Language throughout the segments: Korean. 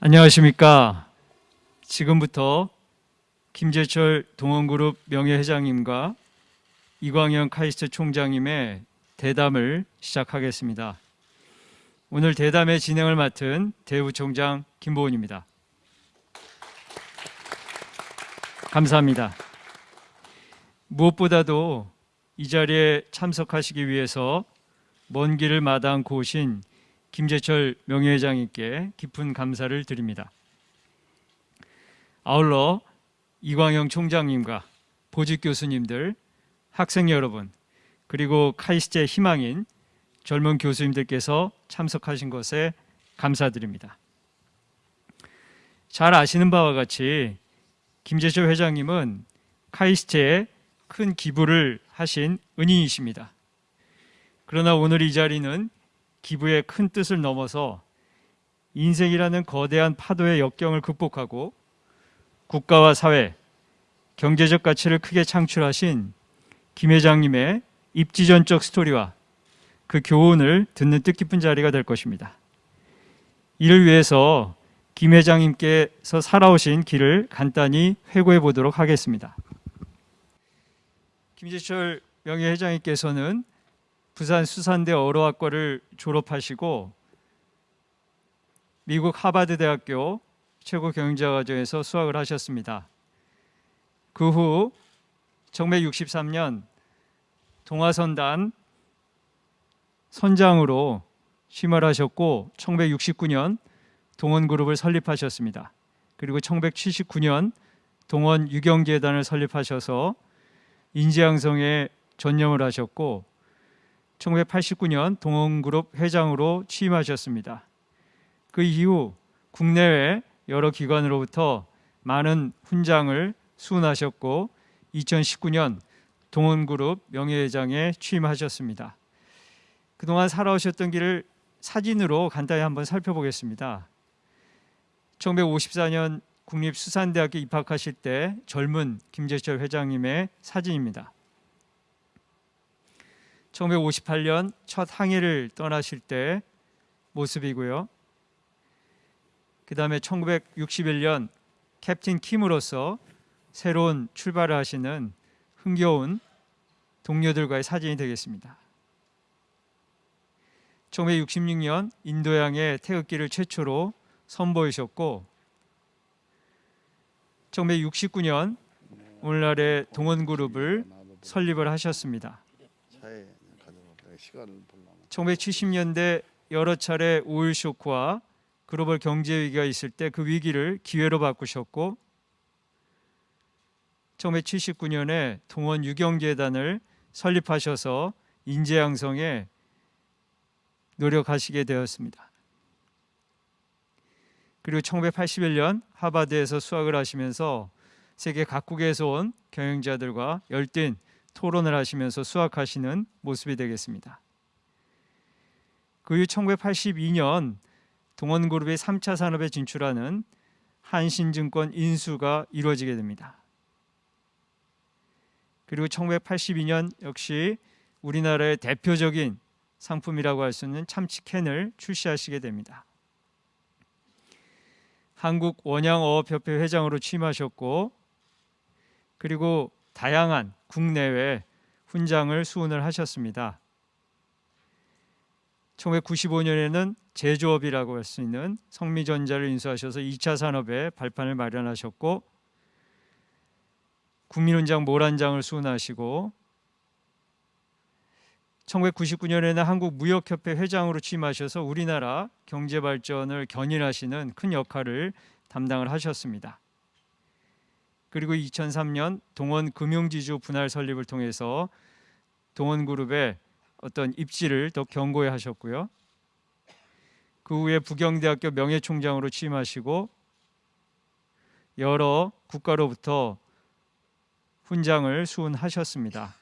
안녕하십니까. 지금부터 김재철 동원그룹 명예회장님과 이광현 카이스트 총장님의 대담을 시작하겠습니다. 오늘 대담의 진행을 맡은 대우총장 김보은입니다. 감사합니다. 무엇보다도 이 자리에 참석하시기 위해서 먼 길을 마다 않고 오신 김재철 명예회장님께 깊은 감사를 드립니다. 아울러 이광영 총장님과 보직 교수님들, 학생 여러분, 그리고 카이스트의 희망인 젊은 교수님들께서 참석하신 것에 감사드립니다. 잘 아시는 바와 같이 김재철 회장님은 카이스트에 큰 기부를 하신 은인이십니다. 그러나 오늘 이 자리는 기부의 큰 뜻을 넘어서 인생이라는 거대한 파도의 역경을 극복하고 국가와 사회, 경제적 가치를 크게 창출하신 김 회장님의 입지전적 스토리와 그 교훈을 듣는 뜻깊은 자리가 될 것입니다. 이를 위해서 김 회장님께서 살아오신 길을 간단히 회고해 보도록 하겠습니다. 김재철 명예회장님께서는 부산 수산대 어로학과를 졸업하시고 미국 하버드 대학교 최고 경영자과정에서 수학을 하셨습니다. 그 후 1963년 동아선단 선장으로 취임하셨고 1969년 동원그룹을 설립하셨습니다. 그리고 1979년 동원 유경재단을 설립하셔서 인지양성에 전념을 하셨고 1989년 동원그룹 회장으로 취임하셨습니다. 그 이후 국내외 여러 기관으로부터 많은 훈장을 수운하셨고 2019년 동원그룹 명예회장에 취임하셨습니다. 그동안 살아오셨던 길을 사진으로 간단히 한번 살펴보겠습니다. 1954년 국립수산대학교 입학하실 때 젊은 김재철 회장님의 사진입니다. 1958년 첫 항해를 떠나실 때 모습이고요. 그 다음에 1961년 캡틴 킴으로서 새로운 출발을 하시는 흥겨운 동료들과의 사진이 되겠습니다. 1966년 인도양의 태극기를 최초로 선보이셨고 1969년 오늘날의 동원그룹을 설립을 하셨습니다. 1970년대 여러 차례 오일 쇼크와 글로벌 경제 위기가 있을 때 그 위기를 기회로 바꾸셨고 1979년에 동원 유경재단을 설립하셔서 인재 양성에 노력하시게 되었습니다. 그리고 1981년 하버드에서 수학을 하시면서 세계 각국에서 온 경영자들과 열띤 토론을 하시면서 수학하시는 모습이 되겠습니다. 그후 1982년 동원그룹의 3차 산업에 진출하는 한신증권 인수가 이루어지게 됩니다. 그리고 1982년 역시 우리나라의 대표적인 상품이라고 할 수 있는 참치캔을 출시하시게 됩니다. 한국 원양어업협회 회장으로 취임하셨고 그리고 다양한 국내외 훈장을 수훈을 하셨습니다. 1995년에는 제조업이라고 할 수 있는 성미전자를 인수하셔서 2차 산업의 발판을 마련하셨고 국민훈장 모란장을 수훈하시고 1999년에는 한국무역협회 회장으로 취임하셔서 우리나라 경제 발전을 견인하시는 큰 역할을 담당을 하셨습니다. 그리고 2003년 동원 금융지주 분할 설립을 통해서 동원그룹의 어떤 입지를 더 견고히 하셨고요. 그 후에 부경대학교 명예총장으로 취임하시고 여러 국가로부터 훈장을 수훈하셨습니다.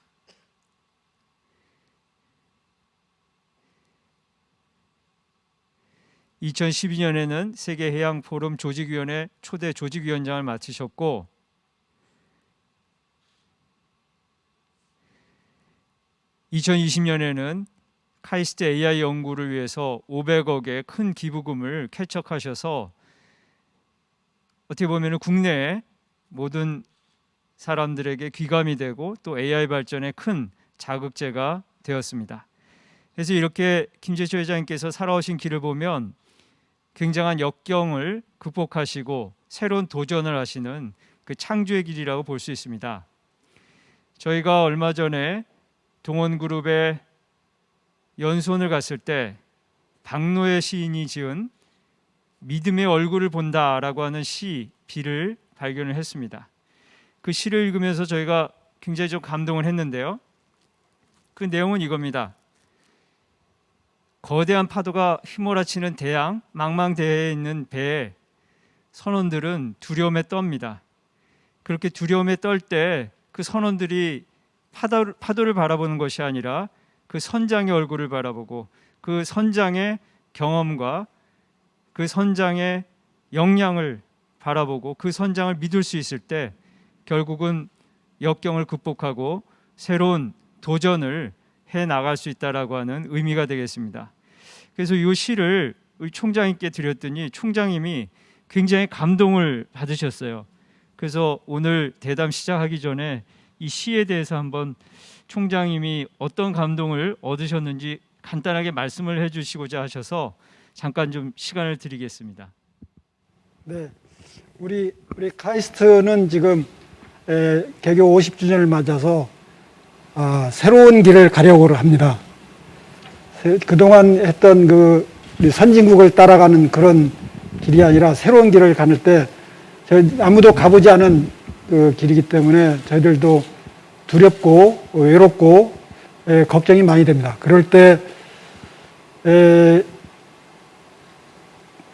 (2012년에는) 세계해양포럼 조직위원회 초대 조직위원장을 맡으셨고 2020년에는 카이스트 AI 연구를 위해서 500억의 큰 기부금을 쾌척하셔서 어떻게 보면 국내의 모든 사람들에게 귀감이 되고 또 AI 발전에 큰 자극제가 되었습니다. 그래서 이렇게 김재철 회장님께서 살아오신 길을 보면 굉장한 역경을 극복하시고 새로운 도전을 하시는 그 창조의 길이라고 볼 수 있습니다. 저희가 얼마 전에 동원그룹의 연수원을 갔을 때 박노해 시인이 지은 믿음의 얼굴을 본다라고 하는 시 비를 발견을 했습니다. 그 시를 읽으면서 저희가 굉장히 좀 감동을 했는데요. 그 내용은 이겁니다. 거대한 파도가 휘몰아치는 대양 망망대해에 있는 배에 선원들은 두려움에 떱니다. 그렇게 두려움에 떨 때 그 선원들이 파도를, 파도를 바라보는 것이 아니라 그 선장의 얼굴을 바라보고 그 선장의 경험과 그 선장의 역량을 바라보고 그 선장을 믿을 수 있을 때 결국은 역경을 극복하고 새로운 도전을 해 나갈 수 있다라고 하는 의미가 되겠습니다. 그래서 이 시를 총장님께 드렸더니 총장님이 굉장히 감동을 받으셨어요. 그래서 오늘 대담 시작하기 전에 이 시에 대해서 한번 총장님이 어떤 감동을 얻으셨는지 간단하게 말씀을 해주시고자 하셔서 잠깐 좀 시간을 드리겠습니다. 네, 우리 우리 카이스트는 지금 에, 개교 50주년을 맞아서 아, 새로운 길을 가려고 합니다. 세- 그동안 했던 그 선진국을 따라가는 그런 길이 아니라 새로운 길을 가는 때 아무도 가보지 않은 그 길이기 때문에 저희들도 두렵고 외롭고 에, 걱정이 많이 됩니다. 그럴 때 에,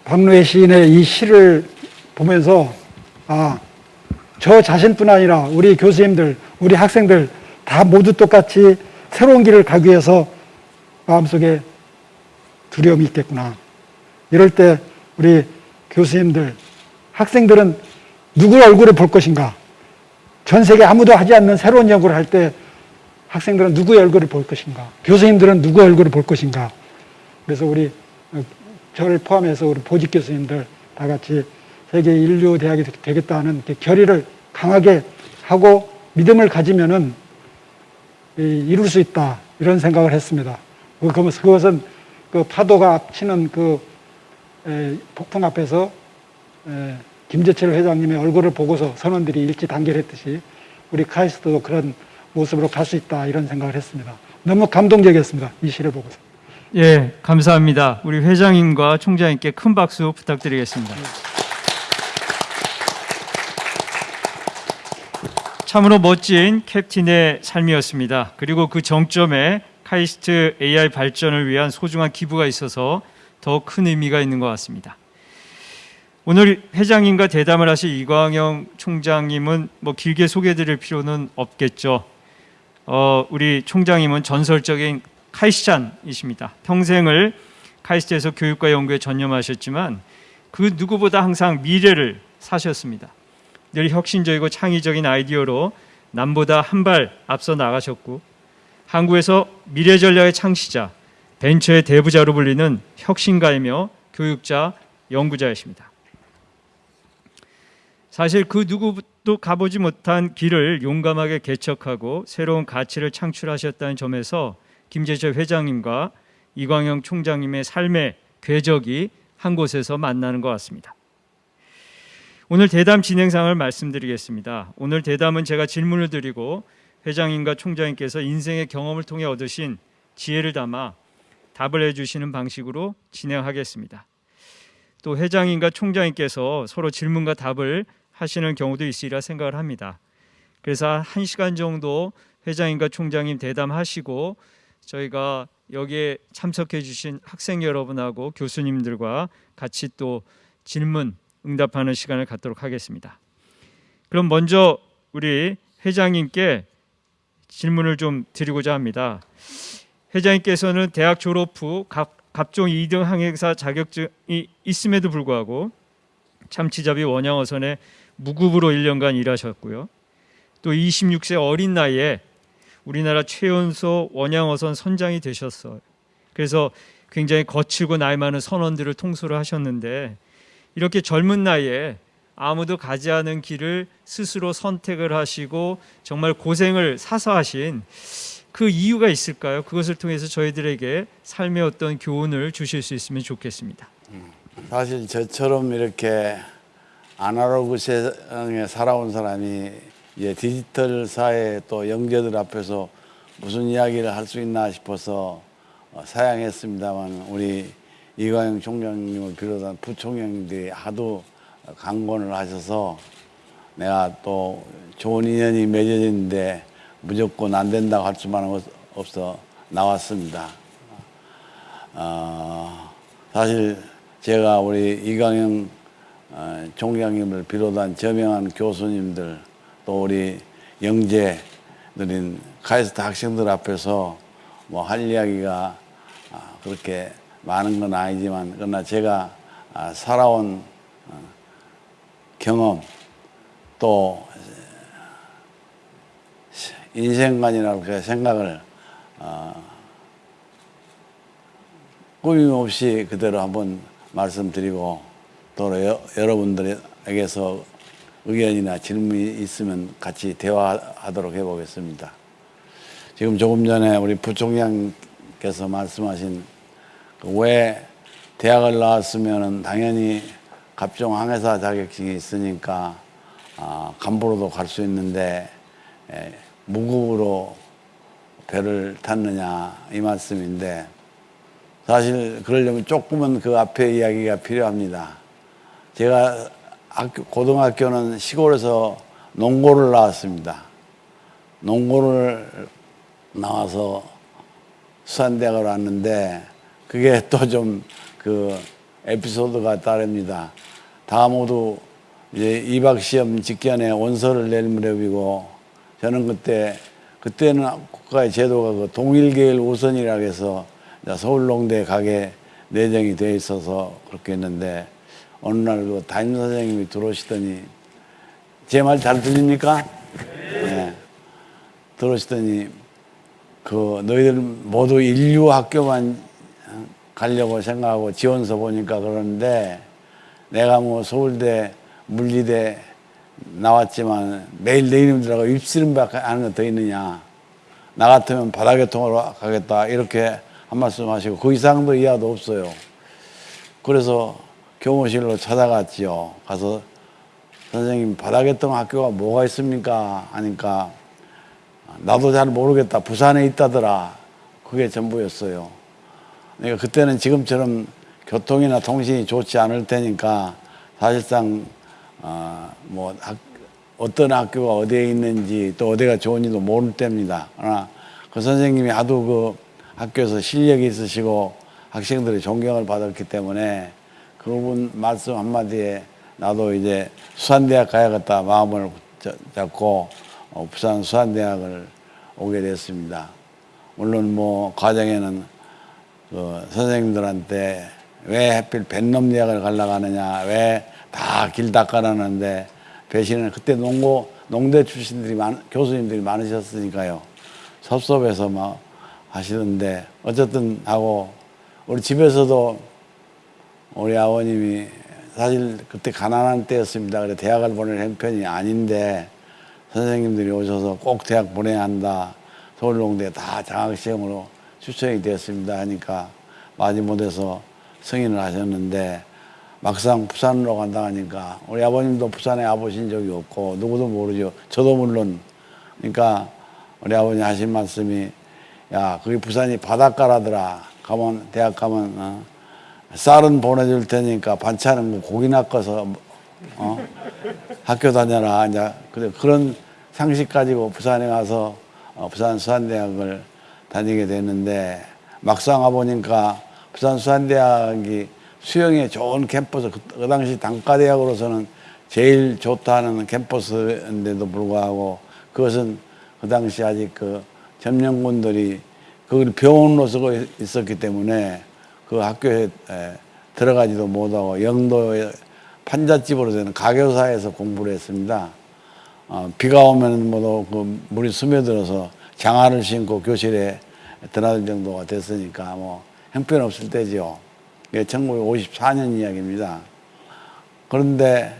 박노해 시인의 이 시를 보면서 아, 저 자신뿐 아니라 우리 교수님들, 우리 학생들 다 모두 똑같이 새로운 길을 가기 위해서 마음속에 두려움이 있겠구나. 이럴 때 우리 교수님들, 학생들은 누구 얼굴을 볼 것인가? 전 세계 아무도 하지 않는 새로운 연구를 할 때 학생들은 누구의 얼굴을 볼 것인가? 교수님들은 누구의 얼굴을 볼 것인가? 그래서 우리 어, 저를 포함해서 우리 보직 교수님들 다 같이 세계 인류 대학이 되겠다는 결의를 강하게 하고 믿음을 가지면은 이, 이룰 수 있다 이런 생각을 했습니다. 그- 그것은 그것은 그 파도가 치는 그 에, 폭풍 앞에서 에, 김재철 회장님의 얼굴을 보고서 선원들이 일치 단결했듯이 우리 카이스트도 그런 모습으로 갈 수 있다 이런 생각을 했습니다. 너무 감동적이었습니다. 이 시를 보고서. 예, 감사합니다. 우리 회장님과 총장님께 큰 박수 부탁드리겠습니다. 참으로 멋진 캡틴의 삶이었습니다. 그리고 그 정점에 카이스트 AI 발전을 위한 소중한 기부가 있어서 더 큰 의미가 있는 것 같습니다. 오늘 회장님과 대담을 하실 이광영 총장님은 뭐 길게 소개드릴 필요는 없겠죠. 어, 우리 총장님은 전설적인 카이스찬이십니다. 평생을 카이스트에서 교육과 연구에 전념하셨지만 그 누구보다 항상 미래를 사셨습니다. 늘 혁신적이고 창의적인 아이디어로 남보다 한 발 앞서 나가셨고 한국에서 미래 전략의 창시자, 벤처의 대부자로 불리는 혁신가이며 교육자, 연구자이십니다. 사실 그 누구도 가보지 못한 길을 용감하게 개척하고 새로운 가치를 창출하셨다는 점에서 김재철 회장님과 이광영 총장님의 삶의 궤적이 한 곳에서 만나는 것 같습니다. 오늘 대담 진행상을 말씀드리겠습니다. 오늘 대담은 제가 질문을 드리고 회장님과 총장님께서 인생의 경험을 통해 얻으신 지혜를 담아 답을 해주시는 방식으로 진행하겠습니다. 또 회장님과 총장님께서 서로 질문과 답을 하시는 경우도 있으리라 생각을 합니다. 그래서 한 시간 정도 회장님과 총장님 대담하시고 저희가 여기에 참석해 주신 학생 여러분하고 교수님들과 같이 또 질문 응답하는 시간을 갖도록 하겠습니다. 그럼 먼저 우리 회장님께 질문을 좀 드리고자 합니다. 회장님께서는 대학 졸업 후 각, 각종 2등 항해사 자격증이 있음에도 불구하고 참치잡이 원양어선에 무급으로 1년간 일하셨고요. 또 26세 어린 나이에 우리나라 최연소 원양어선 선장이 되셨어요. 그래서 굉장히 거칠고 나이 많은 선원들을 통솔을 하셨는데 이렇게 젊은 나이에 아무도 가지 않은 길을 스스로 선택을 하시고 정말 고생을 사서 하신 그 이유가 있을까요? 그것을 통해서 저희들에게 삶의 어떤 교훈을 주실 수 있으면 좋겠습니다. 사실 저처럼 이렇게 아날로그 세상에 살아온 사람이 이제 디지털 사회 또 영재들 앞에서 무슨 이야기를 할 수 있나 싶어서 어, 사양했습니다만 우리 이광영 총장님을 비롯한 부총장님들이 하도 강권을 하셔서 내가 또 좋은 인연이 맺어졌는데 무조건 안 된다고 할 수만 없- 없어 나왔습니다. 어, 사실 제가 우리 이강영 어, 총장님을 비롯한 저명한 교수님들 또 우리 영재들인 카이스트 학생들 앞에서 뭐 할 이야기가 아, 그렇게 많은 건 아니지만 그러나 제가 아, 살아온 어, 경험 또 인생관이라고 그 생각을 어, 꾸밈 없이 그대로 한번 말씀드리고 또 여, 여러분들에게서 의견이나 질문이 있으면 같이 대화하도록 해보겠습니다. 지금 조금 전에 우리 부총장께서 말씀하신 그왜 대학을 나왔으면 당연히 갑종 항해사 자격증이 있으니까 아, 간부로도 갈 수 있는데 에, 무급으로 배를 탔느냐 이 말씀인데 사실 그러려면 조금은 그 앞에 이야기가 필요합니다. 제가 학교, 고등학교는 시골에서 농고를 나왔습니다. 농고를 나와서 수산대학을 왔는데 그게 또 좀 그 에피소드가 따릅니다. 다 모두 이제 입학 시험 직전에 원서를 낼 무렵이고 저는 그때 그때는 국가의 제도가 그 동일계열 우선이라고 해서 서울농대 가게 내정이 돼 있어서 그렇게 했는데 어느 날 그 담임 선생님이 들어오시더니 제 말 잘 들립니까? 네. 들어오시더니 그 너희들 모두 인류 학교만 가려고 생각하고 지원서 보니까 그러는데 내가 뭐 서울대 물리대 나왔지만 매일 내 이름 들어가 입시름밖에 아는 거 더 있느냐 나 같으면 바다교통으로 가겠다 이렇게 한 말씀 하시고 그 이상도 이하도 없어요 그래서 교무실로 찾아갔지요. 가서 선생님 바다교통 학교가 뭐가 있습니까? 하니까 나도 잘 모르겠다. 부산에 있다더라. 그게 전부였어요. 그러니까 그때는 지금처럼 교통이나 통신이 좋지 않을 테니까 사실상 어, 뭐 학, 어떤 학교가 어디에 있는지 또 어디가 좋은지도 모를 때입니다. 그러나 그 선생님이 하도 그 학교에서 실력이 있으시고 학생들의 존경을 받았기 때문에 그분 말씀 한마디에 나도 이제 수산대학 가야겠다 마음을 자- 잡고 어, 부산 수산대학을 오게 됐습니다. 물론 뭐 과정에는 그 선생님들한테 왜 하필 뱃놈 대학을 가려고 하느냐, 왜 다 길 닦아놨는데 배신을 그때 농고, 농대 출신들이 많, 교수님들이 많으셨으니까요. 섭섭해서 막 하시던데 어쨌든 하고 우리 집에서도 우리 아버님이 사실 그때 가난한 때였습니다. 그래 대학을 보낼 형편이 아닌데 선생님들이 오셔서 꼭 대학 보내야 한다. 서울농대 다 장학시험으로 추천이 되었습니다 하니까 마지못해서 승인을 하셨는데 막상 부산으로 간다 하니까 우리 아버님도 부산에 와보신 적이 없고 누구도 모르죠. 저도 물론 그러니까 우리 아버님 하신 말씀이 야 거기 부산이 바닷가라더라. 가면 대학 가면 어, 쌀은 보내줄 테니까 반찬은 뭐 고기 낚아서 어? 학교 다녀라. 이제 그래 그런 상식 가지고 부산에 가서 어, 부산 수산대학을 다니게 됐는데 막상 와 보니까 부산 수산대학이 수영에 좋은 캠퍼스 그, 그 당시 단과대학으로서는 제일 좋다는 캠퍼스인데도 불구하고 그것은 그 당시 아직 그 점령군들이 그걸 병원으로 쓰고 있었기 때문에 그 학교에 에, 들어가지도 못하고 영도의 판잣집으로 되는 가교사에서 공부를 했습니다. 어, 비가 오면 뭐그 물이 스며들어서 장화를 신고 교실에 드나들 정도가 됐으니까 뭐 형편없을 때지요. 이게 1954년 이야기입니다. 그런데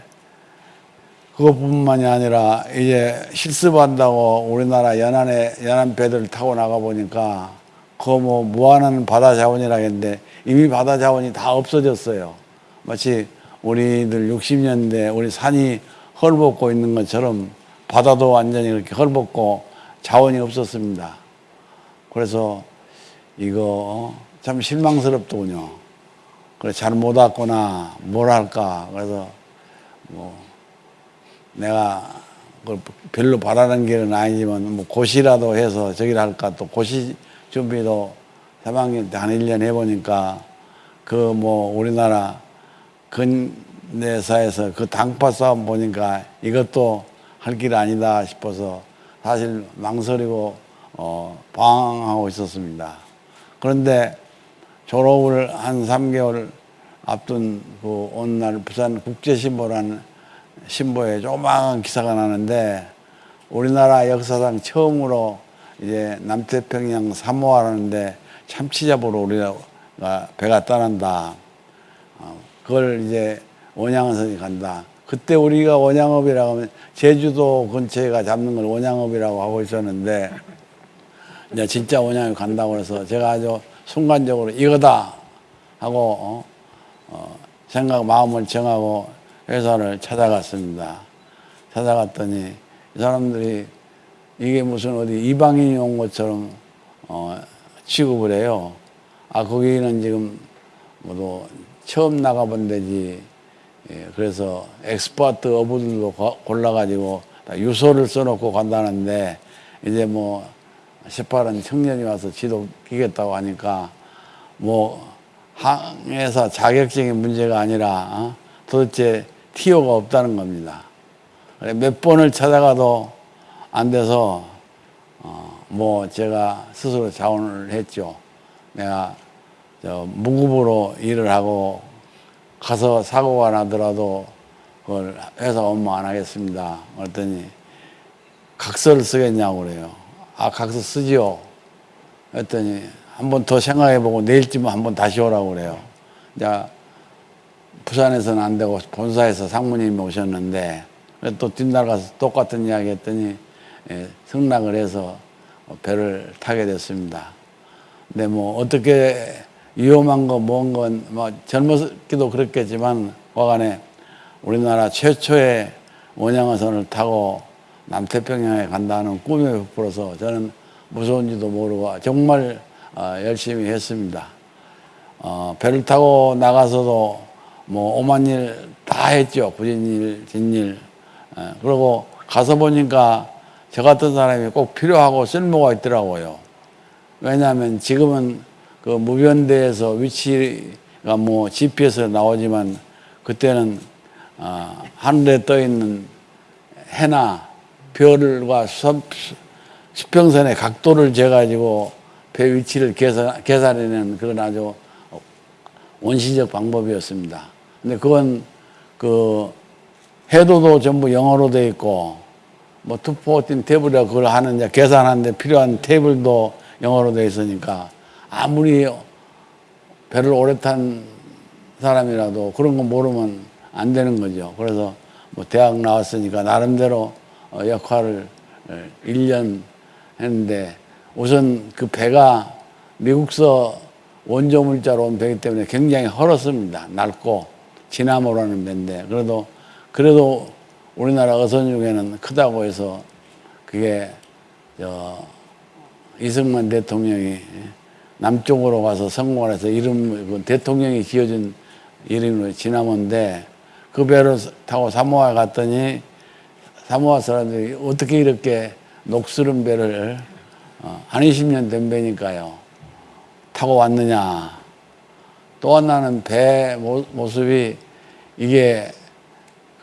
그것뿐만이 아니라 이제 실습한다고 우리나라 연안에 연안 배들 타고 나가 보니까 그거 뭐 무한한 바다 자원이라겠는데 이미 바다 자원이 다 없어졌어요. 마치 우리들 60년대 우리 산이 헐벗고 있는 것처럼 바다도 완전히 그렇게 헐벗고 자원이 없었습니다. 그래서 이거 참 실망스럽더군요. 그래 잘못 왔거나 뭘 할까 그래서 뭐 내가 별로 바라는 길은 아니지만 뭐 고시라도 해서 저기를 할까 또 고시 준비도 3학년 때 한 1년 해보니까 그 뭐 우리나라 근내사에서 그 당파 싸움 보니까 이것도 할 길 아니다 싶어서 사실 망설이고 어 방황하고 있었습니다. 그런데 졸업을 한 3개월 앞둔 그 어느 날 부산 국제신보라는 신보에 조그마한 기사가 나는데 우리나라 역사상 처음으로 이제 남태평양 사모하라는데 참치 잡으러 우리가 배가 떠난다. 어, 그걸 이제 원양어선이 간다. 그때 우리가 원양업이라고 하면 제주도 근처에가 잡는 걸 원양업이라고 하고 있었는데 이제 진짜 원양이 간다고 해서 제가 아주 순간적으로 이거다 하고 어, 어, 생각 마음을 정하고 회사를 찾아갔습니다. 찾아갔더니 이 사람들이 이게 무슨 어디 이방인이 온 것처럼 어, 취급을 해요. 아 거기는 지금 뭐도 처음 나가본 데지. 예, 그래서 expert 어부들도 고- 골라가지고 다 유서를 써놓고 간다는데 이제 뭐 시팔은 청년이 와서 지도 끼겠다고 하니까 뭐 항해사 자격적인 문제가 아니라 어? 도대체 티오가 없다는 겁니다. 몇 번을 찾아가도 안 돼서 어, 뭐 제가 스스로 자원을 했죠. 내가 저 무급으로 일을 하고 가서 사고가 나더라도 그걸 회사 업무 안 하겠습니다. 그랬더니 각서를 쓰겠냐고 그래요. 아 각서 쓰지요. 그랬더니 한 번 더 생각해보고 내일쯤은 한번 다시 오라고 그래요. 이제 부산에서는 안 되고 본사에서 상무님이 오셨는데 또 뒷날 가서 똑같은 이야기 했더니 예, 승낙을 해서 배를 타게 됐습니다. 근데 뭐 어떻게 위험한 거, 뭔 건, 뭐 젊었기도 그렇겠지만, 과간에 우리나라 최초의 원양어선을 타고 남태평양에 간다는 꿈에 부풀어서 저는 무서운지도 모르고 정말 어, 열심히 했습니다. 어, 배를 타고 나가서도 뭐 오만 일 다 했죠. 부진 일, 진일. 예, 그리고 가서 보니까 저 같은 사람이 꼭 필요하고 쓸모가 있더라고요. 왜냐하면 지금은 그 무변대에서 위치가 뭐 GPS에 나오지만 그때는 어, 하늘에 떠 있는 해나 별과 수, 수평선의 각도를 재가지고 배 위치를 계산, 계산해내는 그런 아주 원시적 방법이었습니다. 근데 그건 그 해도도 전부 영어로 돼 있고 뭐 투포틴 테이블이라 그걸 이제 계산하는데 필요한 테이블도 영어로 돼 있으니까 아무리 배를 오래 탄 사람이라도 그런 거 모르면 안 되는 거죠. 그래서 뭐 대학 나왔으니까 나름대로 어, 역할을 1년 했는데 우선 그 배가 미국서 원조 물자로 온 배기 때문에 굉장히 헐었습니다. 낡고 지나모라는 배인데 그래도 그래도 우리나라 어선 중에는 크다고 해서 그게 저 이승만 대통령이 남쪽으로 가서 성공을 해서 이름 그 대통령이 지어준 이름으로 지나몬데 그 배를 타고 사모아 갔더니 사모아 사람들이 어떻게 이렇게 녹슬은 배를 어, 한 20년 된 배니까요. 타고 왔느냐. 또 하나는 배 모- 모습이 이게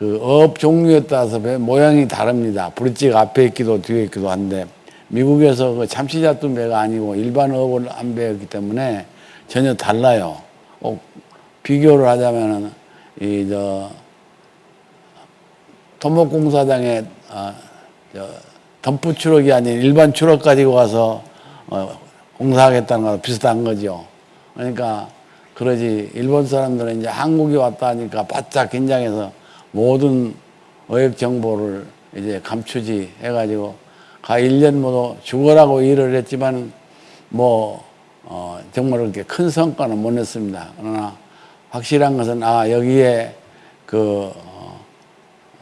그 업 종류에 따라서 배 모양이 다릅니다. 브릿지가 앞에 있기도 뒤에 있기도 한데 미국에서 그 참치 잡던 배가 아니고 일반 업을 한 배였기 때문에 전혀 달라요. 꼭 비교를 하자면은 이 저 토목공사장에 어, 저 덤프 추럭이 아닌 일반 추럭 가지고 가서 어, 공사하겠다는 거랑 비슷한 거죠. 그러니까 그러지 일본 사람들은 이제 한국에 왔다 하니까 바짝 긴장해서 모든 의학 정보를 이제 감추지 해가지고 가 1년 모두 죽어라고 일을 했지만 뭐 어, 정말 그렇게 큰 성과는 못 냈습니다. 그러나 확실한 것은 아 여기에 그 어,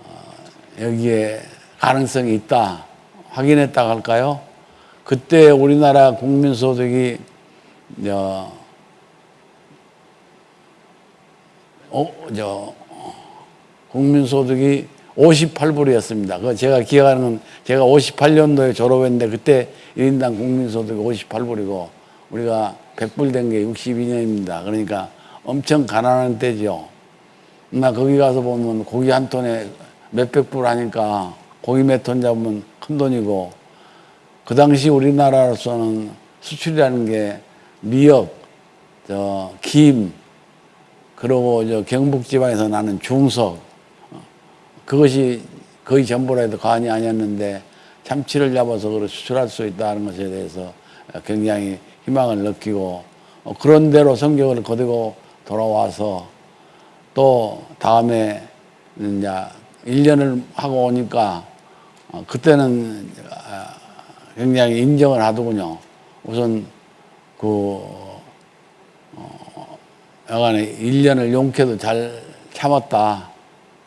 어, 여기에 가능성이 있다 확인했다 할까요? 그때 우리나라 국민 소득이 저, 어, 저 국민 소득이 58불이었습니다. 그 제가 기억하는 건 제가 58년도에 졸업했는데 그때 1인당 국민 소득이 58불이고 우리가 100불 된 게 62년입니다. 그러니까 엄청 가난한 때죠. 나 거기 가서 보면 고기 한 톤에 몇백 불 하니까 고기 몇 톤 잡으면 큰 돈이고 그 당시 우리나라로서는 수출이라는 게 미역, 저 김, 그리고 저 경북 지방에서 나는 중석 어, 그것이 거의 전부라 해도 과언이 아니었는데 참치를 잡아서 그걸 수출할 수 있다는 것에 대해서 굉장히 희망을 느끼고 어, 그런 대로 성격을 거두고 돌아와서 또 다음에 이제 1년을 하고 오니까 어, 그때는 아, 굉장히 인정을 하더군요. 우선 그 여간에 1년을 용케도 잘 참았다.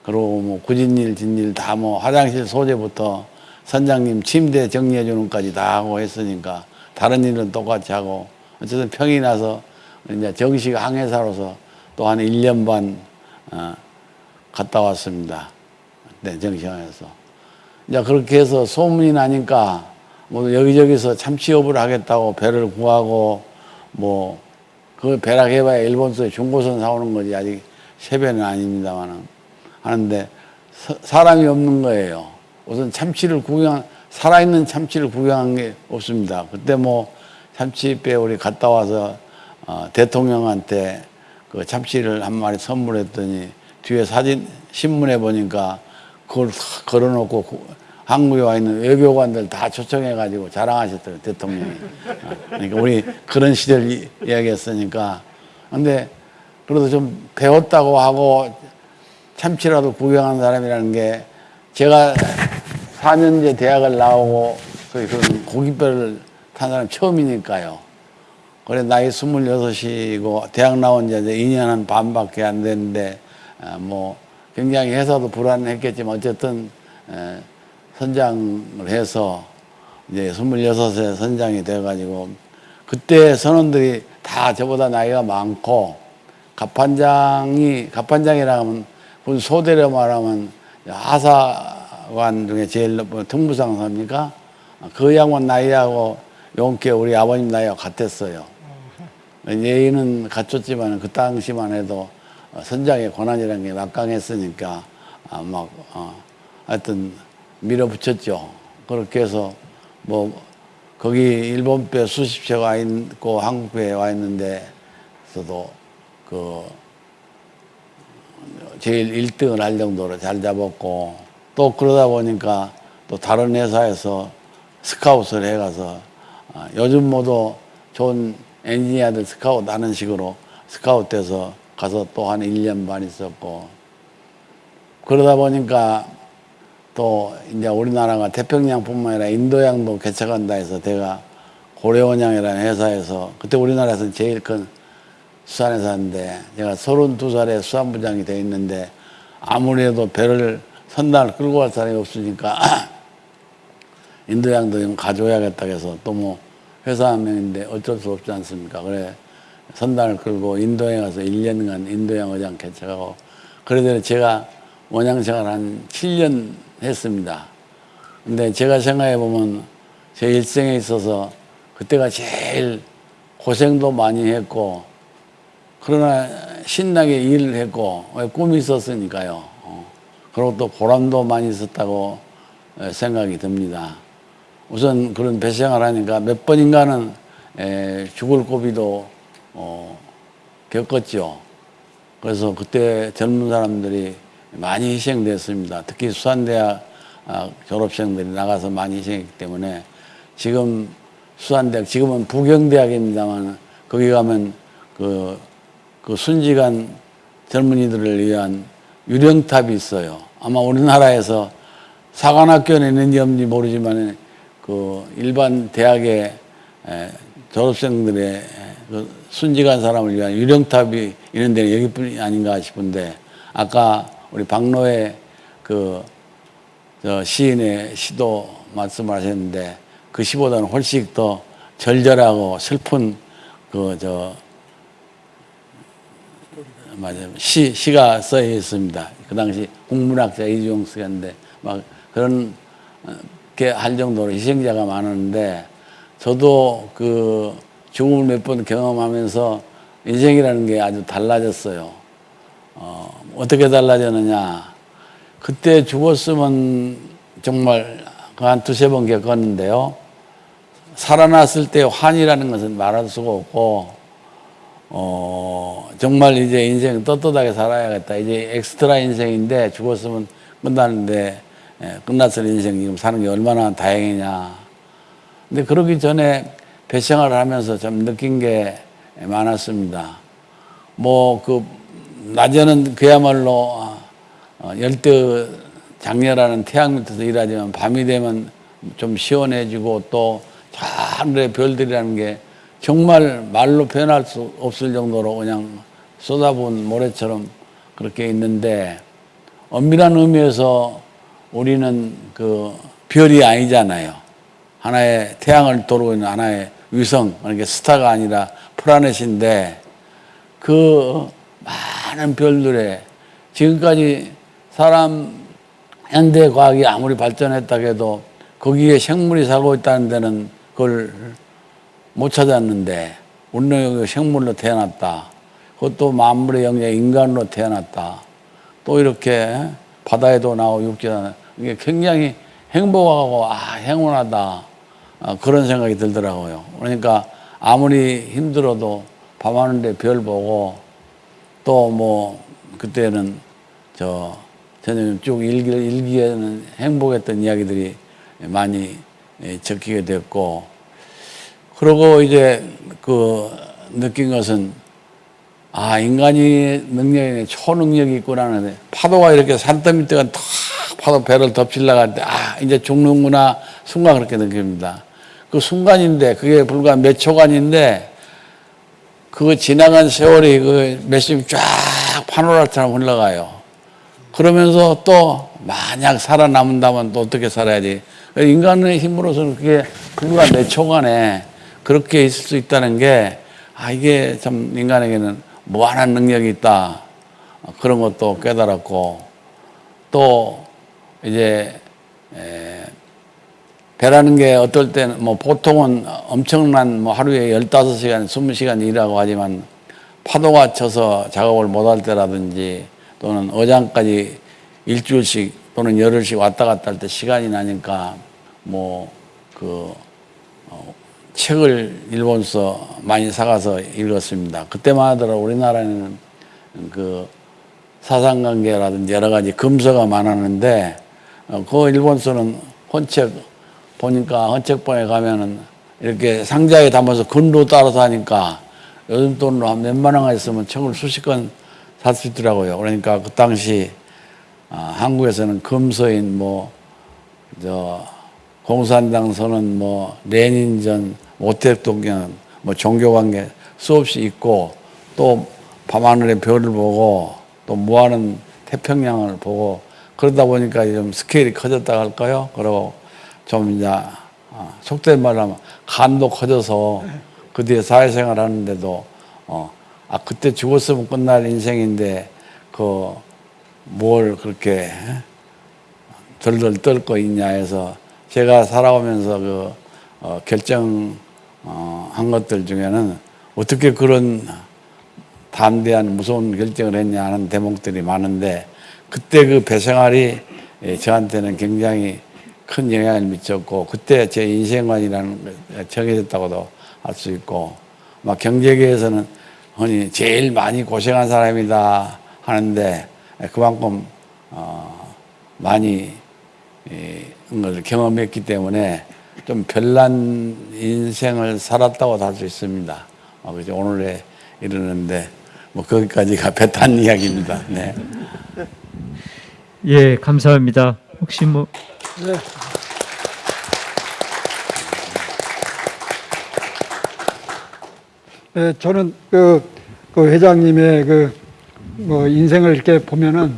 그리고 뭐 굳은 일, 진일 다 뭐 화장실 소재부터 선장님 침대 정리해 주는 까지 다 하고 했으니까 다른 일은 똑같이 하고 어쨌든 평이 나서 이제 정식 항해사로서 또 한 1년 반 어, 갔다 왔습니다. 네, 정식항에서. 이제 그렇게 해서 소문이 나니까 뭐 여기저기서 참치업을 하겠다고 배를 구하고 뭐 그 배락 해봐야 일본서 중고선 사오는 거지 아직 세배는 아닙니다만은 하는데 사, 사람이 없는 거예요. 우선 참치를 구경 살아있는 참치를 구경한 게 없습니다. 그때 뭐 참치 배 우리 갔다 와서 어, 대통령한테 그 참치를 한 마리 선물했더니 뒤에 사진 신문에 보니까 그걸 다 걸어놓고 구- 한국에 와 있는 외교관들 다 초청해 가지고 자랑하셨더라고요 대통령이. 어, 그러니까 우리 그런 시절 이- 이야기했으니까. 근데 그래도 좀 배웠다고 하고 참치라도 구경한 사람이라는 게 제가 4년제 대학을 나오고 거의 그런 고깃배를 탄 사람 처음이니까요. 그래 나이 26이고 대학 나온 지 이제 2년 한 반밖에 안 됐는데 아, 뭐 굉장히 회사도 불안했겠지만 어쨌든 에, 선장을 해서 이제 26세 선장이 돼가지고 그때 선원들이 다 저보다 나이가 많고 갑판장이 갑판장이라 하면 군 소대로 말하면 하사관 중에 제일 높은 특무상사입니까? 그 양반 나이하고 용케 우리 아버님 나이하고 같았어요. 예의는 갖췄지만 그 당시만 해도 어, 선장의 권한이라는 게 막강했으니까 아, 막 어, 하여튼 밀어붙였죠. 그렇게 해서 뭐 거기 일본 배 수십 채가 와 있고 한국 배에 와 있는데서도 그 제일 1등을 할 정도로 잘 잡았고 또 그러다 보니까 또 다른 회사에서 스카웃을 해가서 아, 요즘 모두 좋은 엔지니어들 스카웃 하는 식으로 스카웃 돼서 가서 또 한 1년 반 있었고 그러다 보니까 또 이제 우리나라가 태평양뿐만 아니라 인도양도 개척한다 해서 제가 고려원양이라는 회사에서 그때 우리나라에서 제일 큰 수산회사인데 제가 32살에 수산부장이 돼 있는데 아무래도 배를 선단을 끌고 갈 사람이 없으니까 인도양도 좀 가져야겠다 해서 또 뭐 회사 한 명인데 어쩔 수 없지 않습니까? 그래 선단을 끌고 인도에 가서 1년간 인도양 의장 개척하고 그래도 제가 원양 생활 한 7년 했습니다. 근데 제가 생각해 보면 제 일생에 있어서 그때가 제일 고생도 많이 했고 그러나 신나게 일을 했고 왜 꿈이 있었으니까요. 어. 그리고 또 보람도 많이 있었다고 에, 생각이 듭니다. 우선 그런 배생활 하니까 몇 번인가는 에, 죽을 고비도 어, 겪었죠. 그래서 그때 젊은 사람들이 많이 희생됐습니다. 특히 수산대학 아, 졸업생들이 나가서 많이 희생했기 때문에 지금 수산대학, 지금은 부경대학입니다만 거기 가면 그, 그 순직한 젊은이들을 위한 유령탑이 있어요. 아마 우리나라에서 사관학교는 있는지 없는지 모르지만 그 일반 대학의 에, 졸업생들의 그 순직한 사람을 위한 유령탑이 있는 데는 여기뿐이 아닌가 싶은데 아까 우리 박노의 그저 시인의 시도 말씀하셨는데 그 시보다는 훨씬 더 절절하고 슬픈 그 저 맞아요 시 시가 써 있습니다. 그 당시 국문학자 이주용 쓰였는데 막 그런 어, 게할 정도로 희생자가 많았는데 저도 그 죽음을 몇 번 경험하면서 인생이라는 게 아주 달라졌어요. 어, 어떻게 달라졌느냐. 그때 죽었으면 정말 그한 두세 번 겪었는데요. 살아났을 때 환이라는 것은 말할 수가 없고, 어, 정말 이제 인생 떳떳하게 살아야겠다. 이제 엑스트라 인생인데 죽었으면 끝나는데, 예, 끝났을 인생 지금 사는 게 얼마나 다행이냐. 근데 그러기 전에 배생활을 하면서 좀 느낀 게 많았습니다. 뭐, 그, 낮에는 그야말로 어, 열대 장렬하는 태양 밑에서 일하지만 밤이 되면 좀 시원해지고 또 하늘의 별들이라는 게 정말 말로 표현할 수 없을 정도로 그냥 쏟아부은 모래처럼 그렇게 있는데 엄밀한 의미에서 우리는 그 별이 아니잖아요. 하나의 태양을 도르고 있는 하나의 위성, 그러니까 스타가 아니라 플라넷인데 그 많은 별들에 지금까지 사람 현대 과학이 아무리 발전했다고 해도 거기에 생물이 살고 있다는 데는 그걸 못 찾았는데 우리는 생물로 태어났다. 그것도 만물의 영역 인간으로 태어났다. 또 이렇게 바다에도 나오고 육지에 이게 굉장히 행복하고 아 행운하다 아, 그런 생각이 들더라고요. 그러니까 아무리 힘들어도 밤하늘에 별 보고 또 뭐 그때는 저 저는 쭉 일기, 일기에는 행복했던 이야기들이 많이 예, 적히게 됐고 그러고 이제 그 느낀 것은 아 인간이 능력이 초능력이 있구나는 파도가 이렇게 산더 밑에가 탁 파도 배를 할때아 이제 죽는구나 순간 그렇게 느낍니다. 그 순간인데 그게 불과 몇 초간인데 그 지나간 세월이 그 몇십 쫙 파노라처럼 흘러가요. 그러면서 또 만약 살아남는다면 또 어떻게 살아야지. 인간의 힘으로서는 그게 불과 몇 초간에 그렇게 있을 수 있다는 게, 아, 이게 참 인간에게는 무한한 능력이 있다. 그런 것도 깨달았고, 또 이제, 에, 배라는 게 어떨 때는 뭐 보통은 엄청난 뭐 하루에 15시간, 20시간 일하고 하지만 파도가 쳐서 작업을 못 할 때라든지 또는 어장까지 일주일씩 또는 열흘씩 왔다 갔다 할 때 시간이 나니까 뭐그 책을 일본서 많이 사가서 읽었습니다. 그때만 하더라도 우리나라는 그 사상관계라든지 여러 가지 금서가 많았는데 어, 그 일본서는 헌책 보니까 헌책방에 가면은 이렇게 상자에 담아서 근로 따라서 하니까 요즘 돈으로 한 몇만 원가 있으면 책을 수십 권 살 수 있더라고요. 그러니까 그 당시 아, 한국에서는 금서인 뭐 저 공산당 선언 뭐 레닌전 모택동경 뭐 종교관계 수없이 있고 또 밤하늘의 별을 보고 또 무한한 태평양을 보고 그러다 보니까 좀 스케일이 커졌다 할까요? 그리고 좀 이제 어, 속된 말로 하면 간도 커져서 그 뒤에 사회생활 하는데도 어, 아 그때 죽었으면 끝날 인생인데 그 뭘 그렇게 덜덜 떨고 있냐 해서 제가 살아오면서 그 어, 결정 어, 한 것들 중에는 어떻게 그런 담대한 무서운 결정을 했냐 하는 대목들이 많은데 그때 그 배생활이 예, 저한테는 굉장히 큰 영향을 미쳤고 그때 제 인생관이라는 게 정해졌다고도 할 수 있고 막 경제계에서는 흔히 제일 많이 고생한 사람이다 하는데 그만큼 어, 많이 걸 경험했기 때문에 좀 별난 인생을 살았다고 할 수 있습니다. 어, 그죠? 오늘에 이르는데 뭐 거기까지가 배탄 이야기입니다. 네. 예, 감사합니다. 혹시 뭐 네. 네, 저는 그, 그 회장님의 그 뭐 인생을 이렇게 보면은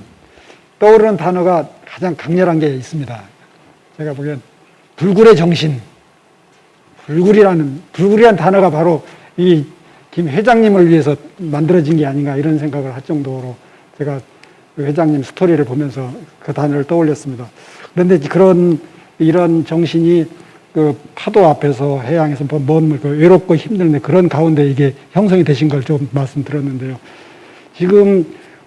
떠오르는 단어가 가장 강렬한 게 있습니다. 제가 보기엔 불굴의 정신, 불굴이라는 불굴이란 단어가 바로 이 김 회장님을 위해서 만들어진 게 아닌가 이런 생각을 할 정도로 제가 그 회장님 스토리를 보면서 그 단어를 떠올렸습니다. 그런데 그런 이런 정신이 그 파도 앞에서 해양에서 먼 그 외롭고 힘든데 그런 가운데 이게 형성이 되신 걸 좀 말씀드렸는데요. 지금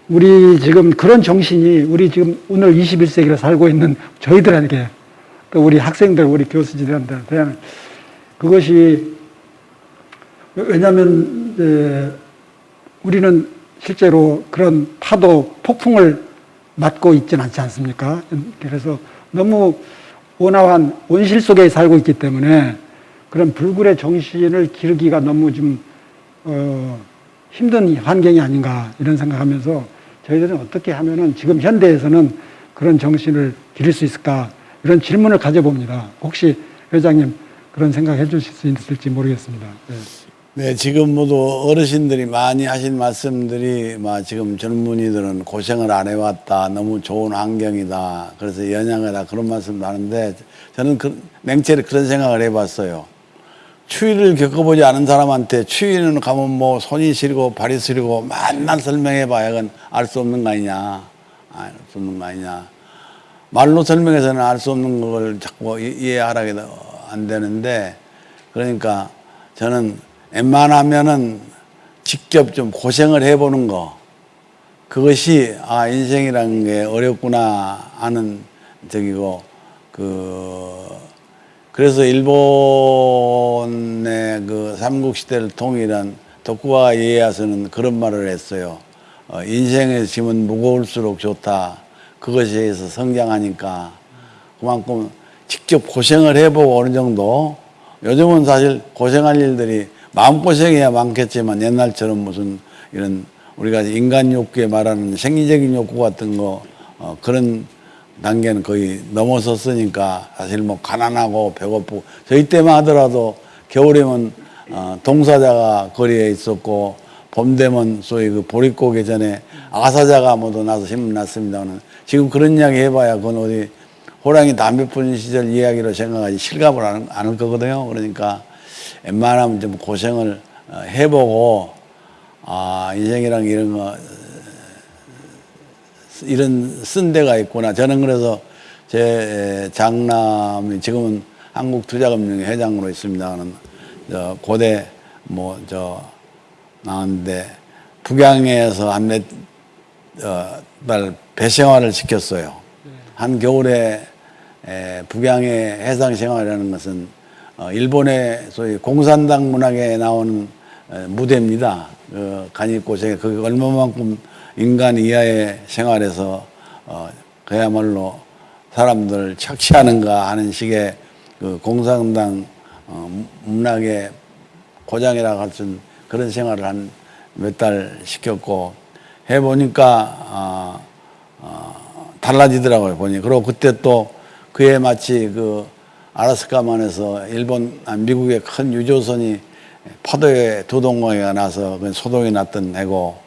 우리 지금 그런 정신이 우리 지금 오늘 21세기를 살고 있는 저희들에게 또 우리 학생들, 우리 교수진들한테 그것이 왜냐하면 이제 우리는 실제로 그런 파도 폭풍을 맞고 있지는 않지 않습니까? 그래서 너무 온화한 온실 속에 살고 있기 때문에 그런 불굴의 정신을 기르기가 너무 좀 어, 힘든 환경이 아닌가 이런 생각하면서 저희들은 어떻게 하면은 지금 현대에서는 그런 정신을 기를 수 있을까 이런 질문을 가져봅니다. 혹시 회장님 그런 생각 해 주실 수 있을지 모르겠습니다. 네. 네, 지금 모두 어르신들이 많이 하신 말씀들이 막 지금 젊은이들은 고생을 안 해왔다. 너무 좋은 환경이다. 그래서 연양하다. 그런 말씀도 하는데 저는 그, 맹체를 그런 생각을 해봤어요. 추위를 겪어보지 않은 사람한테 추위는 가면 뭐 손이 시리고 발이 시리고 만날 설명해봐야 그건 알 수 없는 거 아니냐. 알 수 없는 거 아니냐. 말로 설명해서는 알 수 없는 걸 자꾸 이- 이해하라게 안 되는데 그러니까 저는 웬만하면은 직접 좀 고생을 해보는 거 그것이 아 인생이라는 게 어렵구나 하는 저기고 그 그래서 일본의 그 삼국시대를 통일한 도쿠가와 이에야스는 그런 말을 했어요. 어, 인생의 짐은 무거울수록 좋다. 그것에 의해서 성장하니까 그만큼 직접 고생을 해보고 어느 정도 요즘은 사실 고생할 일들이 마음고생이야 많겠지만 옛날처럼 무슨 이런 우리가 인간 욕구에 말하는 생리적인 욕구 같은 거 어, 그런 단계는 거의 넘어섰으니까 사실 뭐 가난하고 배고프고 저희 때만 하더라도 겨울에면 어, 동사자가 거리에 있었고 봄 되면 소위 그 보릿고개 전에 아사자가 모두 나서 신문 났습니다만 지금 그런 이야기 해봐야 그건 어디 호랑이 담배 피는 시절 이야기로 생각하지 실감을 안, 않을 거거든요. 그러니까 웬만하면 좀 고생을 어, 해보고 아 인생이랑 이런 거 이런 쓴 데가 있구나. 저는 그래서 제 장남이 지금은 한국투자금융회 회장으로 있습니다는 저 고대 뭐 저 나왔는데 북양에서 한몇 달 배생활을 시켰어요. 한 겨울에 에, 북양의 해상 생활이라는 것은 어, 일본의 소위 공산당 문학에 나오는 에, 무대입니다. 그 간이고생에 그게 얼마만큼 인간 이하의 생활에서 어, 그야말로 사람들 착취하는가 하는 식의 그 공산당 어, 문학의 고장이라고 할 수 있는 그런 생활을 한 몇 달 시켰고 해보니까 어, 어, 달라지더라고요 보니 그리고 그때 또 그에 마치 그 아라스카만에서 일본 아, 미국의 큰 유조선이 파도에 두동강에 나서 그 소동이 났던 해고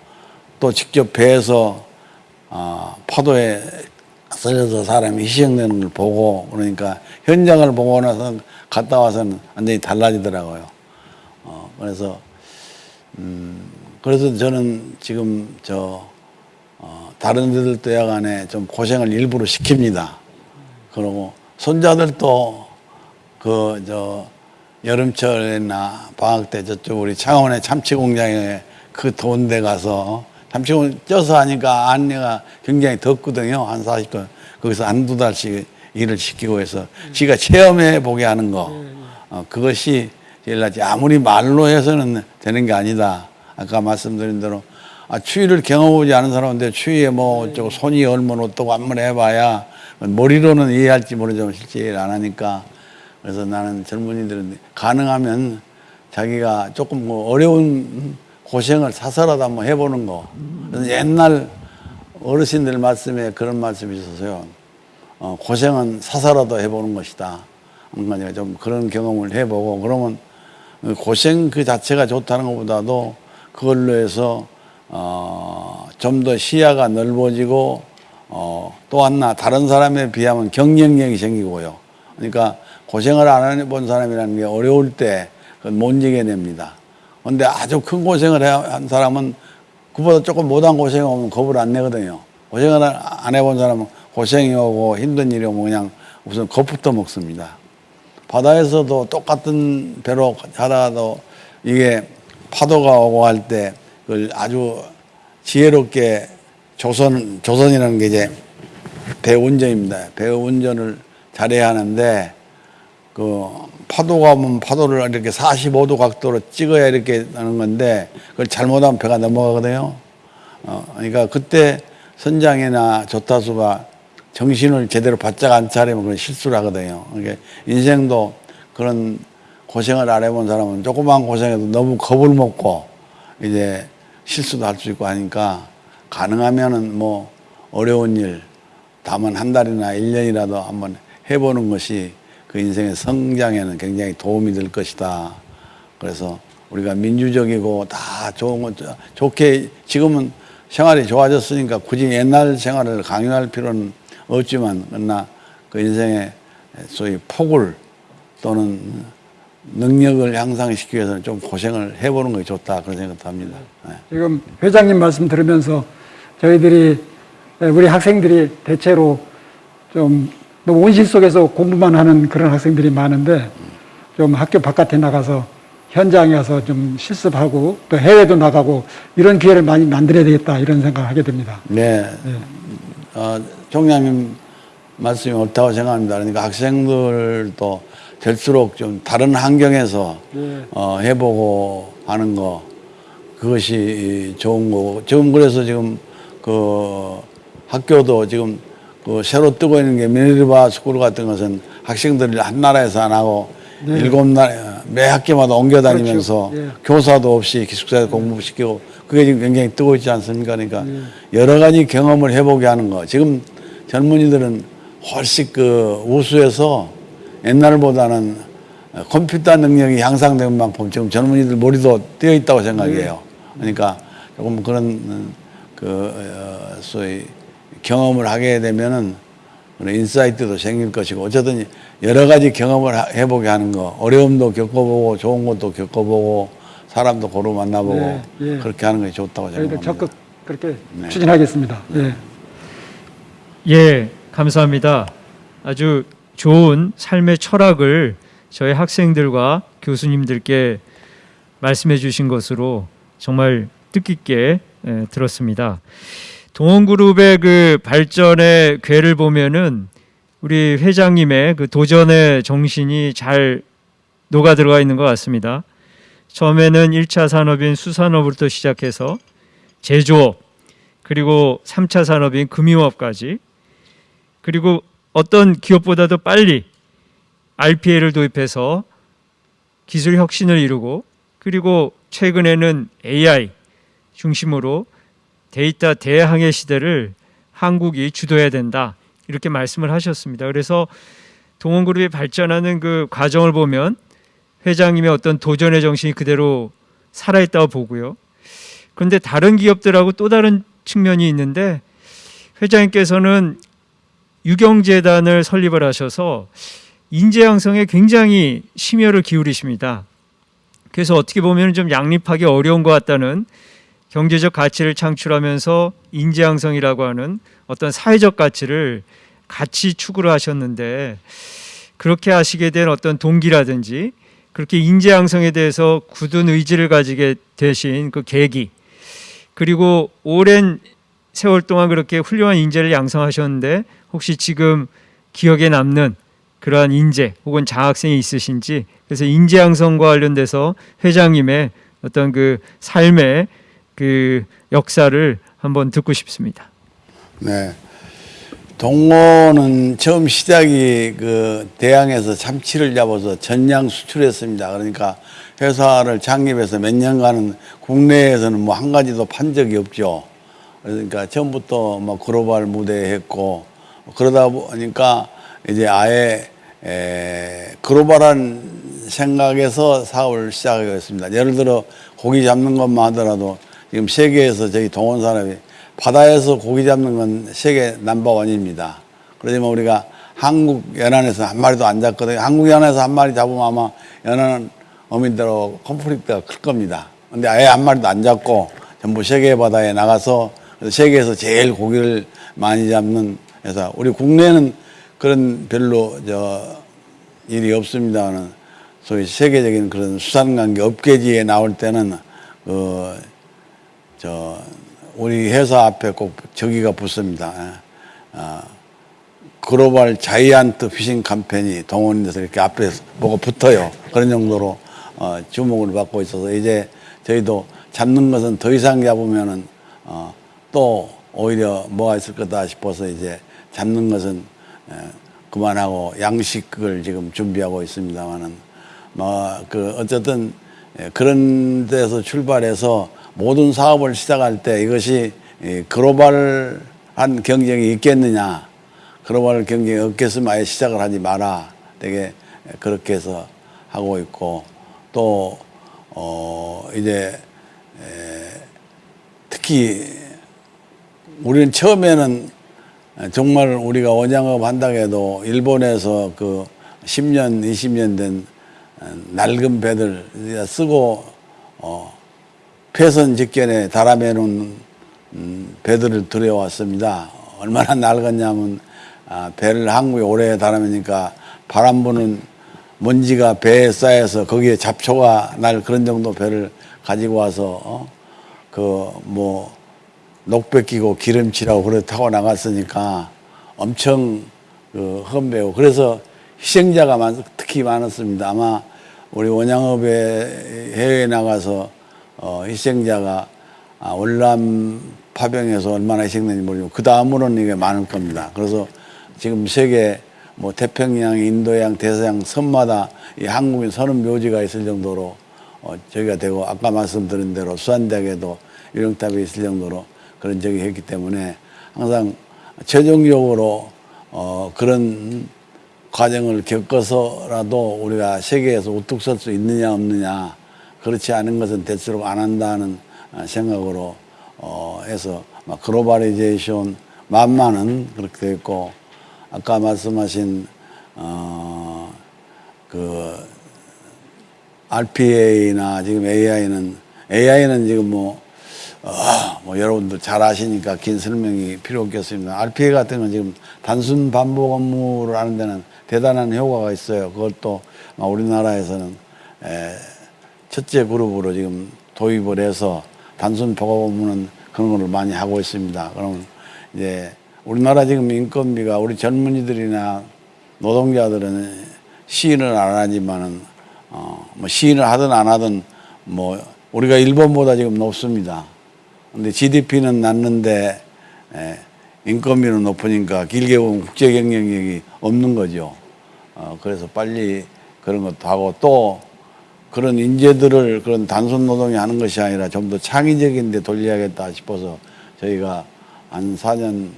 또 직접 배에서 어, 파도에 쓰러져 사람이 희생되는 걸 보고 그러니까 현장을 보고 나서 갔다 와서는 완전히 달라지더라고요. 어, 그래서 음, 그래서 저는 지금 저 어, 다른 데들도 야간에 좀 고생을 일부러 시킵니다. 그러고 손자들도 그 저 여름철이나 방학 때 저쪽 우리 창원의 참치 공장에 그 더운 데 가서 참치공 쪄서 하니까 안내가 굉장히 덥거든요. 한 40도. 거기서 한 두 달씩 일을 시키고 해서 지가 체험해 보게 하는 거. 어, 그것이 제일 낫지. 아무리 말로 해서는 되는 게 아니다. 아까 말씀드린 대로 아, 추위를 경험하지 않은 사람인데 추위에 뭐 어쩌고 손이 얼면 어떠고 한번 해봐야 머리로는 이해할지 모르지만 실제 이해를 안 하니까 그래서 나는 젊은이들은 가능하면 자기가 조금 뭐 어려운 고생을 사서라도 한번 해보는 거. 옛날 어르신들 말씀에 그런 말씀이 있어서요. 어, 고생은 사사라도 해보는 것이다. 그러니까 좀 그런 경험을 해보고 그러면 고생 그 자체가 좋다는 것보다도 그걸로 해서 어, 좀 더 시야가 넓어지고 어, 또 하나 다른 사람에 비하면 경쟁력이 생기고요. 그러니까 고생을 안 해본 사람이라는 게 어려울 때 그건 못 이겨냅니다. 근데 아주 큰 고생을 해- 한 사람은 그보다 조금 못한 고생이 오면 겁을 안 내거든요. 고생을 안 해본 사람은 고생이 오고 힘든 일이 오면 그냥 우선 겁부터 먹습니다. 바다에서도 똑같은 배로 하다가도 이게 파도가 오고 할 때 그걸 아주 지혜롭게 조선, 조선이라는 게 이제 배 운전입니다. 배 운전을 잘해야 하는데 그 파도가 오면 파도를 이렇게 45도 각도로 찍어야 이렇게 하는 건데 그걸 잘못하면 배가 넘어가거든요. 어, 그러니까 그때 선장이나 조타수가 정신을 제대로 바짝 안 차리면 그런 실수를 하거든요. 그러니까 인생도 그런 고생을 안 해본 사람은 조그만 고생해도 너무 겁을 먹고 이제 실수도 할 수 있고 하니까 가능하면은 뭐 어려운 일 다만 한 달이나 일 년이라도 한번 해보는 것이 그 인생의 성장에는 굉장히 도움이 될 것이다. 그래서 우리가 민주적이고 다 좋은 것 좋게 지금은 생활이 좋아졌으니까 굳이 옛날 생활을 강요할 필요는 없지만 그러나 그 인생의 소위 폭을 또는 능력을 향상시키기 위해서는 좀 고생을 해보는 것이 좋다 그런 생각도 합니다. 네. 지금 회장님 말씀 들으면서 저희들이 우리 학생들이 대체로 좀 너무 온실 속에서 공부만 하는 그런 학생들이 많은데 좀 학교 바깥에 나가서 현장에 가서 좀 실습하고 또 해외도 나가고 이런 기회를 많이 만들어야 되겠다 이런 생각을 하게 됩니다. 네. 어, 총장님 말씀이 옳다고 생각합니다. 그러니까 학생들도 될수록 좀 다른 환경에서 네. 어, 해보고 하는 거 그것이 좋은 거고 지금 그래서 지금 그 학교도 지금 그 새로 뜨고 있는 게 미네르바 스쿨 같은 것은 학생들이 한 나라에서 안 하고 일곱 나라 매 학교마다 옮겨 다니면서 그렇죠. 예. 교사도 없이 기숙사에서 공부시키고 그게 지금 굉장히 뜨고 있지 않습니까? 그러니까 여러 가지 경험을 해보게 하는 거. 지금 젊은이들은 훨씬 그 우수해서 옛날보다는 컴퓨터 능력이 향상된 만큼 지금 젊은이들 머리도 뛰어 있다고 생각해요. 그러니까 조금 그런 그 어, 소위 경험을 하게 되면은 그런 인사이트도 생길 것이고 어쨌든 여러 가지 경험을 하- 해보게 하는 거 어려움도 겪어보고 좋은 것도 겪어보고 사람도 고루 만나보고 네, 예. 그렇게 하는 것이 좋다고 생각합니다. 적극 그렇게 네. 추진하겠습니다. 예. 예, 감사합니다. 아주 좋은 삶의 철학을 저희 학생들과 교수님들께 말씀해 주신 것으로 정말 뜻깊게 예, 들었습니다. 동원그룹의 그 발전의 궤를 보면은 우리 회장님의 그 도전의 정신이 잘 녹아 들어가 있는 것 같습니다. 처음에는 1차 산업인 수산업부터 시작해서 제조업 그리고 3차 산업인 금융업까지 그리고 어떤 기업보다도 빨리 RPA를 도입해서 기술 혁신을 이루고 그리고 최근에는 AI 중심으로 데이터 대항해 시대를 한국이 주도해야 된다 이렇게 말씀을 하셨습니다. 그래서 동원그룹이 발전하는 그 과정을 보면 회장님의 어떤 도전의 정신이 그대로 살아있다고 보고요. 그런데 다른 기업들하고 또 다른 측면이 있는데 회장님께서는 유경재단을 설립을 하셔서 인재 양성에 굉장히 심혈을 기울이십니다. 그래서 어떻게 보면 좀 양립하기 어려운 것 같다는 경제적 가치를 창출하면서 인재 양성이라고 하는 어떤 사회적 가치를 같이 추구를 하셨는데 그렇게 하시게 된 어떤 동기라든지 그렇게 인재 양성에 대해서 굳은 의지를 가지게 되신 그 계기 그리고 오랜 세월 동안 그렇게 훌륭한 인재를 양성하셨는데 혹시 지금 기억에 남는 그러한 인재 혹은 장학생이 있으신지 그래서 인재 양성과 관련돼서 회장님의 어떤 그 삶의 그 역사를 한번 듣고 싶습니다. 네. 동호는 처음 시작이 그 대양에서 참치를 잡아서 전량 수출했습니다. 그러니까 회사를 창립해서 몇 년간은 국내에서는 뭐 한 가지도 판 적이 없죠. 그러니까 처음부터 뭐 글로벌 무대 했고 그러다 보니까 이제 아예 에, 글로벌한 생각에서 사업을 시작하겠습니다. 예를 들어 고기 잡는 것만 하더라도 지금 세계에서 저희 동원 사람이 바다에서 고기 잡는 건 세계 넘버원입니다. 그러지만 우리가 한국 연안에서 한 마리도 안 잡거든요. 한국 연안에서 한 마리 잡으면 아마 연안 어민들하고 컨플릭트가 클 겁니다. 근데 아예 한 마리도 안 잡고 전부 세계 바다에 나가서 세계에서 제일 고기를 많이 잡는 회사. 우리 국내는 그런 별로 저 일이 없습니다는 소위 세계적인 그런 수산관계 업계지에 나올 때는 그저 우리 회사 앞에 꼭 저기가 붙습니다. 예. 아, 글로벌 자이언트 피싱 캠페인이 동원이 돼서 이렇게 앞에 뭐가 붙어요. 그런 정도로 어, 주목을 받고 있어서 이제 저희도 잡는 것은 더 이상 잡으면은 어, 또 오히려 뭐가 있을 거다 싶어서 이제 잡는 것은 에, 그만하고 양식을 지금 준비하고 있습니다만은 뭐그 어쨌든 예, 그런 데서 출발해서 모든 사업을 시작할 때 이것이 이 글로벌한 경쟁이 있겠느냐. 글로벌 경쟁이 없겠으면 아예 시작을 하지 마라. 되게 그렇게 해서 하고 있고 또 어 이제 에, 특히 우리는 처음에는 정말 우리가 원양업 한다고 해도 일본에서 그 10년, 20년 된 낡은 배들 쓰고 어, 폐선 직전에 놓은 음, 배들을 들여왔습니다. 얼마나 낡았냐면 아, 배를 한국에 오래 달아매니까 바람 부는 먼지가 배에 쌓여서 거기에 잡초가 날 그런 정도 배를 가지고 와서 어? 그뭐 녹백 끼고 기름칠하고 그래 타고 나갔으니까 엄청 그 험배고 그래서 희생자가 많, 특히 많았습니다. 아마 우리 원양업에 해외에 나가서 어, 희생자가 아, 월남 파병에서 얼마나 희생된지 모르고 그 다음으로는 이게 많을 겁니다. 그래서 지금 세계 뭐 태평양, 인도양, 대서양 섬마다 이 한국인 서른 묘지가 있을 정도로 어, 저기가 되고 아까 말씀드린 대로 수산대학에도 위령탑이 있을 정도로 그런 적이 했기 때문에 항상 최종적으로 어, 그런 과정을 겪어서라도 우리가 세계에서 우뚝 설 수 있느냐 없느냐 그렇지 않은 것은 대체로 안 한다는 어, 생각으로 어, 해서 막 globalization 만만은 그렇게 있고 아까 말씀하신 어, 그 RPA나 지금 AI는 AI는 지금 뭐, 어, 뭐 여러분들 잘 아시니까 긴 설명이 필요 없겠습니다. RPA 같은 건 지금 단순 반복 업무를 하는 데는 대단한 효과가 있어요. 그것도 우리나라에서는 에, 첫째 그룹으로 지금 도입을 해서 단순 복업 업무는 그런 걸 많이 하고 있습니다. 그러면 이제 우리나라 지금 인건비가 우리 젊은이들이나 노동자들은 시인을 안 하지만은 어, 뭐 시인을 하든 안 하든 뭐 우리가 일본보다 지금 높습니다. 근데 GDP는 낮는데 에, 인건비는 높으니까 길게 보면 국제 경쟁력이 없는 거죠. 어, 그래서 빨리 그런 것도 하고 또 그런 인재들을 그런 단순 노동이 하는 것이 아니라 좀 더 창의적인 데 돌려야겠다 싶어서 저희가 한 4년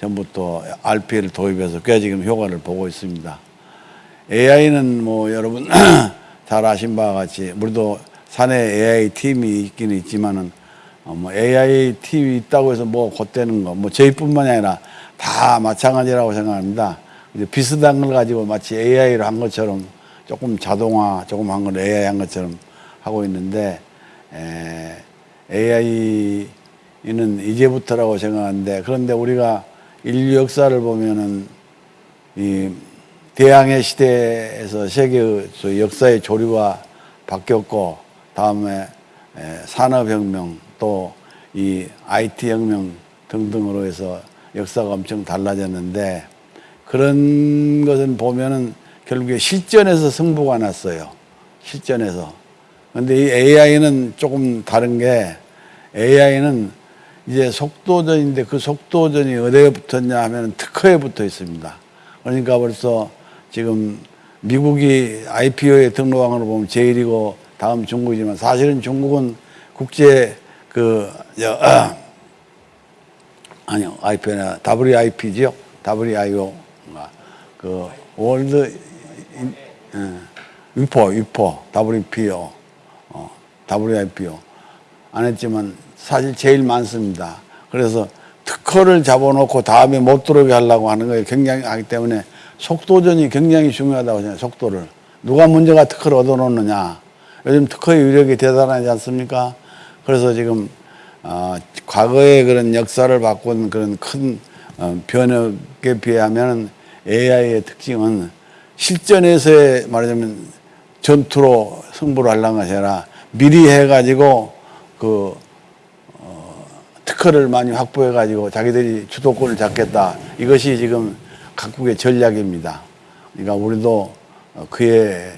전부터 RP를 도입해서 꽤 지금 효과를 보고 있습니다. AI는 뭐 여러분 잘 아신 바와 같이 우리도 사내 AI 팀이 있기는 있지만은 어, 뭐 AI 팀이 있다고 해서 뭐 곧되는 거, 뭐 저희뿐만이 아니라 다 마찬가지라고 생각합니다. 이제 비슷한 걸 가지고 마치 AI를 한 것처럼 조금 자동화, 조금 한 걸 AI 한 것처럼 하고 있는데 에, AI는 이제부터라고 생각하는데 그런데 우리가 인류 역사를 보면은 이 대항해 시대에서 세계의 저 역사의 조류가 바뀌었고 다음에 에, 산업혁명 또 이 IT 혁명 등등으로 해서 역사가 엄청 달라졌는데 그런 것은 보면은 결국에 실전에서 승부가 났어요. 실전에서. 근데 이 AI는 조금 다른 게 AI는 이제 속도전인데 그 속도전이 어디에 붙었냐 하면 특허에 붙어 있습니다. 그러니까 벌써 지금 미국이 IPO에 등록한 걸로 보면 제일이고 다음 중국이지만 사실은 중국은 국제 그 저, 어, 아니요, IP나 WIP죠. WIO. 그 World In- 예, WIPO, WIPO, WPO, 어, WIPO 안 했지만 사실 제일 많습니다. 그래서 특허를 잡아놓고 다음에 못 들어오게 하려고 하는 거에 굉장히 하기 때문에 속도전이 굉장히 중요하다고 생각해요. 속도를. 누가 먼저가 특허를 얻어놓느냐. 요즘 특허의 위력이 대단하지 않습니까? 그래서 지금 어, 과거의 그런 역사를 바꾼 그런 큰 어, 변혁에 비하면 AI의 특징은 실전에서의 말하자면 전투로 승부를 하려는 것이 아니라 미리 해가지고 그 어, 특허를 많이 확보해가지고 자기들이 주도권을 잡겠다. 이것이 지금 각국의 전략입니다. 그러니까 우리도 어, 그에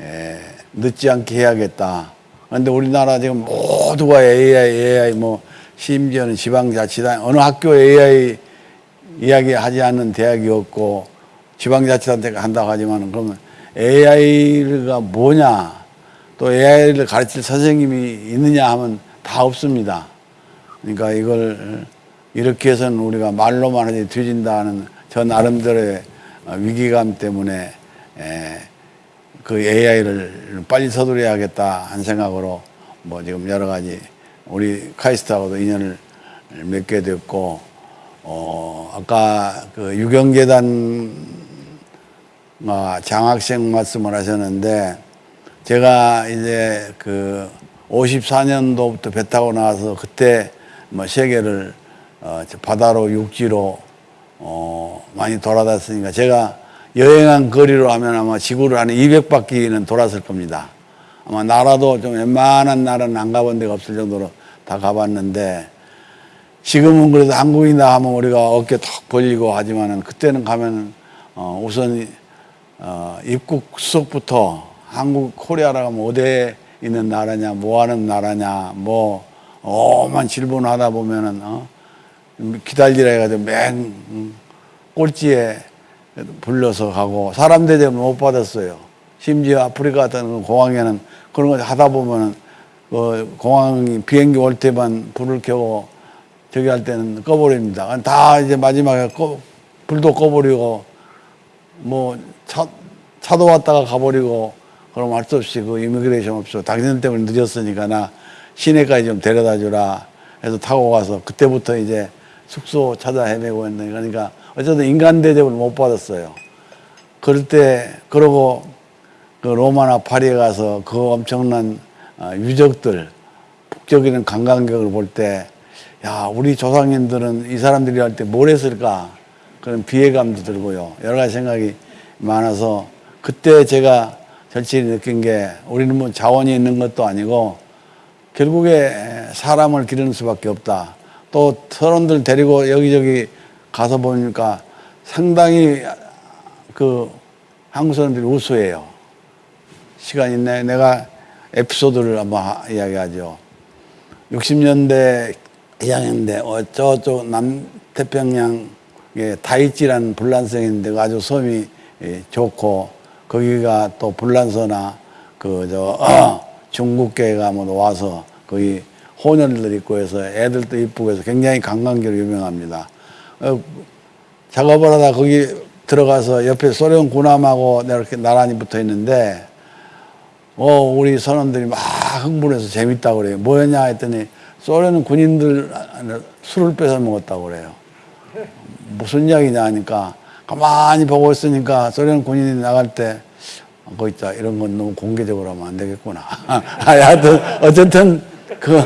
에, 늦지 않게 해야겠다. 그런데 우리나라 지금 모두가 AI, AI 뭐 심지어는 지방자치단 어느 학교 AI 이야기하지 않는 대학이 없고 지방자치단체가 한다고 하지만 그러면 AI가 뭐냐 또 AI를 가르칠 선생님이 있느냐 하면 다 없습니다. 그러니까 이걸 이렇게 해서는 우리가 말로만 하지 뒤진다는 저 나름대로의 위기감 때문에 에, 그 AI를 빨리 서두려야겠다 한 생각으로 뭐 지금 여러 가지 우리 카이스트하고도 인연을 맺게 됐고 어 아까 그 유경재단 아, 장학생 말씀을 하셨는데 제가 이제 그 54년도부터 배 타고 나와서 그때 뭐 세계를 어, 저 바다로 육지로 어, 많이 돌아다녔으니까 제가 여행한 거리로 하면 아마 지구를 한 200바퀴는 돌았을 겁니다. 아마 나라도 좀 웬만한 나라는 안 가본 데가 없을 정도로 다 가봤는데 지금은 그래도 한국이나 하면 우리가 어깨 턱 벌리고 하지만은 그때는 가면은 어, 우선 어, 입국 수속부터 한국 코리아라 하면 어디에 있는 나라냐 뭐 하는 나라냐 뭐 오만 질문하다 보면은 어, 기다리라 해가지고 맨 음, 꼴찌에 불려서 가고 사람 대접을 못 받았어요. 심지어 아프리카 같은 공항에는 그런 거 하다 보면은 그 공항 비행기 올 때만 불을 켜고 저기 할 때는 꺼버립니다. 다 이제 마지막에 꺼, 불도 꺼버리고 뭐 차, 차도 왔다가 가버리고 그럼 할수 없이 그 이미그레이션 없어. 당신 때문에 늦었으니까 나 시내까지 좀 데려다 주라 해서 타고 가서 그때부터 이제 숙소 찾아 헤매고 했는데 그러니까 어쨌든 인간 대접을 못 받았어요. 그럴 때 그러고 그 로마나 파리에 가서 그 엄청난 어, 유적들 북적이는 관광객을 볼 때 야 우리 조상님들은 이 사람들이 할 때 뭘 했을까 그런 비애감도 들고요 여러 가지 생각이 많아서 그때 제가 절실히 느낀 게 우리는 뭐 자원이 있는 것도 아니고 결국에 사람을 기르는 수밖에 없다. 또 서른들 데리고 여기저기 가서 보니까 상당히 그 한국 사람들이 우수해요. 시간 있네. 내가 에피소드를 한번 하- 이야기하죠. 60년대 2학년인데 어, 저쪽 남태평양에 다이찌라는 불란성인데 그 아주 섬이 예, 좋고 거기가 또 불란서나 그저 중국계가 뭐 와서 거기 혼혈들 있고 해서 애들도 이쁘고 해서 굉장히 관광지로 유명합니다. 어, 작업을 하다 거기 들어가서 옆에 소련 군함하고 이렇게 나란히 붙어 있는데 어, 우리 선원들이 막 흥분해서 재밌다고 그래요. 뭐였냐 했더니 소련 군인들 술을 뺏어 먹었다고 그래요. 무슨 이야기냐 하니까 가만히 보고 있으니까 소련 군인이 나갈 때 거기 있다 이런 건 너무 공개적으로 하면 안 되겠구나. 아, 하여튼 어쨌든 그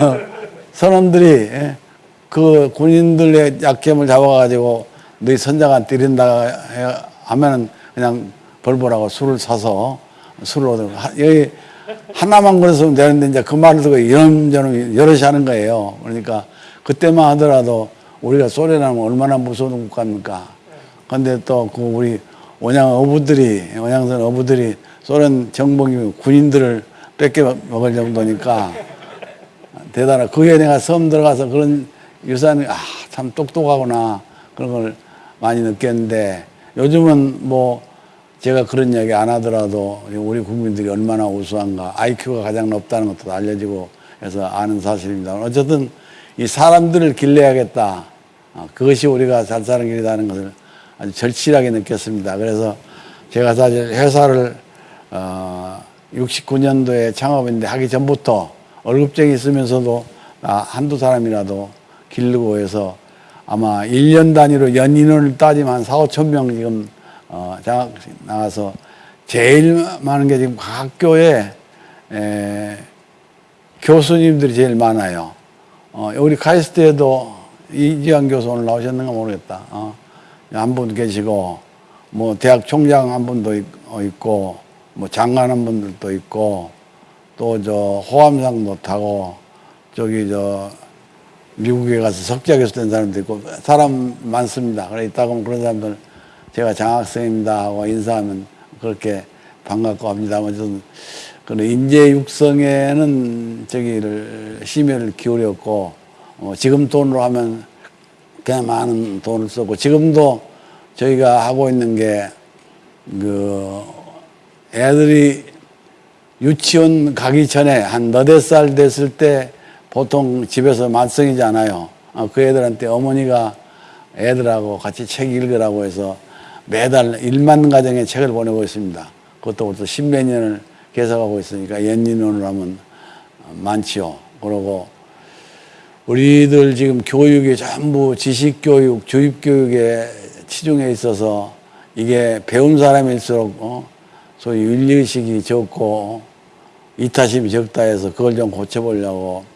선원들이 예, 그 군인들의 약점을 잡아가지고 너희 선장한 때린다 해- 하면은 그냥 벌벌하고 술을 사서 술을 얻어 하- 여기 하나만 그랬으면 되는데 이제 그 말을 듣고 이런저런 여럿이 하는 거예요. 그러니까 그때만 하더라도 우리가 소련하면 얼마나 무서운 국가입니까? 근데 또 그 우리 원양 어부들이 원양선 어부들이 소련 정복이 군인들을 뺏겨 먹을 정도니까 대단하. 그게 내가 섬 들어가서 그런 유산이 아, 참 똑똑하구나 그런 걸 많이 느꼈는데 요즘은 뭐 제가 그런 이야기 안 하더라도 우리 국민들이 얼마나 우수한가 IQ가 가장 높다는 것도 알려지고 해서 아는 사실입니다. 어쨌든 이 사람들을 길러야겠다. 어, 그것이 우리가 잘 사는 길이라는 것을 아주 절실하게 느꼈습니다. 그래서 제가 사실 회사를 어, 69년도에 창업했는데 하기 전부터 월급쟁이 있으면서도 아, 한두 사람이라도 기르고 해서 아마 1년 단위로 연 인원을 따지면 한 4, 5천 명 지금 어, 장학 나가서 제일 많은 게 지금 학교에 에, 교수님들이 제일 많아요. 어, 우리 카이스트에도 이지환 교수 오늘 나오셨는가 모르겠다. 어, 한 분 계시고, 뭐, 대학 총장 한 분도 있- 어, 있고, 뭐, 장관 한 분들도 있고, 또 저 호암상도 타고, 저기 저 미국에 가서 석자 교수 된 사람도 있고, 사람 많습니다. 그래, 있다 보면 그런 사람들 제가 장학생입니다 하고 인사하면 그렇게 반갑고 합니다. 아무튼 그런 인재 육성에는 저기를 심혈을 기울였고 어, 지금 돈으로 하면 그냥 많은 돈을 썼고 지금도 저희가 하고 있는 게 그 애들이 유치원 가기 전에 한 너댓 살 됐을 때 보통 집에서 만성이잖아요. 어, 그 애들한테 어머니가 애들하고 같이 책 읽으라고 해서 매달 1만 가정의 책을 보내고 있습니다. 그것도 벌써 십몇 년을 계속하고 있으니까 연인원으로 하면 많지요. 그러고 우리들 지금 교육이 전부 지식교육, 주입교육에 치중해 있어서 이게 배운 사람일수록 어? 소위 윤리의식이 적고 이타심이 적다 해서 그걸 좀 고쳐보려고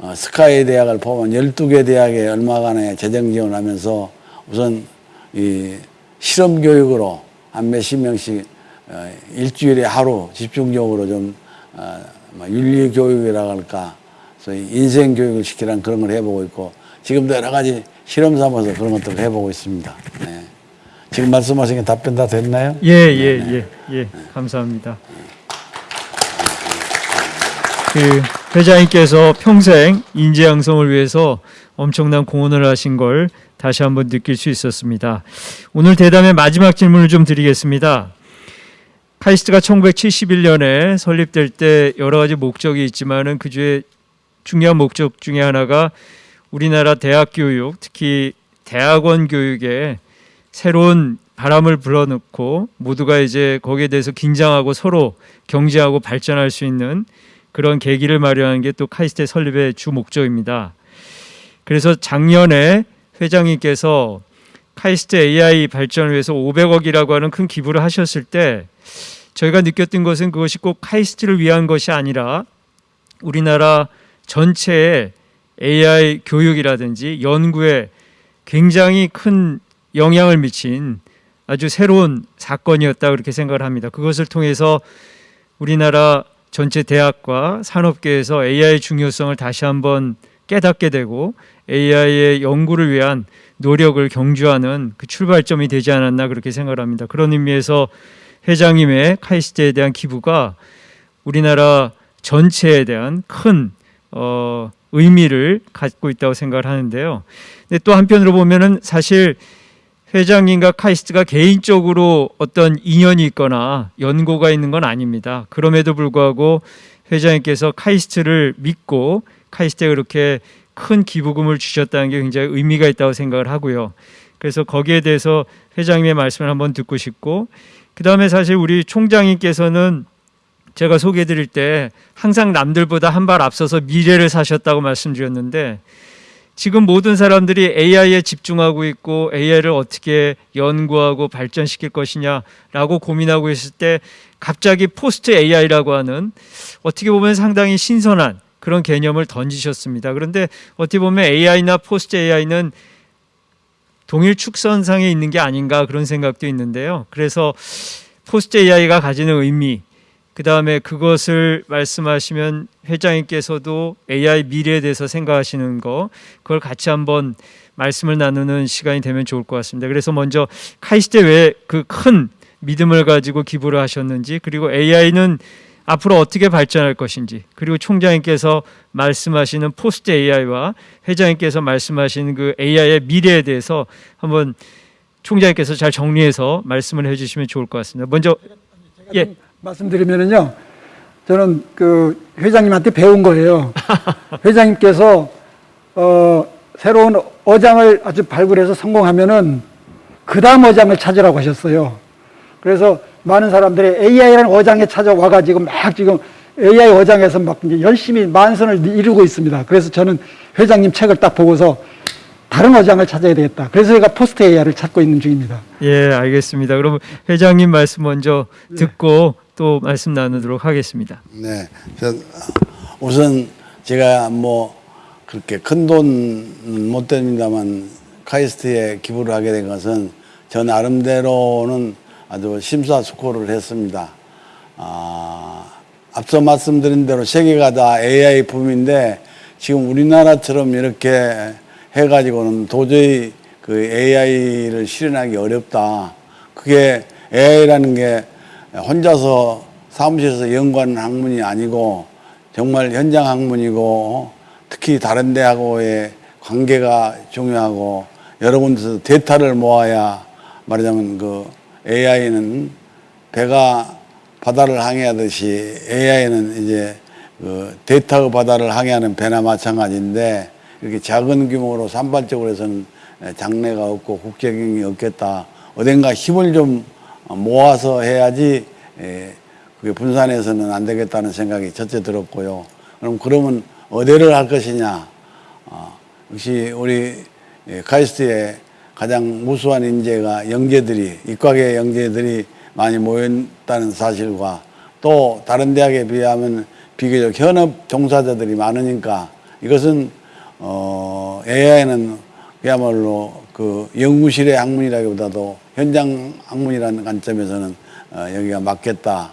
어, 스카이 대학을 보면 12개 대학에 얼마간의 재정 지원을 하면서 우선 이 실험 교육으로 한 몇십 명씩 어, 일주일에 하루 집중적으로 좀 어, 뭐 윤리 교육이라 할까 소위 인생 교육을 시키라는 그런 걸 해보고 있고 지금도 여러 가지 실험 삼아서 그런 것들을 해보고 있습니다. 네. 지금 말씀하신 게 답변 다 됐나요? 예, 예, 예, 예. 감사합니다. 그 회장님께서 평생 인재 양성을 위해서 엄청난 공헌을 하신 걸 다시 한번 느낄 수 있었습니다. 오늘 대담의 마지막 질문을 좀 드리겠습니다. 카이스트가 1971년에 설립될 때 여러 가지 목적이 있지만은 그 중에 중요한 목적 중에 하나가 우리나라 대학 교육, 특히 대학원 교육에 새로운 바람을 불어넣고 모두가 이제 거기에 대해서 긴장하고 서로 경제하고 발전할 수 있는 그런 계기를 마련하는 게또 카이스트 설립의 주 목적입니다. 그래서 작년에 회장님께서 카이스트 AI 발전을 위해서 500억이라고 하는 큰 기부를 하셨을 때 저희가 느꼈던 것은 그것이 꼭 카이스트를 위한 것이 아니라 우리나라 전체의 AI 교육이라든지 연구에 굉장히 큰 영향을 미친 아주 새로운 사건이었다 그렇게 생각을 합니다. 그것을 통해서 우리나라 전체 대학과 산업계에서 AI 중요성을 다시 한번 깨닫게 되고 AI의 연구를 위한 노력을 경주하는 그 출발점이 되지 않았나 그렇게 생각을 합니다. 그런 의미에서 회장님의 카이스트에 대한 기부가 우리나라 전체에 대한 큰 어, 의미를 갖고 있다고 생각을 하는데요. 근데 또 한편으로 보면은 사실 회장님과 카이스트가 개인적으로 어떤 인연이 있거나 연고가 있는 건 아닙니다. 그럼에도 불구하고 회장님께서 카이스트를 믿고 카이스트에 그렇게 큰 기부금을 주셨다는 게 굉장히 의미가 있다고 생각을 하고요. 그래서 거기에 대해서 회장님의 말씀을 한번 듣고 싶고 그 다음에 사실 우리 총장님께서는 제가 소개해 드릴 때 항상 남들보다 한 발 앞서서 미래를 사셨다고 말씀드렸는데 지금 모든 사람들이 AI에 집중하고 있고 AI를 어떻게 연구하고 발전시킬 것이냐라고 고민하고 있을 때 갑자기 포스트 AI라고 하는 어떻게 보면 상당히 신선한 그런 개념을 던지셨습니다. 그런데 어떻게 보면 AI나 post AI는 동일 축선상에 있는 게 아닌가 그런 생각도 있는데요. 그래서 post AI가 가지는 의미, 그 다음에 그것을 말씀하시면 회장님께서도 AI 미래에 대해서 생각하시는 거, 그걸 같이 한번 말씀을 나누는 시간이 되면 좋을 것 같습니다. 그래서 먼저 카이스트 왜 그 큰 믿음을 가지고 기부를 하셨는지, 그리고 AI는 앞으로 어떻게 발전할 것인지, 그리고 총장님께서 말씀하시는 포스트 AI와 회장님께서 말씀하시는 그 AI의 미래에 대해서 한번 총장님께서 잘 정리해서 말씀을 해주시면 좋을 것 같습니다. 먼저 예. 말씀드리면은요, 저는 그 회장님한테 배운 거예요. 회장님께서 어, 새로운 어장을 아주 발굴해서 성공하면은 그 다음 어장을 찾으라고 하셨어요. 그래서 많은 사람들이 AI라는 어장에 찾아와가지고 막 지금 AI 어장에서 막 열심히 만선을 이루고 있습니다. 그래서 저는 회장님 책을 딱 보고서 다른 어장을 찾아야 되겠다. 그래서 제가 포스트 AI를 찾고 있는 중입니다. 예, 알겠습니다. 그럼 회장님 말씀 먼저 듣고 또 말씀 나누도록 하겠습니다. 네. 저, 우선 제가 뭐 그렇게 큰 돈은 못 됩니다만 카이스트에 기부를 하게 된 것은 저 나름대로는 아주 심사숙고를 했습니다. 아, 앞서 말씀드린 대로 세계가 다 AI 붐인데 지금 우리나라처럼 이렇게 해가지고는 도저히 그 AI를 실현하기 어렵다. 그게 AI라는 게 혼자서 사무실에서 연구하는 학문이 아니고 정말 현장 학문이고 특히 다른 대하고의 관계가 중요하고 여러 군데서 데이터를 모아야 말하자면 그 AI는 배가 바다를 항해하듯이 AI는 이제 그 데이터 바다를 항해하는 배나 마찬가지인데 이렇게 작은 규모로 산발적으로 해서는 장래가 없고 국제경이 없겠다. 어딘가 힘을 좀 모아서 해야지 에, 그게 분산해서는 안 되겠다는 생각이 첫째 들었고요. 그럼 그러면 어디를 할 것이냐? 어, 역시 우리 예, 카이스트에 가장 무수한 인재가 영재들이 이과계 영재들이 많이 모였다는 사실과 또 다른 대학에 비하면 비교적 현업 종사자들이 많으니까 이것은 어, AI는 그야말로 그 연구실의 학문이라기보다도 현장 학문이라는 관점에서는 어, 여기가 맞겠다.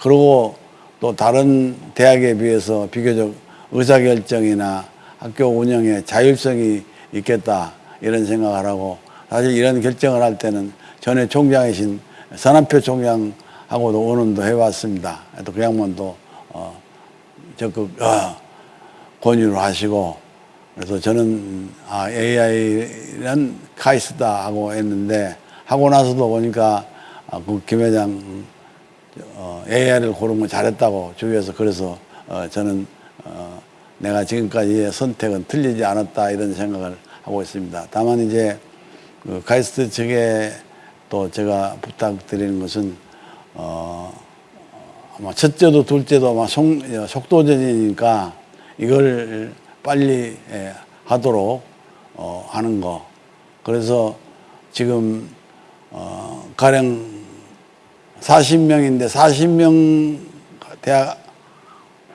그리고 또 다른 대학에 비해서 비교적 의사결정이나 학교 운영에 자율성이 있겠다 이런 생각을 하고 사실 이런 결정을 할 때는 전에 총장이신 선한표 총장하고도 의논도 해왔습니다. 또 그 양반도 어, 적극 어, 권유를 하시고 그래서 저는 아, AI는 카이스다 하고 했는데 하고 나서도 보니까 아, 그김 회장 어, AI를 고른 거 잘했다고 주위에서 그래서 어, 저는 어, 내가 지금까지의 선택은 틀리지 않았다 이런 생각을 하고 있습니다. 다만 이제 그 카이스트 측에 또 제가 부탁드리는 것은 어, 아마 첫째도 둘째도 아마 속, 어, 속도전이니까 이걸 빨리 예, 하도록 어, 하는 거. 그래서 지금 어, 가령 40명인데 40명 대학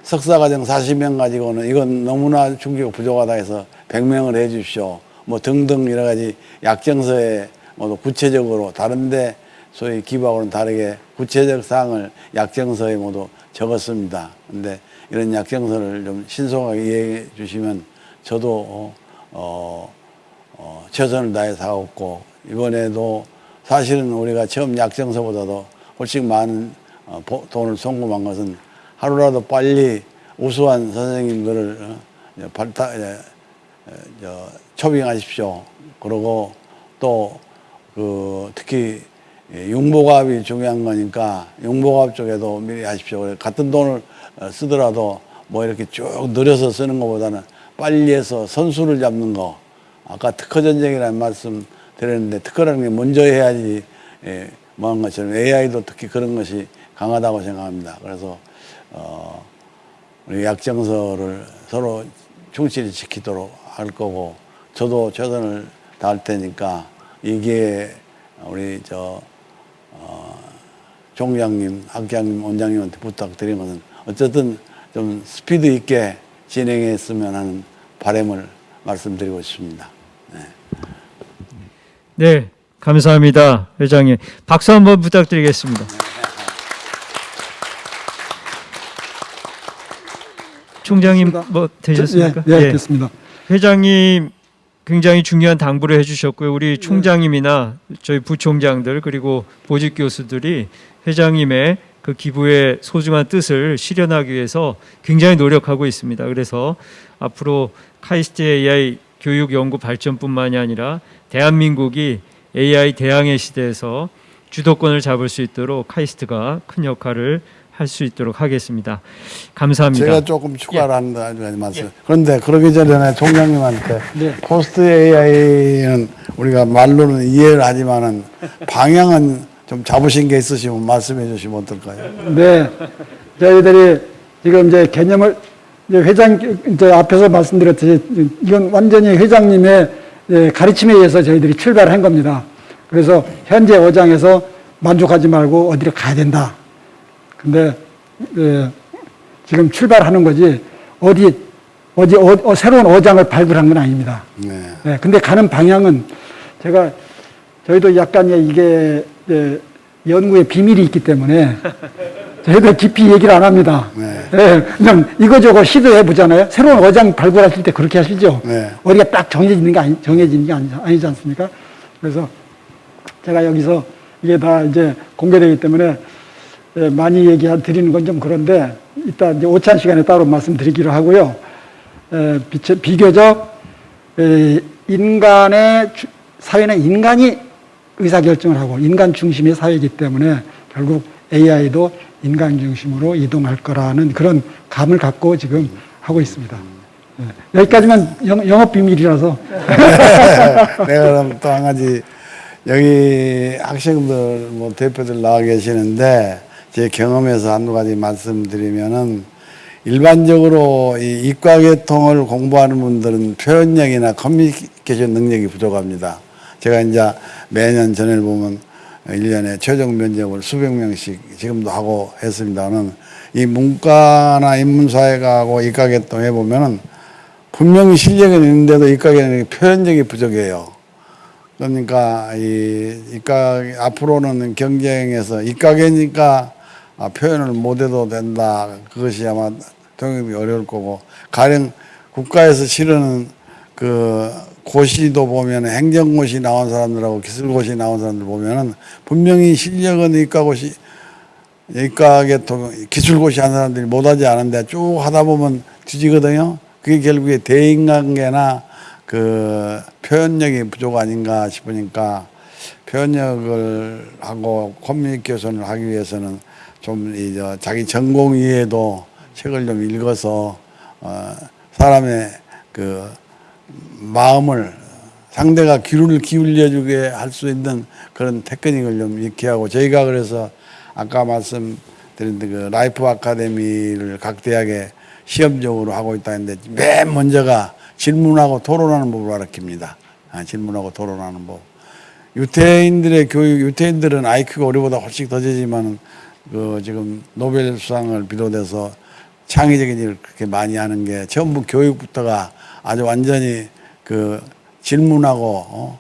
석사과정 40명 가지고는 이건 너무나 충격 부족하다 해서 100명을 해 주십시오. 뭐 등등 여러 가지 약정서에 뭐 구체적으로 다른데 소위 기부하고는 다르게 구체적 사항을 약정서에 모두 적었습니다. 근데 이런 약정서를 좀 신속하게 이해해 주시면 저도 어, 어, 어, 최선을 다해서 하고 이번에도 사실은 우리가 처음 약정서보다도 훨씬 많은 어, 보- 돈을 송금한 것은 하루라도 빨리 우수한 선생님들을 어, 발타, 저, 초빙하십시오. 그리고 또 그 특히 예, 융복합이 중요한 거니까 융복합 쪽에도 미리 하십시오. 같은 돈을 어, 쓰더라도 뭐 이렇게 쭉 늘려서 쓰는 것보다는 빨리 해서 선수를 잡는 거. 아까 특허 전쟁이라는 말씀 드렸는데 특허라는 게 먼저 해야지 예, 뭐한 것처럼 AI도 특히 그런 것이 강하다고 생각합니다. 그래서 어, 우리 약정서를 서로 충실히 지키도록 할 거고 저도 최선을 다할 테니까 이게 우리 저 어, 총장님, 학장님, 원장님한테 부탁드린 것은 어쨌든 좀 스피드 있게 진행했으면 하는 바람을 말씀드리고 싶습니다. 네, 감사합니다, 회장님. 박수 한번 부탁드리겠습니다. 총장님 뭐 되셨습니까? 예, 예, 예. 됐습니다. 회장님 굉장히 중요한 당부를 해주셨고요. 우리 총장님이나 저희 부총장들 그리고 보직 교수들이 회장님의 그 기부의 소중한 뜻을 실현하기 위해서 굉장히 노력하고 있습니다. 그래서 앞으로 카이스트 AI 교육 연구 발전뿐만이 아니라 대한민국이 AI 대항해 시대에서 주도권을 잡을 수 있도록 카이스트가 큰 역할을 할 수 있도록 하겠습니다. 감사합니다. 제가 조금 추가를 한다 말씀. 그런데 그러기 전에 총장님한테 네. post AI는 우리가 말로는 이해를 하지만은 방향은 좀 잡으신 게 있으시면 말씀해 주시면 어떨까요? 네, 저희들이 지금 이제 개념을 이제 회장 이제 앞에서 말씀드렸듯이 이건 완전히 회장님의 예, 가르침에 의해서 저희들이 출발한 겁니다. 그래서 현재 어장에서 만족하지 말고 어디로 가야 된다. 근데 예, 지금 출발하는 거지 어디 어디 어, 어, 새로운 어장을 발굴한 건 아닙니다. 네. 네, 근데 가는 방향은 제가 저희도 약간의 이게 예, 연구의 비밀이 있기 때문에 저희도 깊이 얘기를 안 합니다. 네. 예, 그냥 이거저거 시도해 보잖아요. 새로운 어장 발굴하실 때 그렇게 하시죠. 네. 어디가 딱 정해지는 게 아니, 정해지는 게 아니, 아니지 않습니까? 그래서 제가 여기서 이게 다 이제 공개되기 때문에 예, 많이 얘기 드리는 건 좀 그런데 이따 이제 오찬 시간에 따로 말씀드리기로 하고요. 에, 비, 비교적 에, 인간의 주- 사회는 인간이 의사결정을 하고 인간 중심의 사회이기 때문에 결국 AI도 인간 중심으로 이동할 거라는 그런 감을 갖고 지금 하고 있습니다. 예, 여기까지만 영, 영업 비밀이라서 내가 그럼 또 한 가지 여기 학생들 뭐 대표들 나와 계시는데 제 경험에서 한두 가지 말씀드리면은 일반적으로 이 이과계통을 공부하는 분들은 표현력이나 커뮤니케이션 능력이 부족합니다. 제가 이제 매년 전을 보면 1년에 최종 면접을 수백 명씩 지금도 하고 했습니다는 이 문과나 인문사회가하고 이과계통 해보면은 분명히 실력은 있는데도 이과계는 표현력이 부족해요. 그러니까 이 이과 앞으로는 경쟁에서 이과계니까 아, 표현을 못해도 된다. 그것이 아마 통역이 어려울 거고 가령 국가에서 치르는 그 고시도 보면 행정고시 나온 사람들하고 기술고시 나온 사람들 보면은 분명히 실력은 이과고시 이과계통 기술고시 한 사람들이 못하지 않은데 쭉 하다 보면 뒤지거든요. 그게 결국에 대인관계나 그 표현력이 부족 아닌가 싶으니까 표현력을 하고 커뮤니케이션을 하기 위해서는 좀 이제 자기 전공 이외에도 책을 좀 읽어서 어 사람의 그 마음을 상대가 귀를 기울여주게 할 수 있는 그런 테크닉을 좀 익히라고 저희가 그래서 아까 말씀드린 그 라이프 아카데미를 각 대학에 시험적으로 하고 있다 했는데 맨 먼저가 질문하고 토론하는 법을 가르칩니다. 아, 질문하고 토론하는 법. 유태인들의 교육, 유태인들은 IQ가 우리보다 훨씬 더 되지만 그 지금 노벨 수상을 비롯해서 창의적인 일을 그렇게 많이 하는 게 전부 교육부터가 아주 완전히 그 질문하고 어?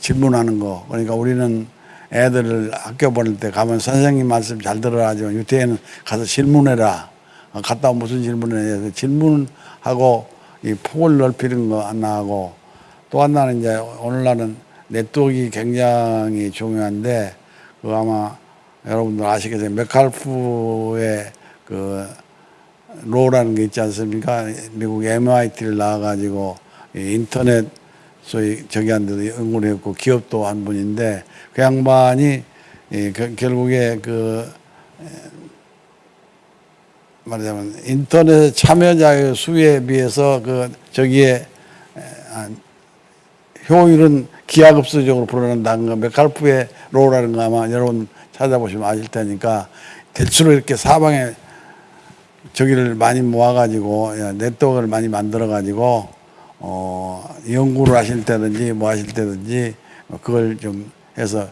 질문하는 거. 그러니까 우리는 애들을 학교 보낼 때 가면 선생님 말씀 잘 들어라 하지만 유태인은 가서 질문해라. 어, 갔다 오면 무슨 질문을 해야 돼. 질문하고 이 폭을 넓히는 거 하나 하고 또 하나는 이제 오늘날은 네트워크가 굉장히 중요한데 그 아마 여러분들 아시겠지만 메칼프의 그 로라는 게 있지 않습니까? 미국 MIT를 나와가지고 이 인터넷 소위 저기 한 데도 연구를 했고 기업도 한 분인데 그 양반이 이 그- 결국에 그 에, 말하자면 인터넷 참여자의 수에 비해서 그 저기에 효율은 기하급수적으로 불어난다는 거 메칼프의 로라는 거 아마 여러분 찾아보시면 아실 테니까 대체로 이렇게 사방에 저기를 많이 모아가지고 예, 네트워크를 많이 만들어가지고 어 연구를 하실 때든지 뭐 하실 때든지 그걸 좀 해서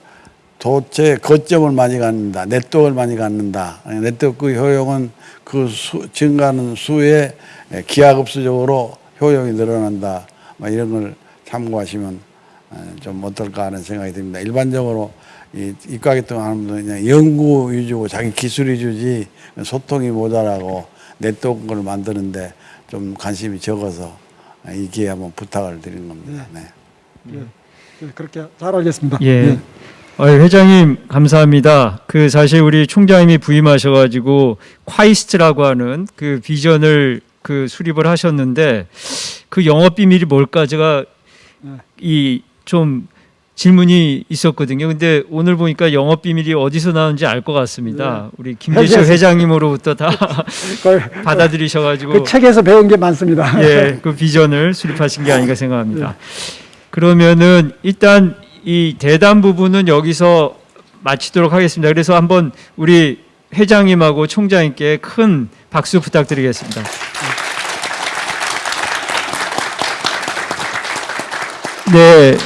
도체 거점을 많이 갖는다 네트워크를 많이 갖는다. 네트워크 효용은 그 수, 증가하는 수에 예, 기하급수적으로 효용이 늘어난다. 뭐 이런 걸 참고하시면 어, 좀 어떨까 하는 생각이 듭니다. 일반적으로 이 이과계통 하는 분들은 그냥 연구 위주고 자기 기술 위주지 소통이 모자라고 네트워크를 만드는데 좀 관심이 적어서 이 기회에 한번 부탁을 드리는 겁니다. 네. 예, 그렇게 잘 알겠습니다. 예. 어, 회장님 감사합니다. 그 사실 우리 총장님이 부임하셔가지고 콰이스트라고 하는 그 비전을 그 수립을 하셨는데 그 영업 비밀이 뭘까 제가 네. 이좀 질문이 있었거든요. 근데 오늘 보니까 영업 비밀이 어디서 나온지 알 것 같습니다. 우리 김재철 회사에서. 회장님으로부터 다 받아들이셔가지고 그 책에서 배운 게 많습니다. 예, 그 비전을 수립하신 게 아닌가 생각합니다. 그러면은 일단 이 대담 부분은 여기서 마치도록 하겠습니다. 그래서 한번 우리 회장님하고 총장님께 큰 박수 부탁드리겠습니다. 네,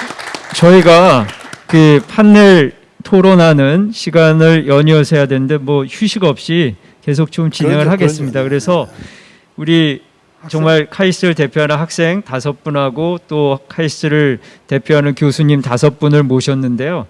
저희가 그 판넬 토론하는 시간을 연이어서 해야 되는데 뭐 휴식 없이 계속 좀 진행을 그러죠, 하겠습니다. 그러죠. 그래서 우리 정말 카이스트를 대표하는 학생 다섯 분하고 또 카이스트를 대표하는 교수님 다섯 분을 모셨는데요.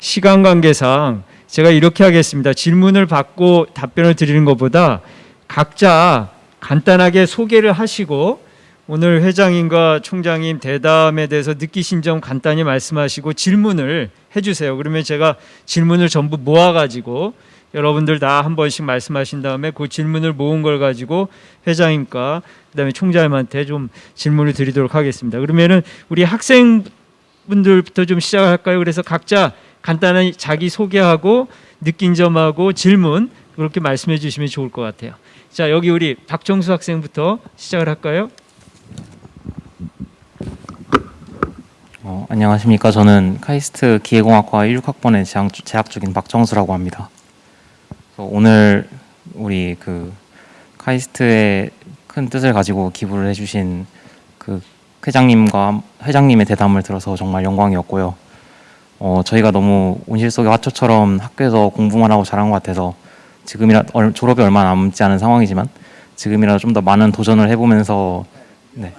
시간 관계상 제가 이렇게 하겠습니다. 질문을 받고 답변을 드리는 것보다 각자 간단하게 소개를 하시고 오늘 회장님과 총장님 대담에 대해서 느끼신 점 간단히 말씀하시고 질문을 해주세요. 그러면 제가 질문을 전부 모아가지고 여러분들 다 한 번씩 말씀하신 다음에 그 질문을 모은 걸 가지고 회장님과 그다음에 총장님한테 좀 질문을 드리도록 하겠습니다. 그러면은 우리 학생분들부터 좀 시작할까요? 그래서 각자 간단한 자기 소개하고 느낀 점하고 질문 그렇게 말씀해 주시면 좋을 것 같아요. 자 여기 우리 박정수 학생부터 시작을 할까요? 어, 안녕하십니까. 저는 카이스트 기계공학과 16학번에 재학, 주- 재학 중인 박정수라고 합니다. 오늘 우리 그 카이스트의 큰 뜻을 가지고 기부를 해주신 그 회장님과 회장님의 대담을 들어서 정말 영광이었고요. 어, 저희가 너무 온실 속의 화초처럼 학교에서 공부만 하고 자란 것 같아서 지금이라 얼- 졸업이 얼마 남지 않은 상황이지만 지금이라도 좀 더 많은 도전을 해보면서 네.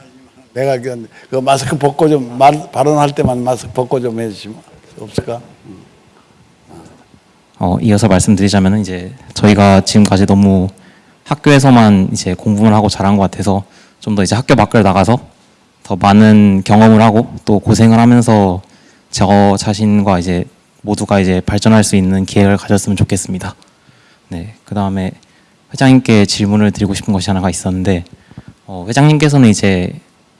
내가 그, 그 마스크 벗고 좀 말, 발언할 때만 마스크 벗고 좀 해주시면 없을까? 어, 이어서 말씀드리자면 이제 저희가 지금까지 너무 학교에서만 이제 공부를 하고 자란 것 같아서 좀 더 이제 학교 밖을 나가서 더 많은 경험을 하고 또 고생을 하면서 저 자신과 이제 모두가 이제 발전할 수 있는 기회를 가졌으면 좋겠습니다. 네, 그 다음에 회장님께 질문을 드리고 싶은 것이 하나가 있었는데 어, 회장님께서는 이제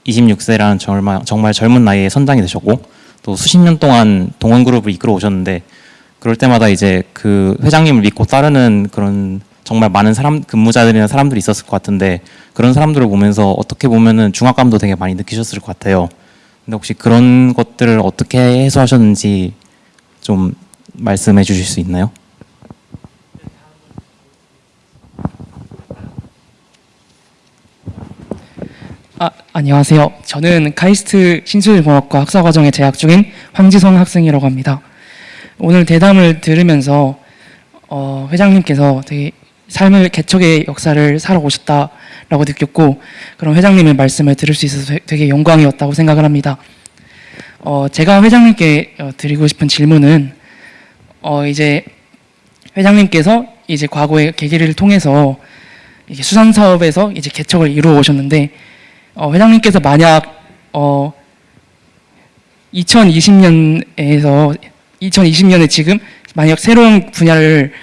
26세라는 정말, 정말 젊은 나이에 선장이 되셨고 또 수십 년 동안 동원 그룹을 이끌어 오셨는데 그럴 때마다 이제 그 회장님을 믿고 따르는 그런 정말 많은 사람 근무자들이나 사람들이 있었을 것 같은데 그런 사람들을 보면서 어떻게 보면은 중압감도 되게 많이 느끼셨을 것 같아요. 근데 혹시 그런 것들을 어떻게 해소하셨는지 좀 말씀해 주실 수 있나요? 아, 안녕하세요. 저는 카이스트 신수공학과 학사과정에 재학 중인 황지성 학생이라고 합니다. 오늘 대담을 들으면서 어, 회장님께서 되게 삶을 개척의 역사를 살아오셨다라고 느꼈고 그런 회장님의 말씀을 들을 수 있어서 되- 되게 영광이었다고 생각을 합니다. 어, 제가 회장님께 어, 드리고 싶은 질문은 어, 이제 회장님께서 이제 과거의 계기를 통해서 수산 사업에서 이제 개척을 이루어 오셨는데 어, 회장님께서 만약 어, 2020년에서 2020년에 지금 만약 새로운 분야를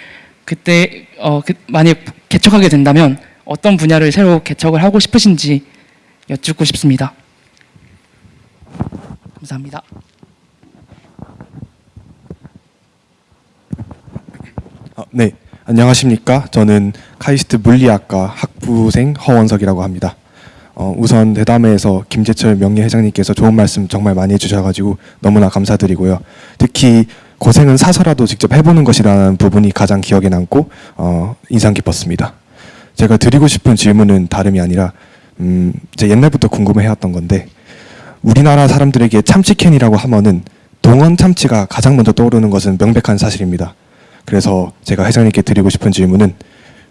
그때 어, 그, 만약 개척하게 된다면 어떤 분야를 새로 개척을 하고 싶으신지 여쭙고 싶습니다. 감사합니다. 어, 네, 안녕하십니까. 저는 카이스트 물리학과 학부생 허원석이라고 합니다. 어, 우선 대담회에서 김재철 명예회장님께서 좋은 말씀 정말 많이 해주셔가지고 너무나 감사드리고요. 특히 고생은 사서라도 직접 해보는 것이라는 부분이 가장 기억에 남고 어, 인상 깊었습니다. 제가 드리고 싶은 질문은 다름이 아니라 음, 제 옛날부터 궁금해해왔던 건데 우리나라 사람들에게 참치캔이라고 하면은 동원 참치가 가장 먼저 떠오르는 것은 명백한 사실입니다. 그래서 제가 회장님께 드리고 싶은 질문은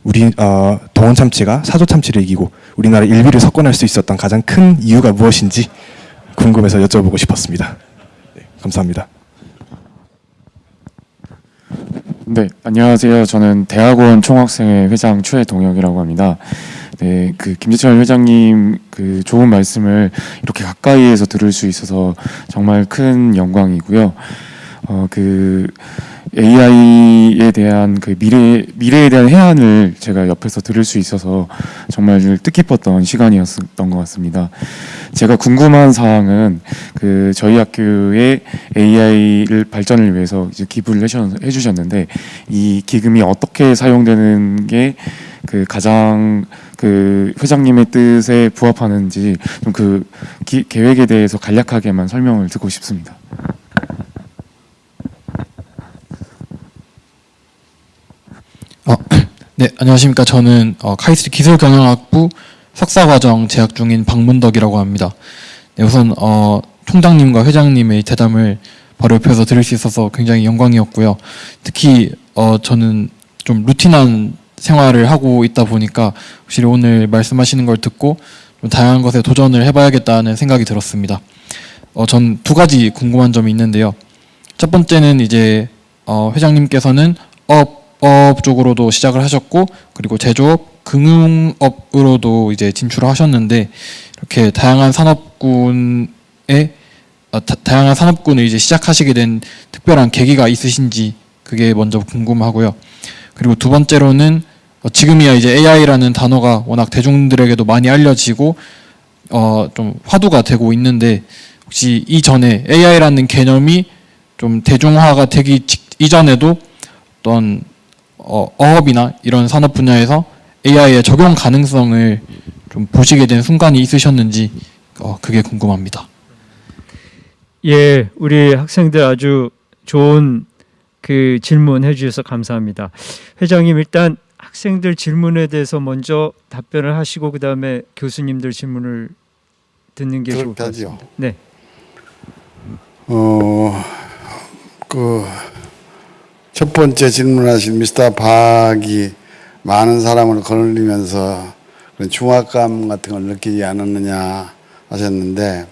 우리 어, 동원 참치가 사조 참치를 이기고 우리나라 일비를 석권할 수 있었던 가장 큰 이유가 무엇인지 궁금해서 여쭤보고 싶었습니다. 네, 감사합니다. 네, 안녕하세요. 저는 대학원 총학생회 회장 최동혁이라고 합니다. 네, 그 김재철 회장님 그 좋은 말씀을 이렇게 가까이에서 들을 수 있어서 정말 큰 영광이고요. 어, 그 AI에 대한 그 미래 미래에 대한 해안을 제가 옆에서 들을 수 있어서 정말 뜻깊었던 시간이었던 것 같습니다. 제가 궁금한 사항은 그 저희 학교의 AI를 발전을 위해서 이제 기부를 해주셨- 해주셨는데 이 기금이 어떻게 사용되는 게 그 가장 그 회장님의 뜻에 부합하는지 좀 그 계획에 대해서 간략하게만 설명을 듣고 싶습니다. 네, 안녕하십니까. 저는 어, 카이스트 기술경영학부 석사과정 재학 중인 박문덕이라고 합니다. 네, 우선 어, 총장님과 회장님의 대담을 바로 옆에서 들을 수 있어서 굉장히 영광이었고요. 특히 어, 저는 좀 루틴한 생활을 하고 있다 보니까 확실히 오늘 말씀하시는 걸 듣고 좀 다양한 것에 도전을 해봐야겠다는 생각이 들었습니다. 어, 전 두 가지 궁금한 점이 있는데요. 첫 번째는 이제 어, 회장님께서는 어, 어업 쪽으로도 시작을 하셨고 그리고 제조업, 금융업으로도 이제 진출을 하셨는데 이렇게 다양한 산업군에 어, 다, 다양한 산업군을 이제 시작하시게 된 특별한 계기가 있으신지 그게 먼저 궁금하고요. 그리고 두 번째로는 어, 지금이야 이제 AI라는 단어가 워낙 대중들에게도 많이 알려지고 어, 좀 화두가 되고 있는데 혹시 이전에 AI라는 개념이 좀 대중화가 되기 직- 이전에도 어떤 어, 어업이나 이런 산업 분야에서 AI의 적용 가능성을 좀 보시게 된 순간이 있으셨는지 어, 그게 궁금합니다. 예, 우리 학생들 아주 좋은 그 질문 해 주셔서 감사합니다. 회장님 일단 학생들 질문에 대해서 먼저 답변을 하시고 그 다음에 교수님들 질문을 듣는 게 좋을 것. 같습니다. 네, 어, 그, 첫 번째 질문하신 미스터 박이 많은 사람을 거느리면서 그런 중압감 같은 걸 느끼지 않았느냐 하셨는데,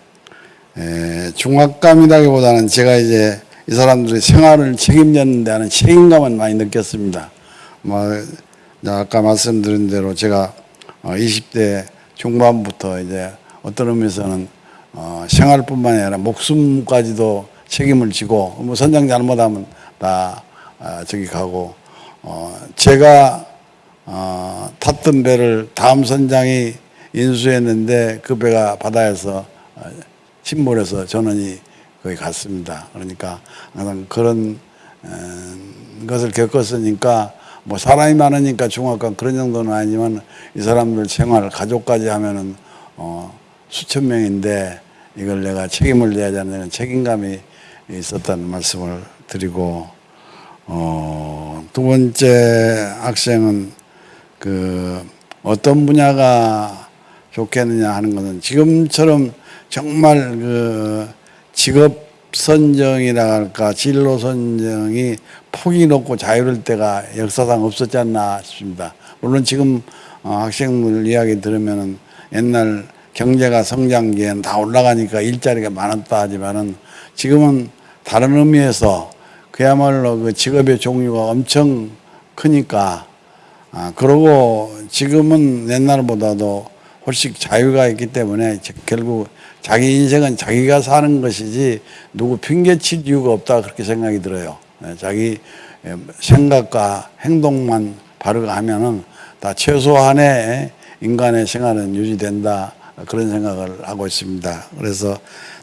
에, 중압감이라기보다는 제가 이제 이 사람들의 생활을 책임졌는데 하는 책임감은 많이 느꼈습니다. 뭐, 아까 말씀드린 대로 제가 어, 20대 중반부터 이제 어떤 의미에서는 어, 생활뿐만 아니라 목숨까지도 책임을 지고 뭐 선장 잘못하면 다 아, 저기 가고 어, 제가 어, 탔던 배를 다음 선장이 인수했는데 그 배가 바다에서 어, 침몰해서 전원이 거기 갔습니다. 그러니까 항상 그런 어, 것을 겪었으니까 뭐 사람이 많으니까 중압감 그런 정도는 아니지만 이 사람들 생활 가족까지 하면은 어, 수천 명인데 이걸 내가 책임을 져야 되는 책임감이 있었다는 말씀을 드리고 어, 두 번째 학생은 그 어떤 분야가 좋겠느냐 하는 것은 지금처럼 정말 그 직업 선정이라 할까 진로 선정이 폭이 높고 자유로울 때가 역사상 없었지 않나 싶습니다. 물론 지금 어, 학생들 이야기 들으면은 옛날 경제가 성장기에는 다 올라가니까 일자리가 많았다 하지만은 지금은 다른 의미에서 그야말로 그 직업의 종류가 엄청 크니까 아, 그러고 지금은 옛날보다도 훨씬 자유가 있기 때문에 저- 결국 자기 인생은 자기가 사는 것이지 누구 핑계칠 이유가 없다 그렇게 생각이 들어요. 예, 자기 예, 생각과 행동만 바르게 하면은 다 최소한의 인간의 생활은 유지된다 그런 생각을 하고 있습니다. 그래서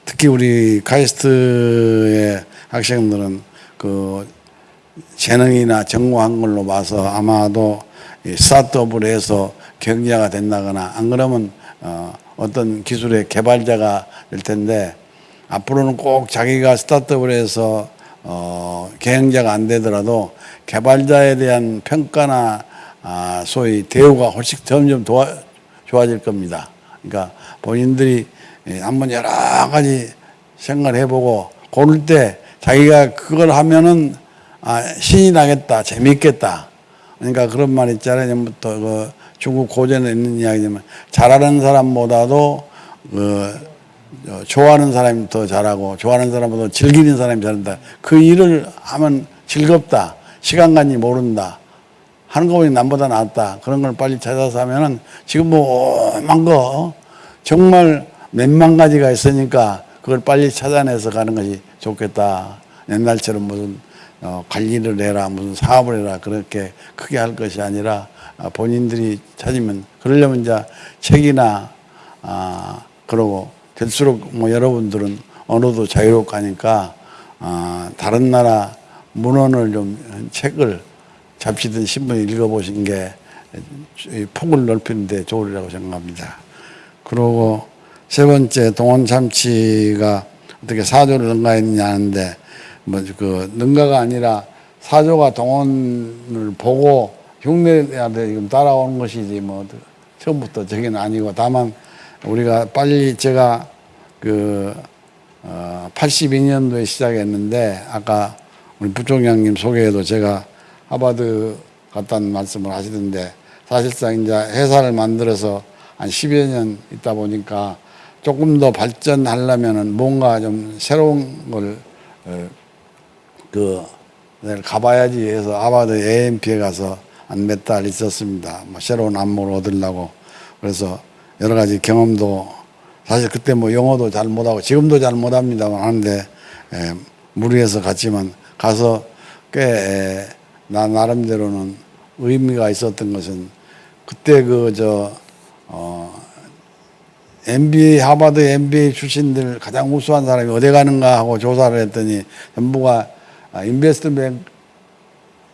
특히 우리 카이스트의 학생들은 그 재능이나 전공한 걸로 봐서 아마도 이 스타트업을 해서 경제가 된다거나 안 그러면 어, 어떤 기술의 개발자가 될 텐데 앞으로는 꼭 자기가 스타트업을 해서 어, 경영자가 안 되더라도 개발자에 대한 평가나 아, 소위 대우가 훨씬 점점 도와, 좋아질 겁니다. 그러니까 본인들이 예, 한번 여러 가지 생각을 해보고 고를 때 자기가 그걸 하면은 아, 신이 나겠다, 재밌겠다. 그러니까 그런 말 있잖아요. 전부터 그 중국 고전에 있는 이야기지만 잘하는 사람보다도 그 어, 좋아하는 사람이 더 잘하고 좋아하는 사람보다 즐기는 사람이 잘한다. 그 일을 하면 즐겁다. 시간 간지 모른다. 하는 거 보니 남보다 낫다. 그런 걸 빨리 찾아서 하면은 지금 뭐 오만 거 정말 몇만 가지가 있으니까 그걸 빨리 찾아내서 가는 것이 좋겠다. 옛날처럼 무슨 어, 관리를 해라, 무슨 사업을 해라 그렇게 크게 할 것이 아니라 아, 본인들이 찾으면 그러려면 이제 책이나 아 그러고 될수록 뭐 여러분들은 언어도 자유롭고 하니까 아, 다른 나라 문헌을 좀 책을 잡지든 신문 읽어보신 게이 폭을 넓히는데 좋으리라고 생각합니다. 그리고 세 번째 동원 참치가 어떻게 사조를 능가했느냐 하는데 뭐 그 능가가 아니라 사조가 동원을 보고 흉내야 돼 지금 따라오는 것이지 뭐 처음부터 저기는 아니고 다만 우리가 빨리 제가 그 어, 82년도에 시작했는데 아까 우리 부총장님 소개에도 제가 하버드 갔다는 말씀을 하시던데 사실상 이제 회사를 만들어서 한 10여 년 있다 보니까 조금 더 발전하려면은 뭔가 좀 새로운 걸, 어, 그, 가봐야지 해서 하버드 AMP에 가서 한 몇 달 있었습니다. 뭐 새로운 안무를 얻으려고. 그래서 여러 가지 경험도 사실 그때 뭐 영어도 잘 못하고 지금도 잘 못합니다만 하는데 에, 무리해서 갔지만 가서 꽤 에, 나 나름대로는 의미가 있었던 것은 그때 그 저 어, MBA 하버드 MBA 출신들 가장 우수한 사람이 어디 가는가 하고 조사를 했더니 전부가 아, 인베스트뱅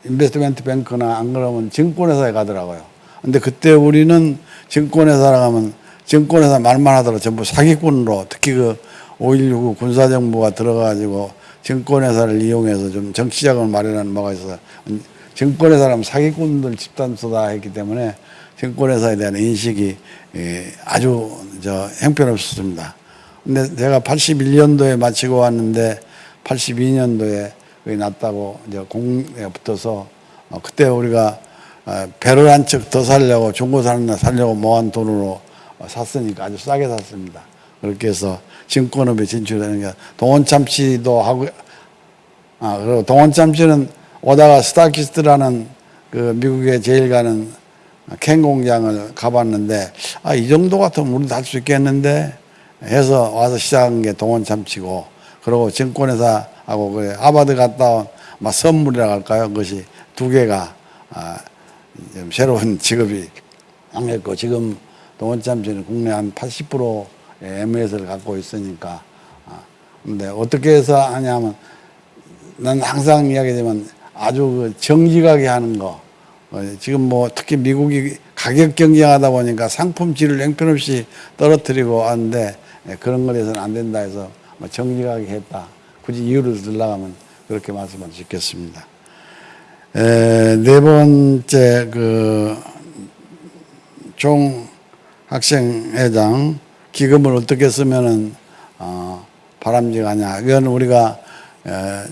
인베스트멘트 뱅크나 안 그러면 증권회사에 가더라고요. 근데 그때 우리는 증권회사라 가면 증권회사 말만 하더라도 전부 사기꾼으로 특히 그 5.16 군사정부가 들어가가지고 증권회사를 이용해서 좀 정치자금을 마련하는 바가 있어서 증권회사라면 사기꾼들 집단소다 했기 때문에 증권회사에 대한 인식이 예, 아주 저 형편없었습니다. 근데 제가 81년도에 마치고 왔는데 82년도에 거기 났다고 이제 공에 붙어서 어, 그때 우리가 어, 배를 한 척 더 살려고 중고 사는 날 살려고 모은 돈으로 어, 샀으니까 아주 싸게 샀습니다. 그렇게 해서 증권업에 진출하는 게 동원 참치도 하고 아 그리고 동원 참치는 오다가 스타키스트라는 그 미국에 제일 가는 캔 공장을 가봤는데 아 이 정도 같으면 우리도 할수 있겠는데 해서 와서 시작한 게 동원 참치고 그리고 증권회사하고 그 하버드 갔다 온 막 선물이라고 할까요? 그것이 두 개가 아, 좀 새로운 직업이 안했고 지금 동원 참치는 국내 한 80% MS를 갖고 있으니까 아, 근데 어떻게 해서 하냐면 난 항상 이야기하지만 아주 그 정직하게 하는 거 어, 지금 뭐 특히 미국이 가격 경쟁하다 보니까 상품 질을 형편없이 떨어뜨리고 하는데 예, 그런 거에서는 안 된다 해서 뭐 정직하게 했다. 굳이 이유를 들라가면 그렇게 말씀을 짓겠습니다. 에, 네 번째 그 총학생회장 기금을 어떻게 쓰면은 어, 바람직하냐. 이건 우리가 에,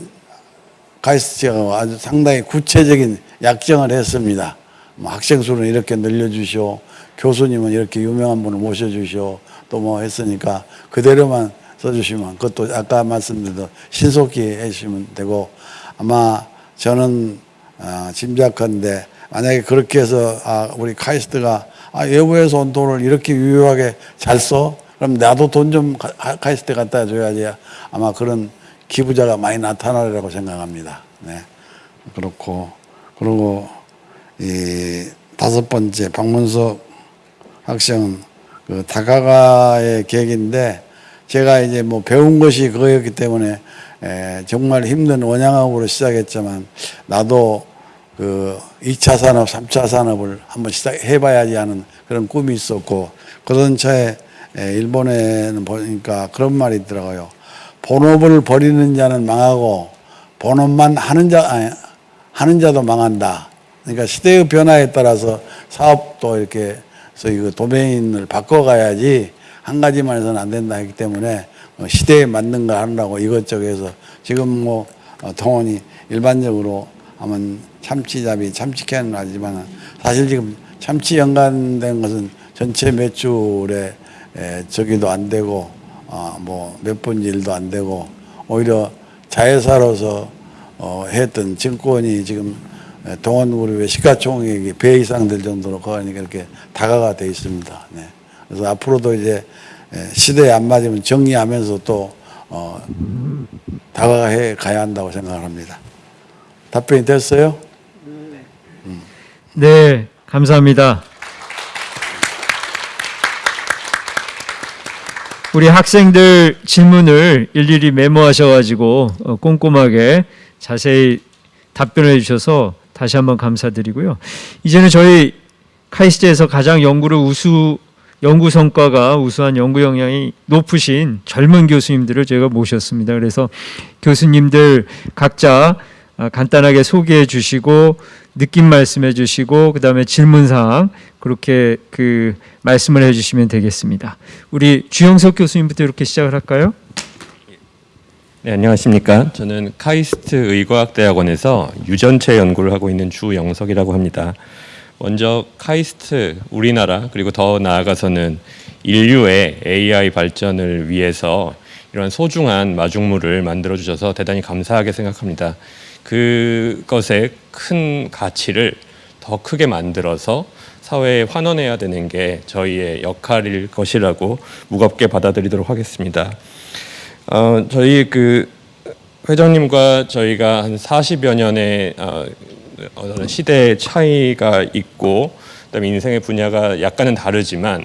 가이스트가 아주 상당히 구체적인 약정을 했습니다. 뭐 학생 수는 이렇게 늘려주시오. 교수님은 이렇게 유명한 분을 모셔주시오. 또 뭐 했으니까 그대로만 써주시면 그것도 아까 말씀드린 신속히 해주시면 되고 아마 저는 어, 짐작컨대 만약에 그렇게 해서 아, 우리 카이스트가 아, 외부에서 온 돈을 이렇게 유효하게 잘 써? 그럼 나도 돈 좀 카이스트 갖다 줘야지 아마 그런 기부자가 많이 나타나리라고 생각합니다. 네. 그렇고, 그리고 이 다섯 번째 박문석 학생은 그 다가가의 계획인데 제가 이제 뭐 배운 것이 그거였기 때문에 에, 정말 힘든 원양학으로 시작했지만 나도 그 2차 산업, 3차 산업을 한번 시작해봐야지 하는 그런 꿈이 있었고 그런 차에 에, 일본에는 보니까 그런 말이 있더라고요. 본업을 버리는 자는 망하고 본업만 하는 자 아니, 하는 자도 망한다. 그러니까 시대의 변화에 따라서 사업도 이렇게 그래서 도메인을 바꿔가야지 한 가지만 해서는 안 된다 했기 때문에 어, 시대에 맞는 거 하느라고 이것저것 해서 지금 뭐 어, 동원이 일반적으로 하면 참치잡이 참치캔을 하지만 사실 지금 참치 연관된 것은 전체 매출에 저기도 안 되고 어, 뭐몇 분지 일도 안 되고 오히려 자회사로서 어, 했던 증권이 지금 동원그룹의 시가총액이 배 이상 될 정도로 거하니까 이렇게 다가가 돼 있습니다. 네. 그래서 앞으로도 이제 시대에 안 맞으면 정리하면서 또 어, 다가해 가야 한다고 생각합니다. 답변이 됐어요? 네, 감사합니다. 우리 학생들 질문을 일일이 메모하셔가지고 어, 꼼꼼하게 자세히 답변해 주셔서 다시 한번 감사드리고요. 이제는 저희 카이스트에서 가장 연구를 우수 연구 성과가 우수한 연구 역량이 높으신 젊은 교수님들을 제가 모셨습니다. 그래서 교수님들 각자 아, 간단하게 소개해 주시고 느낌 말씀해 주시고 그다음에 질문 사항 그렇게 그 말씀을 해 주시면 되겠습니다. 우리 주영석 교수님부터 이렇게 시작을 할까요? 네, 안녕하십니까. 저는 카이스트 의과학대학원에서 유전체 연구를 하고 있는 주영석이라고 합니다. 먼저 카이스트 우리나라 그리고 더 나아가서는 인류의 AI 발전을 위해서 이런 소중한 마중물을 만들어 주셔서 대단히 감사하게 생각합니다. 그것의 큰 가치를 더 크게 만들어서 사회에 환원해야 되는 게 저희의 역할일 것이라고 무겁게 받아들이도록 하겠습니다. 어, 저희 그 회장님과 저희가 한 40여 년의 어, 어떤 시대 차이가 있고 그다음에 인생의 분야가 약간은 다르지만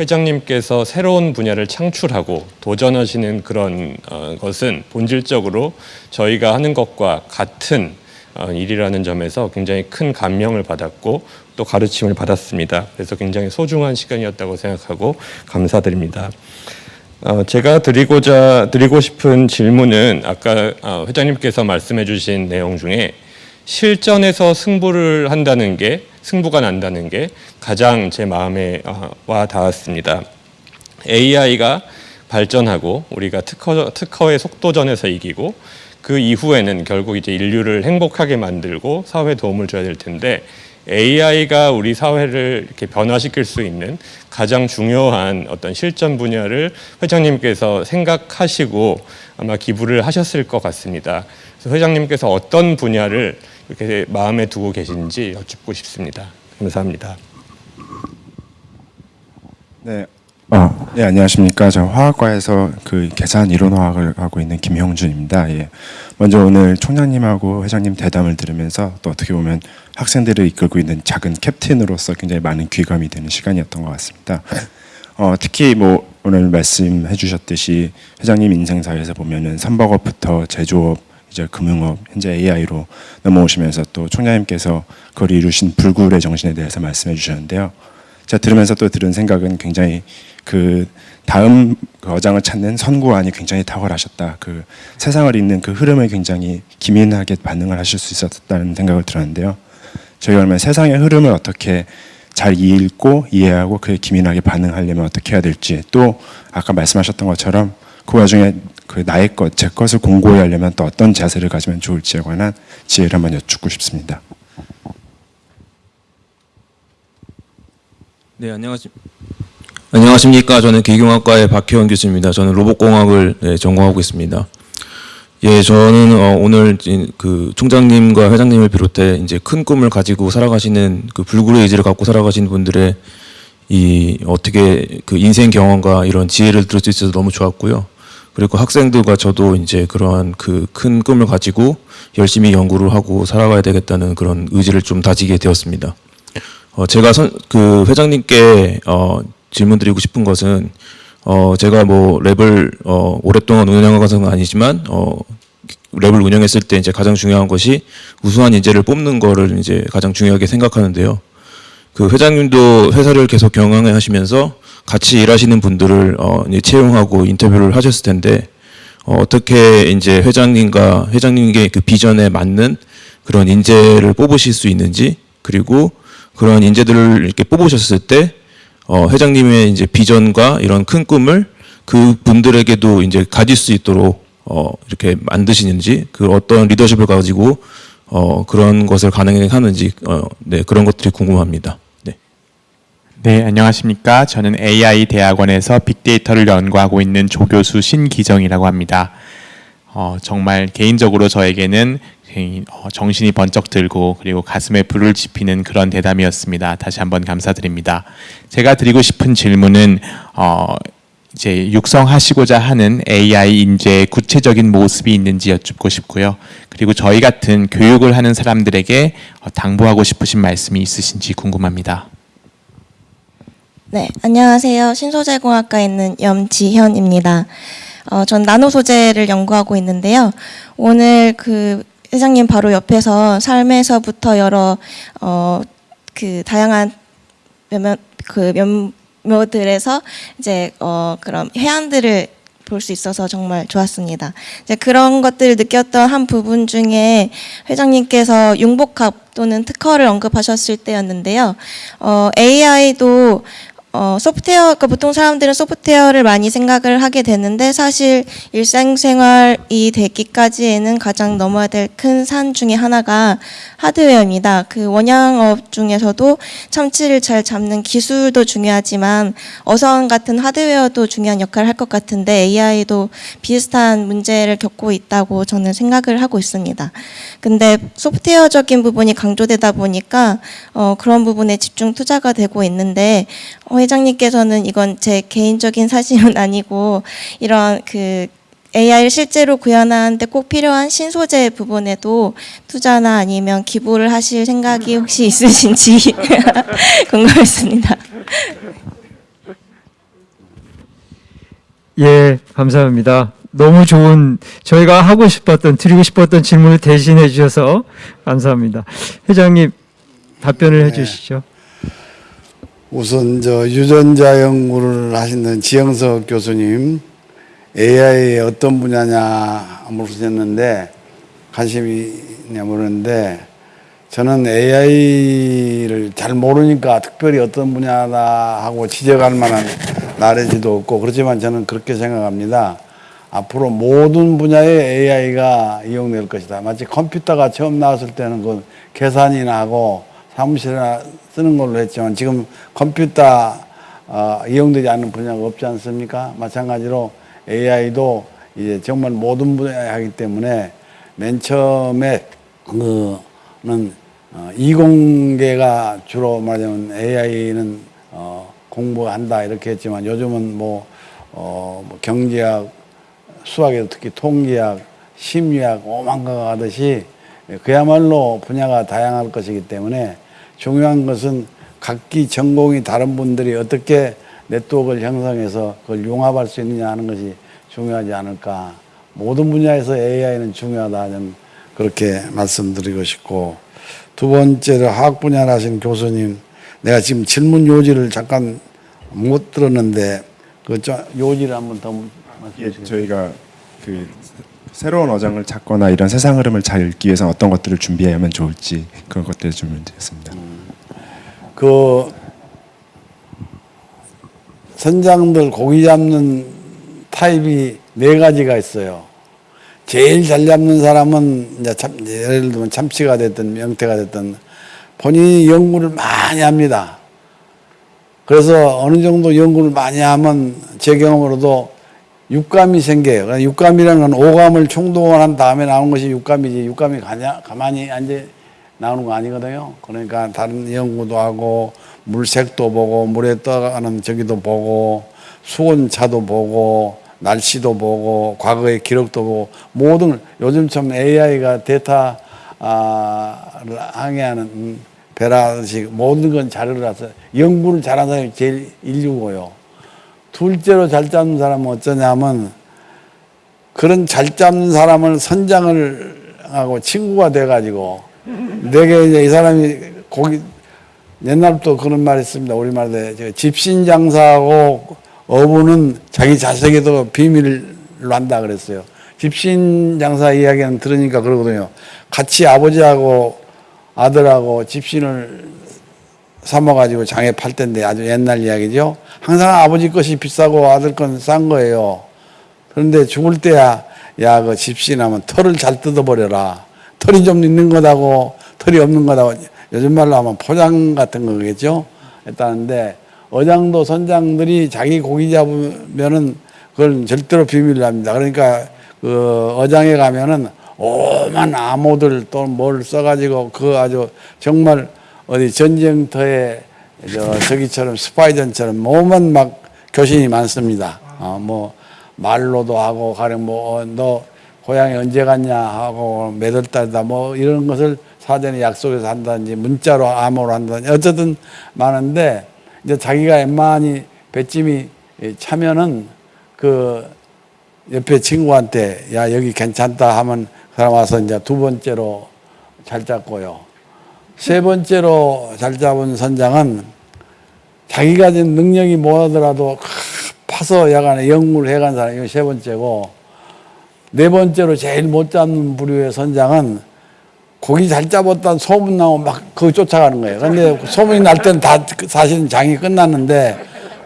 회장님께서 새로운 분야를 창출하고 도전하시는 그런 어, 것은 본질적으로 저희가 하는 것과 같은 어, 일이라는 점에서 굉장히 큰 감명을 받았고 또 가르침을 받았습니다. 그래서 굉장히 소중한 시간이었다고 생각하고 감사드립니다. 어, 제가 드리고자 드리고 싶은 질문은 아까 어, 회장님께서 말씀해 주신 내용 중에 실전에서 승부를 한다는 게 승부가 난다는 게 가장 제 마음에 어, 와 닿았습니다. AI가 발전하고 우리가 특허 특허의 속도전에서 이기고 그 이후에는 결국 이제 인류를 행복하게 만들고 사회 도움을 줘야 될 텐데 AI가 우리 사회를 이렇게 변화시킬 수 있는 가장 중요한 어떤 실전 분야를 회장님께서 생각하시고 아마 기부를 하셨을 것 같습니다. 그래서 회장님께서 어떤 분야를 이렇게 마음에 두고 계신지 여쭙고 싶습니다. 감사합니다. 네. 어, 네, 안녕하십니까. 저 화학과에서 그 계산 이론 화학을 하고 있는 김형준입니다. 예. 먼저 오늘 총장님하고 회장님 대담을 들으면서 또 어떻게 보면 학생들을 이끌고 있는 작은 캡틴으로서 굉장히 많은 귀감이 되는 시간이었던 것 같습니다. 어, 특히 뭐 오늘 말씀해 주셨듯이 회장님 인생사에서 보면은 선박업부터 제조업, 이제 금융업, 현재 AI로 넘어오시면서 또 총장님께서 그걸 이루신 불굴의 정신에 대해서 말씀해 주셨는데요. 제가 들으면서 또 들은 생각은 굉장히 그 다음 그 어장을 찾는 선구안이 굉장히 탁월하셨다. 그 세상을 읽는 그 흐름을 굉장히 기민하게 반응을 하실 수 있었다는 생각을 들었는데요. 저희가 그러면 세상의 흐름을 어떻게 잘 읽고 이해하고 그에 기민하게 반응하려면 어떻게 해야 될지 또 아까 말씀하셨던 것처럼 그 와중에 그 나의 것, 제 것을 공고히 하려면 또 어떤 자세를 가지면 좋을지에 관한 지혜를 한번 여쭙고 싶습니다. 네, 안녕하십, 안녕하십니까. 저는 기경학과의 박혜원 교수입니다. 저는 로봇공학을 네, 전공하고 있습니다. 예, 저는 어, 오늘 이- 그 총장님과 회장님을 비롯해 이제 큰 꿈을 가지고 살아가시는 그 불굴의 의지를 갖고 살아가시는 분들의 이 어떻게 그 인생 경험과 이런 지혜를 들을 수 있어서 너무 좋았고요. 그리고 학생들과 저도 이제 그러한 그 큰 꿈을 가지고 열심히 연구를 하고 살아가야 되겠다는 그런 의지를 좀 다지게 되었습니다. 어, 제가 선, 그 회장님께 어, 질문 드리고 싶은 것은 어, 제가 뭐 랩을 어, 오랫동안 운영한 것은 아니지만 어, 랩을 운영했을 때 이제 가장 중요한 것이 우수한 인재를 뽑는 거를 이제 가장 중요하게 생각하는데요. 그 회장님도 회사를 계속 경영해 하시면서 같이 일하시는 분들을 어, 채용하고 인터뷰를 하셨을 텐데 어, 어떻게 이제 회장님과 회장님의 그 비전에 맞는 그런 인재를 뽑으실 수 있는지 그리고 그런 인재들을 이렇게 뽑으셨을 때 어, 회장님의 이제 비전과 이런 큰 꿈을 그 분들에게도 이제 가질 수 있도록 어, 이렇게 만드시는지 그 어떤 리더십을 가지고 어, 그런 것을 가능하는지 어, 네, 그런 것들이 궁금합니다. 네. 네, 안녕하십니까. 저는 AI 대학원에서 빅데이터를 연구하고 있는 조교수 신기정이라고 합니다. 어, 정말 개인적으로 저에게는 정신이 번쩍 들고 그리고 가슴에 불을 지피는 그런 대담이었습니다. 다시 한번 감사드립니다. 제가 드리고 싶은 질문은 어, 이제 육성하시고자 하는 AI 인재의 구체적인 모습이 있는지 여쭙고 싶고요. 그리고 저희 같은 교육을 하는 사람들에게 어, 당부하고 싶으신 말씀이 있으신지 궁금합니다. 네, 안녕하세요. 신소재공학과에 있는 염지현입니다. 어, 전 나노 소재를 연구하고 있는데요. 오늘 그 회장님 바로 옆에서 삶에서부터 여러 어, 그 다양한 몇몇 그 면모들에서 이제 어, 그런 해안들을 볼 수 있어서 정말 좋았습니다. 이제 그런 것들을 느꼈던 한 부분 중에 회장님께서 융복합 또는 특허를 언급하셨을 때였는데요. 어, AI도 어, 소프트웨어, 그러니까 보통 사람들은 소프트웨어를 많이 생각을 하게 되는데 사실 일상생활이 되기까지에는 가장 넘어야 될 큰 산 중에 하나가 하드웨어입니다. 그 원양업 중에서도 참치를 잘 잡는 기술도 중요하지만 어선 같은 하드웨어도 중요한 역할을 할 것 같은데 AI도 비슷한 문제를 겪고 있다고 저는 생각을 하고 있습니다. 근데 소프트웨어적인 부분이 강조되다 보니까 어, 그런 부분에 집중 투자가 되고 있는데 어, 회장님께서는 이건 제 개인적인 사실은 아니고 이런 그 AI를 실제로 구현하는데 꼭 필요한 신소재 부분에도 투자나 아니면 기부를 하실 생각이 혹시 있으신지 궁금했습니다. 예, 감사합니다. 너무 좋은 저희가 하고 싶었던 드리고 싶었던 질문을 대신해 주셔서 감사합니다. 회장님 답변을 해 주시죠. 우선 저 유전자 연구를 하시는 지영석 교수님 AI의 어떤 분야냐 물으셨는데 관심이 있냐 물었는데 저는 AI를 잘 모르니까 특별히 어떤 분야다 하고 지적할 만한 나레지도 없고 그렇지만 저는 그렇게 생각합니다. 앞으로 모든 분야에 AI가 이용될 것이다. 마치 컴퓨터가 처음 나왔을 때는 그 계산이나 하고 사무실에 쓰는 걸로 했지만 지금 컴퓨터 어, 이용되지 않는 분야가 없지 않습니까? 마찬가지로 AI도 이제 정말 모든 분야에 하기 때문에 맨 처음에 그는 어, 이공계가 주로 말하자면 AI는 어, 공부한다 이렇게 했지만 요즘은 뭐, 어, 뭐 경제학, 수학에도 특히 통계학, 심리학 오만가가 하듯이 그야말로 분야가 다양할 것이기 때문에 중요한 것은 각기 전공이 다른 분들이 어떻게 네트워크를 형성해서 그걸 융합할 수 있느냐 하는 것이 중요하지 않을까. 모든 분야에서 AI는 중요하다. 저는 그렇게 말씀드리고 싶고 두 번째로 화학 분야를 하신 교수님 내가 지금 질문 요지를 잠깐 못 들었는데 그 요지를 한번 더 말씀해 예, 주세요. 저희가 그 새로운 어장을 찾거나 이런 세상 흐름을 잘 읽기 위해서 어떤 것들을 준비하면 좋을지 그런 것들을 좀 문제였습니다. 그 선장들 고기 잡는 타입이 네 가지가 있어요. 제일 잘 잡는 사람은 이제 참, 예를 들면 참치가 됐든 명태가 됐든 본인이 연구를 많이 합니다. 그래서 어느 정도 연구를 많이 하면 제 경험으로도 육감이 생겨요. 육감이라는 건 오감을 총동원한 다음에 나오는 것이 육감이지 육감이 가냐, 가만히 앉아 나오는 거 아니거든요. 그러니까 다른 연구도 하고 물색도 보고 물에 떠가는 저기도 보고 수온차도 보고 날씨도 보고 과거의 기록도 보고 모든 요즘처럼 AI가 데이터 아를 항해하는 배라듯이 모든 건 자료를 해서 연구를 잘하는 사람이 제일 인류고요. 둘째로 잘 잡는 사람은 어쩌냐면 그런 잘 잡는 사람을 선장을 하고 친구가 돼가지고 내게 이제 이 사람이 고기 옛날부터 그런 말이 있습니다. 우리말에 집신 장사하고 어부는 자기 자식에도 비밀로 한다 그랬어요. 집신 장사 이야기는 들으니까 그러거든요. 같이 아버지하고 아들하고 집신을 삼아가지고 장에 팔 텐데 아주 옛날 이야기죠. 항상 아버지 것이 비싸고 아들 건 싼 거예요. 그런데 죽을 때야 야 그 집신하면 털을 잘 뜯어버려라. 털이 좀 있는 거다고 털이 없는 거다고 요즘 말로 하면 포장 같은 거겠죠. 했다는데 어장도 선장들이 자기 고기 잡으면은 그걸 절대로 비밀로 합니다. 그러니까 그 어장에 가면은 오만 암호들 또 뭘 써가지고 그 아주 정말 어디 전쟁터에 저 저기처럼 스파이전처럼 몸은 막 교신이 많습니다. 어, 뭐 말로도 하고 가령 뭐너 고향에 언제 갔냐 하고 몇 월 달이다 뭐 이런 것을 사전에 약속해서 한다든지 문자로 암호로 한다든지 어쨌든 많은데 이제 자기가 웬만히 배찜이 차면은 그 옆에 친구한테 야 여기 괜찮다 하면 그 사람 와서 이제 두 번째로 잘 잡고요. 세 번째로 잘 잡은 선장은 자기가 능력이 뭐하더라도 파서 야간에 연구를 해간 사람이 세 번째고 네 번째로 제일 못 잡는 부류의 선장은 고기 잘 잡았다는 소문 나면 막 그거 쫓아가는 거예요. 근데 소문이 날 때는 다 사실은 장이 끝났는데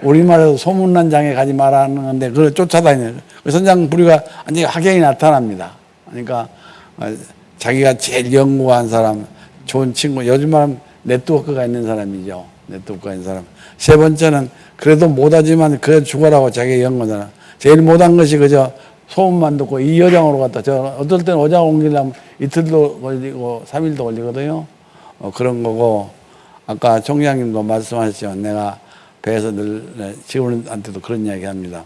우리말에서 소문난 장에 가지 말라는 건데 그걸 쫓아다니는 그 선장 부류가 완전히 확연히 나타납니다. 그러니까 어, 자기가 제일 연구한 사람, 좋은 친구, 요즘 말하면 네트워크가 있는 사람이죠. 네트워크가 있는 사람. 세 번째는 그래도 못하지만 그래 죽어라고 자기 연구잖아. 제일 못한 것이 그저 소문만 듣고 이 여장으로 갔다. 저 어떨 때는 어장 옮기려면 이틀도 걸리고 삼일도 걸리거든요. 어, 그런 거고 아까 총장님도 말씀하셨지만 내가 배에서 늘 네, 직원한테도 그런 이야기 합니다.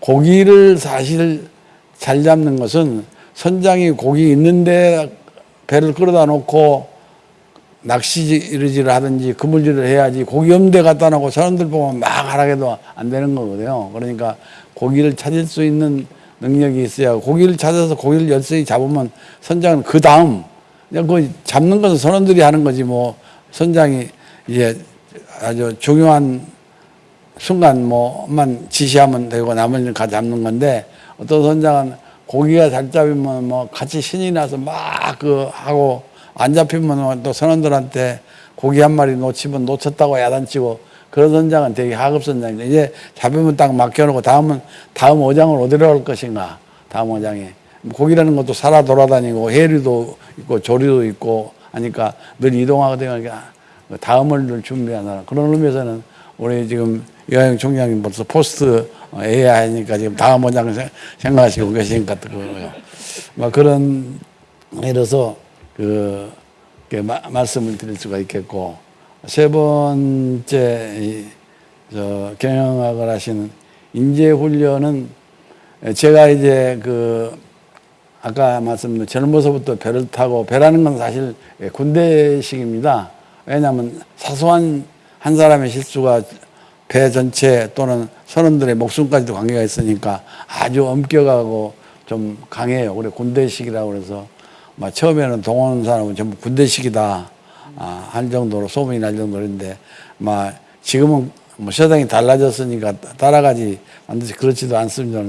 고기를 사실 잘 잡는 것은 선장이 고기 있는데 배를 끌어다 놓고 낚시질을 하든지 그물질을 해야지 고기 없는 데 갖다 놓고 사람들 보면 막 하라게도 안 되는 거거든요. 그러니까 고기를 찾을 수 있는 능력이 있어야 고기를 찾아서 고기를 열심히 잡으면 선장은 그 다음 그냥 그 잡는 것은 선원들이 하는 거지 뭐. 선장이 이제 아주 중요한 순간 뭐만 지시하면 되고 나머지는 가 잡는 건데 어떤 선장은 고기가 잘 잡히면 뭐 같이 신이 나서 막 그 하고 안 잡히면 또 선원들한테 고기 한 마리 놓치면 놓쳤다고 야단치고 그런 선장은 되게 하급 선장인데 이제 잡으면 딱 맡겨놓고 다음은 다음 어장을 어디로 갈 것인가 다음 어장에 고기라는 것도 살아 돌아다니고 해류도 있고 조류도 있고 하니까 늘 이동하거든요. 그러니까 다음을 늘 준비하느라 그런 의미에서는 우리 지금 이하영 총장님 벌써 포스트 AI 하니까 지금 다음 생- 생각하시고 계신 것 같고요. 뭐 그런 이래서 그 이렇게 마- 말씀을 드릴 수가 있겠고 세 번째 이, 저 경영학을 하시는 인재 훈련은 제가 이제 그 아까 말씀드린 젊어서부터 배를 타고 배라는 건 사실 군대식입니다. 왜냐하면 사소한 한 사람의 실수가 배 전체 또는 선원들의 목숨까지도 관계가 있으니까 아주 엄격하고 좀 강해요. 그래 군대식이라고 그래서 막 처음에는 동원 사람은 전부 군대식이다 아, 할 정도로 소문이 날 정도인데 막 지금은 뭐 세상이 달라졌으니까 따라가지 반드시 그렇지도 않습니다.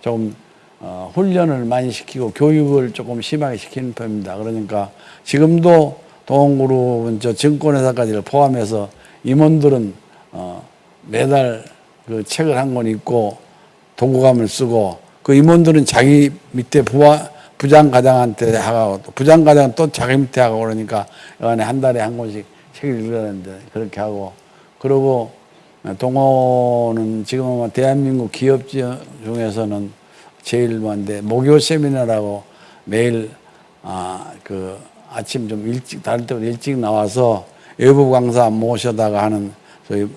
조금 어, 훈련을 많이 시키고 교육을 조금 심하게 시키는 편입니다. 그러니까 지금도 동원그룹은 저 증권회사까지를 포함해서 임원들은 어, 매달 그 책을 한 권 읽고 도구감을 쓰고 그 임원들은 자기 밑에 부하, 부장 과장한테 하고 또 부장 과장은 또 자기 밑에 하고 그러니까 여간에 한 달에 한 권씩 책을 읽으라는데 그렇게 하고 그리고 동호는 지금 아마 대한민국 기업 중에서는 제일 먼데 목요 세미나라고 매일 아 그 아침 좀 일찍 다를 때보다 일찍 나와서 외부 강사 모셔다가 하는 저희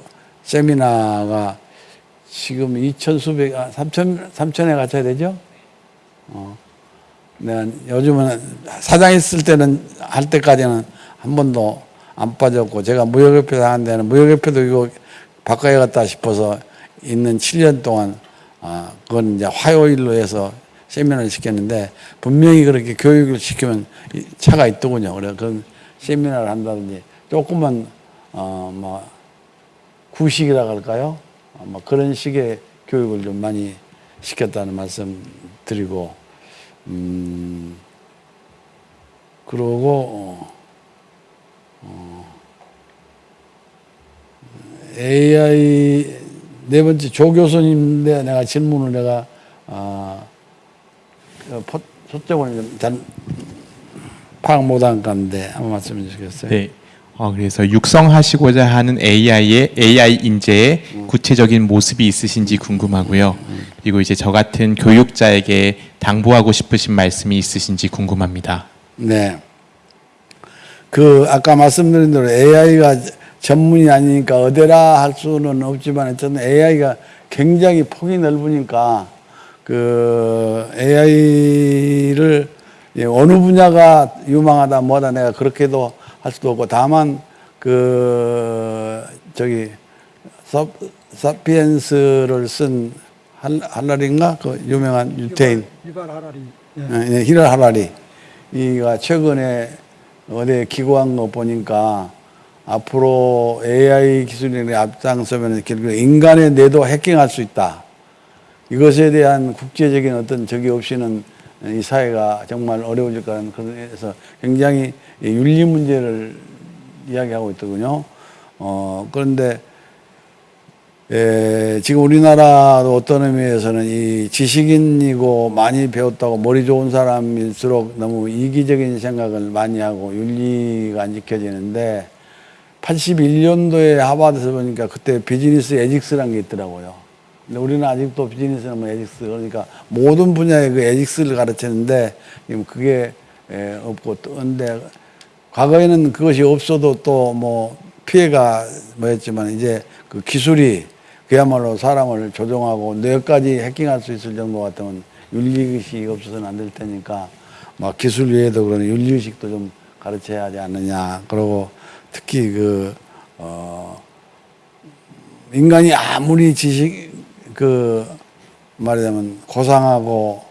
세미나가 지금 2천 수백, 아, 3천, 3천에 갖춰야 되죠? 어. 요즘은 사장 있을 때는, 할 때까지는 한 번도 안 빠졌고, 제가 무역협회 하는 데는 무역협회도 이거 바꿔야겠다 싶어서 있는 7년 동안, 아, 그건 이제 화요일로 해서 세미나를 시켰는데, 분명히 그렇게 교육을 시키면 이 차가 있더군요. 그래서 그런 세미나를 한다든지, 조금만, 어, 뭐, 구식이라 할까요? 어, 뭐 그런 식의 교육을 좀 많이 시켰다는 말씀 드리고, 음, 그러고, 어, 어, AI, 네 번째 조 교수님인데 내가 질문을 내가, 아, 그 포- 초점을 좀잘 파악 못한 건데 한번 말씀해 주시겠어요? 네. 어, 그래서 육성하시고자 하는 AI의 AI 인재의 구체적인 모습이 있으신지 궁금하고요. 그리고 이제 저 같은 교육자에게 당부하고 싶으신 말씀이 있으신지 궁금합니다. 네. 그 아까 말씀드린 대로 AI가 전문이 아니니까 어디라 할 수는 없지만 어쨌든 AI가 굉장히 폭이 넓으니까 그 AI를 어느 분야가 유망하다 뭐다 내가 그렇게도 할 수도 없고 다만 그 저기 사, 사피엔스를 쓴 할, 할라리인가 그 유명한 유태인 유발 하라리. 예. 예, 히랄 하라리 이가 최근에 어디 기고한 거 보니까 앞으로 AI 기술이 앞장서면 결국 인간의 뇌도 해킹할 수 있다. 이것에 대한 국제적인 어떤 적이 없이는 이 사회가 정말 어려워질 거라는 그래서 굉장히 이 윤리 문제를 이야기하고 있더군요. 어, 그런데 에, 지금 우리나라도 어떤 의미에서는 이 지식인이고 많이 배웠다고 머리 좋은 사람일수록 너무 이기적인 생각을 많이 하고 윤리가 안 지켜지는데 81년도에 하버드에서 보니까 그때 비즈니스 에직스라는 게 있더라고요. 근데 우리는 아직도 비즈니스는 뭐 에직스 그러니까 모든 분야의 그 에직스를 가르치는데 지금 그게 에, 없고 또 근데 과거에는 그것이 없어도 또 뭐 피해가 뭐였지만 이제 그 기술이 그야말로 사람을 조종하고 뇌까지 해킹할 수 있을 정도 같으면 윤리의식이 없어서는 안 될 테니까 막 기술 외에도 그런 윤리의식도 좀 가르쳐야 하지 않느냐. 그러고 특히 그, 어, 인간이 아무리 지식, 그, 말하자면 고상하고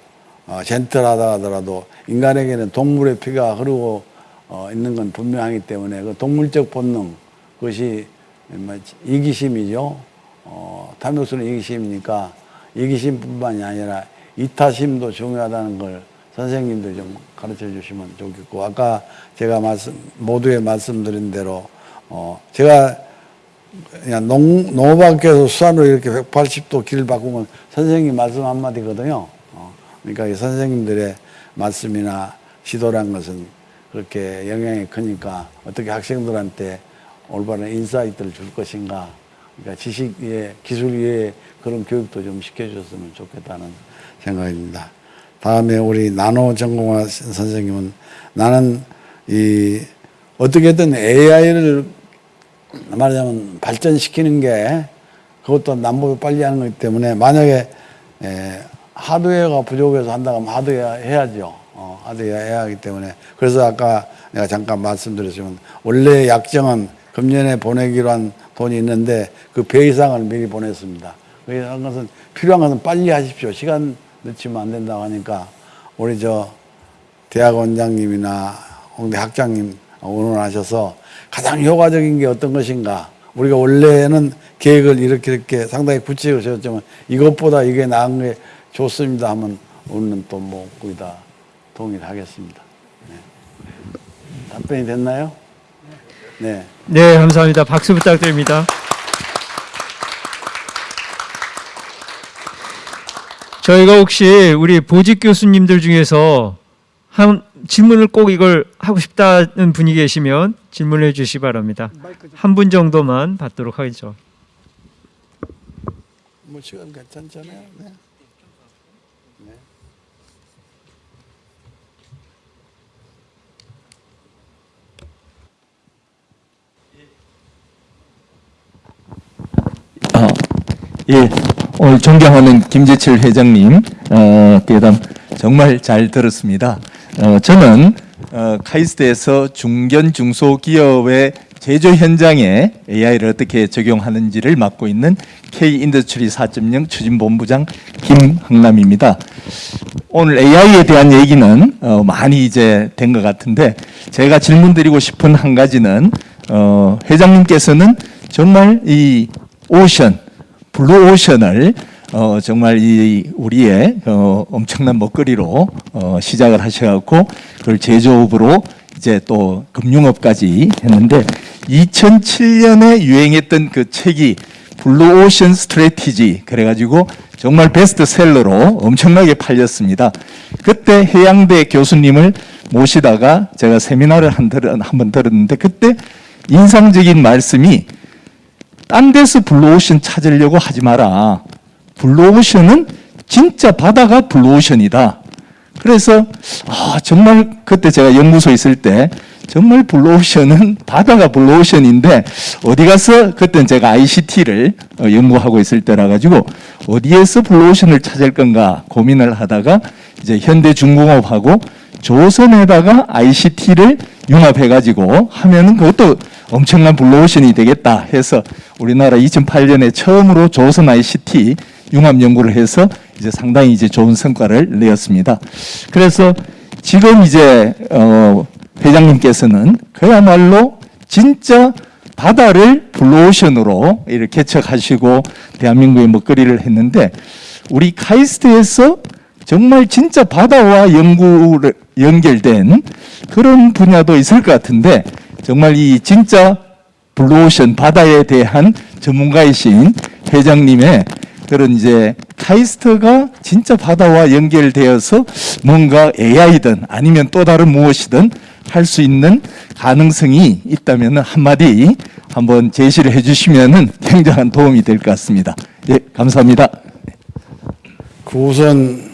어, 젠틀하다 하더라도 인간에게는 동물의 피가 흐르고 어, 있는 건 분명하기 때문에 그 동물적 본능, 그것이 뭐 이기심이죠. 어, 탐욕스러운 이기심이니까 이기심뿐만이 아니라 이타심도 중요하다는 걸 선생님도 좀 가르쳐 주시면 좋겠고 아까 제가 말씀 모두에 말씀드린 대로 어 제가 그냥 농, 농업학교에서 수산으로 이렇게 180도 길을 바꾼 게 선생님 말씀 한마디거든요. 어, 그러니까 이 선생님들의 말씀이나 지도란 것은 그렇게 영향이 크니까 어떻게 학생들한테 올바른 insight를 줄 것인가 그러니까 지식 위에 기술 위에 그런 교육도 좀 시켜줬으면 좋겠다는 생각입니다. 다음에 우리 나노 전공화 선생님은 나는 이 어떻게든 AI를 말하자면 발전시키는 게 그것도 남북이 빨리 하는 거기 때문에 만약에 에, 하드웨어가 부족해서 한다고 하면 하드웨어 해야죠. 어, 하드웨어 해야 하기 때문에 그래서 아까 내가 잠깐 말씀드렸지만 원래 약정은 금년에 보내기로 한 돈이 있는데 그 배 이상을 미리 보냈습니다. 한 것은 필요한 것은 빨리 하십시오. 시간 늦추면 안 된다고 하니까 우리 저 대학 원장님이나 홍대 학장님 의논하셔서 가장 효과적인 게 어떤 것인가. 우리가 원래는 계획을 이렇게 이렇게 상당히 구체적으로 세웠지만 이것보다 이게 나은 게 좋습니다 하면 우리는 또뭐 거의 다 동의하겠습니다. 네. 답변이 됐나요? 네. 네, 감사합니다. 박수 부탁드립니다. 저희가 혹시 우리 보직 교수님들 중에서 한 질문을 꼭 이걸 하고 싶다는 분이 계시면 질문해 주시 기 바랍니다. 한 분 정도만 받도록 하겠죠. 뭐 시간 괜찮잖아요. 네. 아, 예, 오늘 존경하는 김재철 회장님 어, 정말 잘 들었습니다. 어, 저는 어, 카이스트에서 중견 중소기업의 제조 현장에 AI를 어떻게 적용하는지를 맡고 있는 K Industry 4.0 추진본부장 김흥남입니다. 오늘 AI에 대한 얘기는 어, 많이 이제 된 것 같은데 제가 질문 드리고 싶은 한 가지는 어, 회장님께서는 정말 이 ocean, blue ocean을 어, 정말 이 우리의 어, 엄청난 먹거리로 어, 시작을 하셔갖고 그걸 제조업으로 이제 또 금융업까지 했는데 2007년에 유행했던 그 책이 Blue Ocean Strategy 그래가지고 정말 베스트셀러로 엄청나게 팔렸습니다. 그때 해양대 교수님을 모시다가 제가 세미나를 한 번 들었는데 그때 인상적인 말씀이 딴 데서 블루오션 찾으려고 하지 마라. 블루오션은 진짜 바다가 블루오션이다. 그래서 아, 정말 그때 제가 연구소에 있을 때 정말 블루오션은 바다가 블루오션인데 어디 가서 그때는 제가 ICT를 어, 연구하고 있을 때라 가지고 어디에서 블루오션을 찾을 건가 고민을 하다가 이제 현대중공업하고 조선에다가 ICT를 융합해 가지고 하면은 그것도 엄청난 블루오션이 되겠다 해서 우리나라 2008년에 처음으로 조선 ICT 융합 연구를 해서 이제 상당히 이제 좋은 성과를 내었습니다. 그래서 지금 이제 어 회장님께서는 그야말로 진짜 바다를 블루오션으로 이렇게 개척하시고 대한민국의 먹거리를 했는데 우리 카이스트에서 정말 진짜 바다와 연구를 연결된 그런 분야도 있을 것 같은데 정말 이 진짜 블루오션 바다에 대한 전문가이신 회장님의 그런 이제 카이스트가 진짜 바다와 연결되어서 뭔가 AI든 아니면 또 다른 무엇이든 할 수 있는 가능성이 있다면 한마디 한번 제시를 해주시면 굉장한 도움이 될 것 같습니다. 예, 감사합니다. 그 우선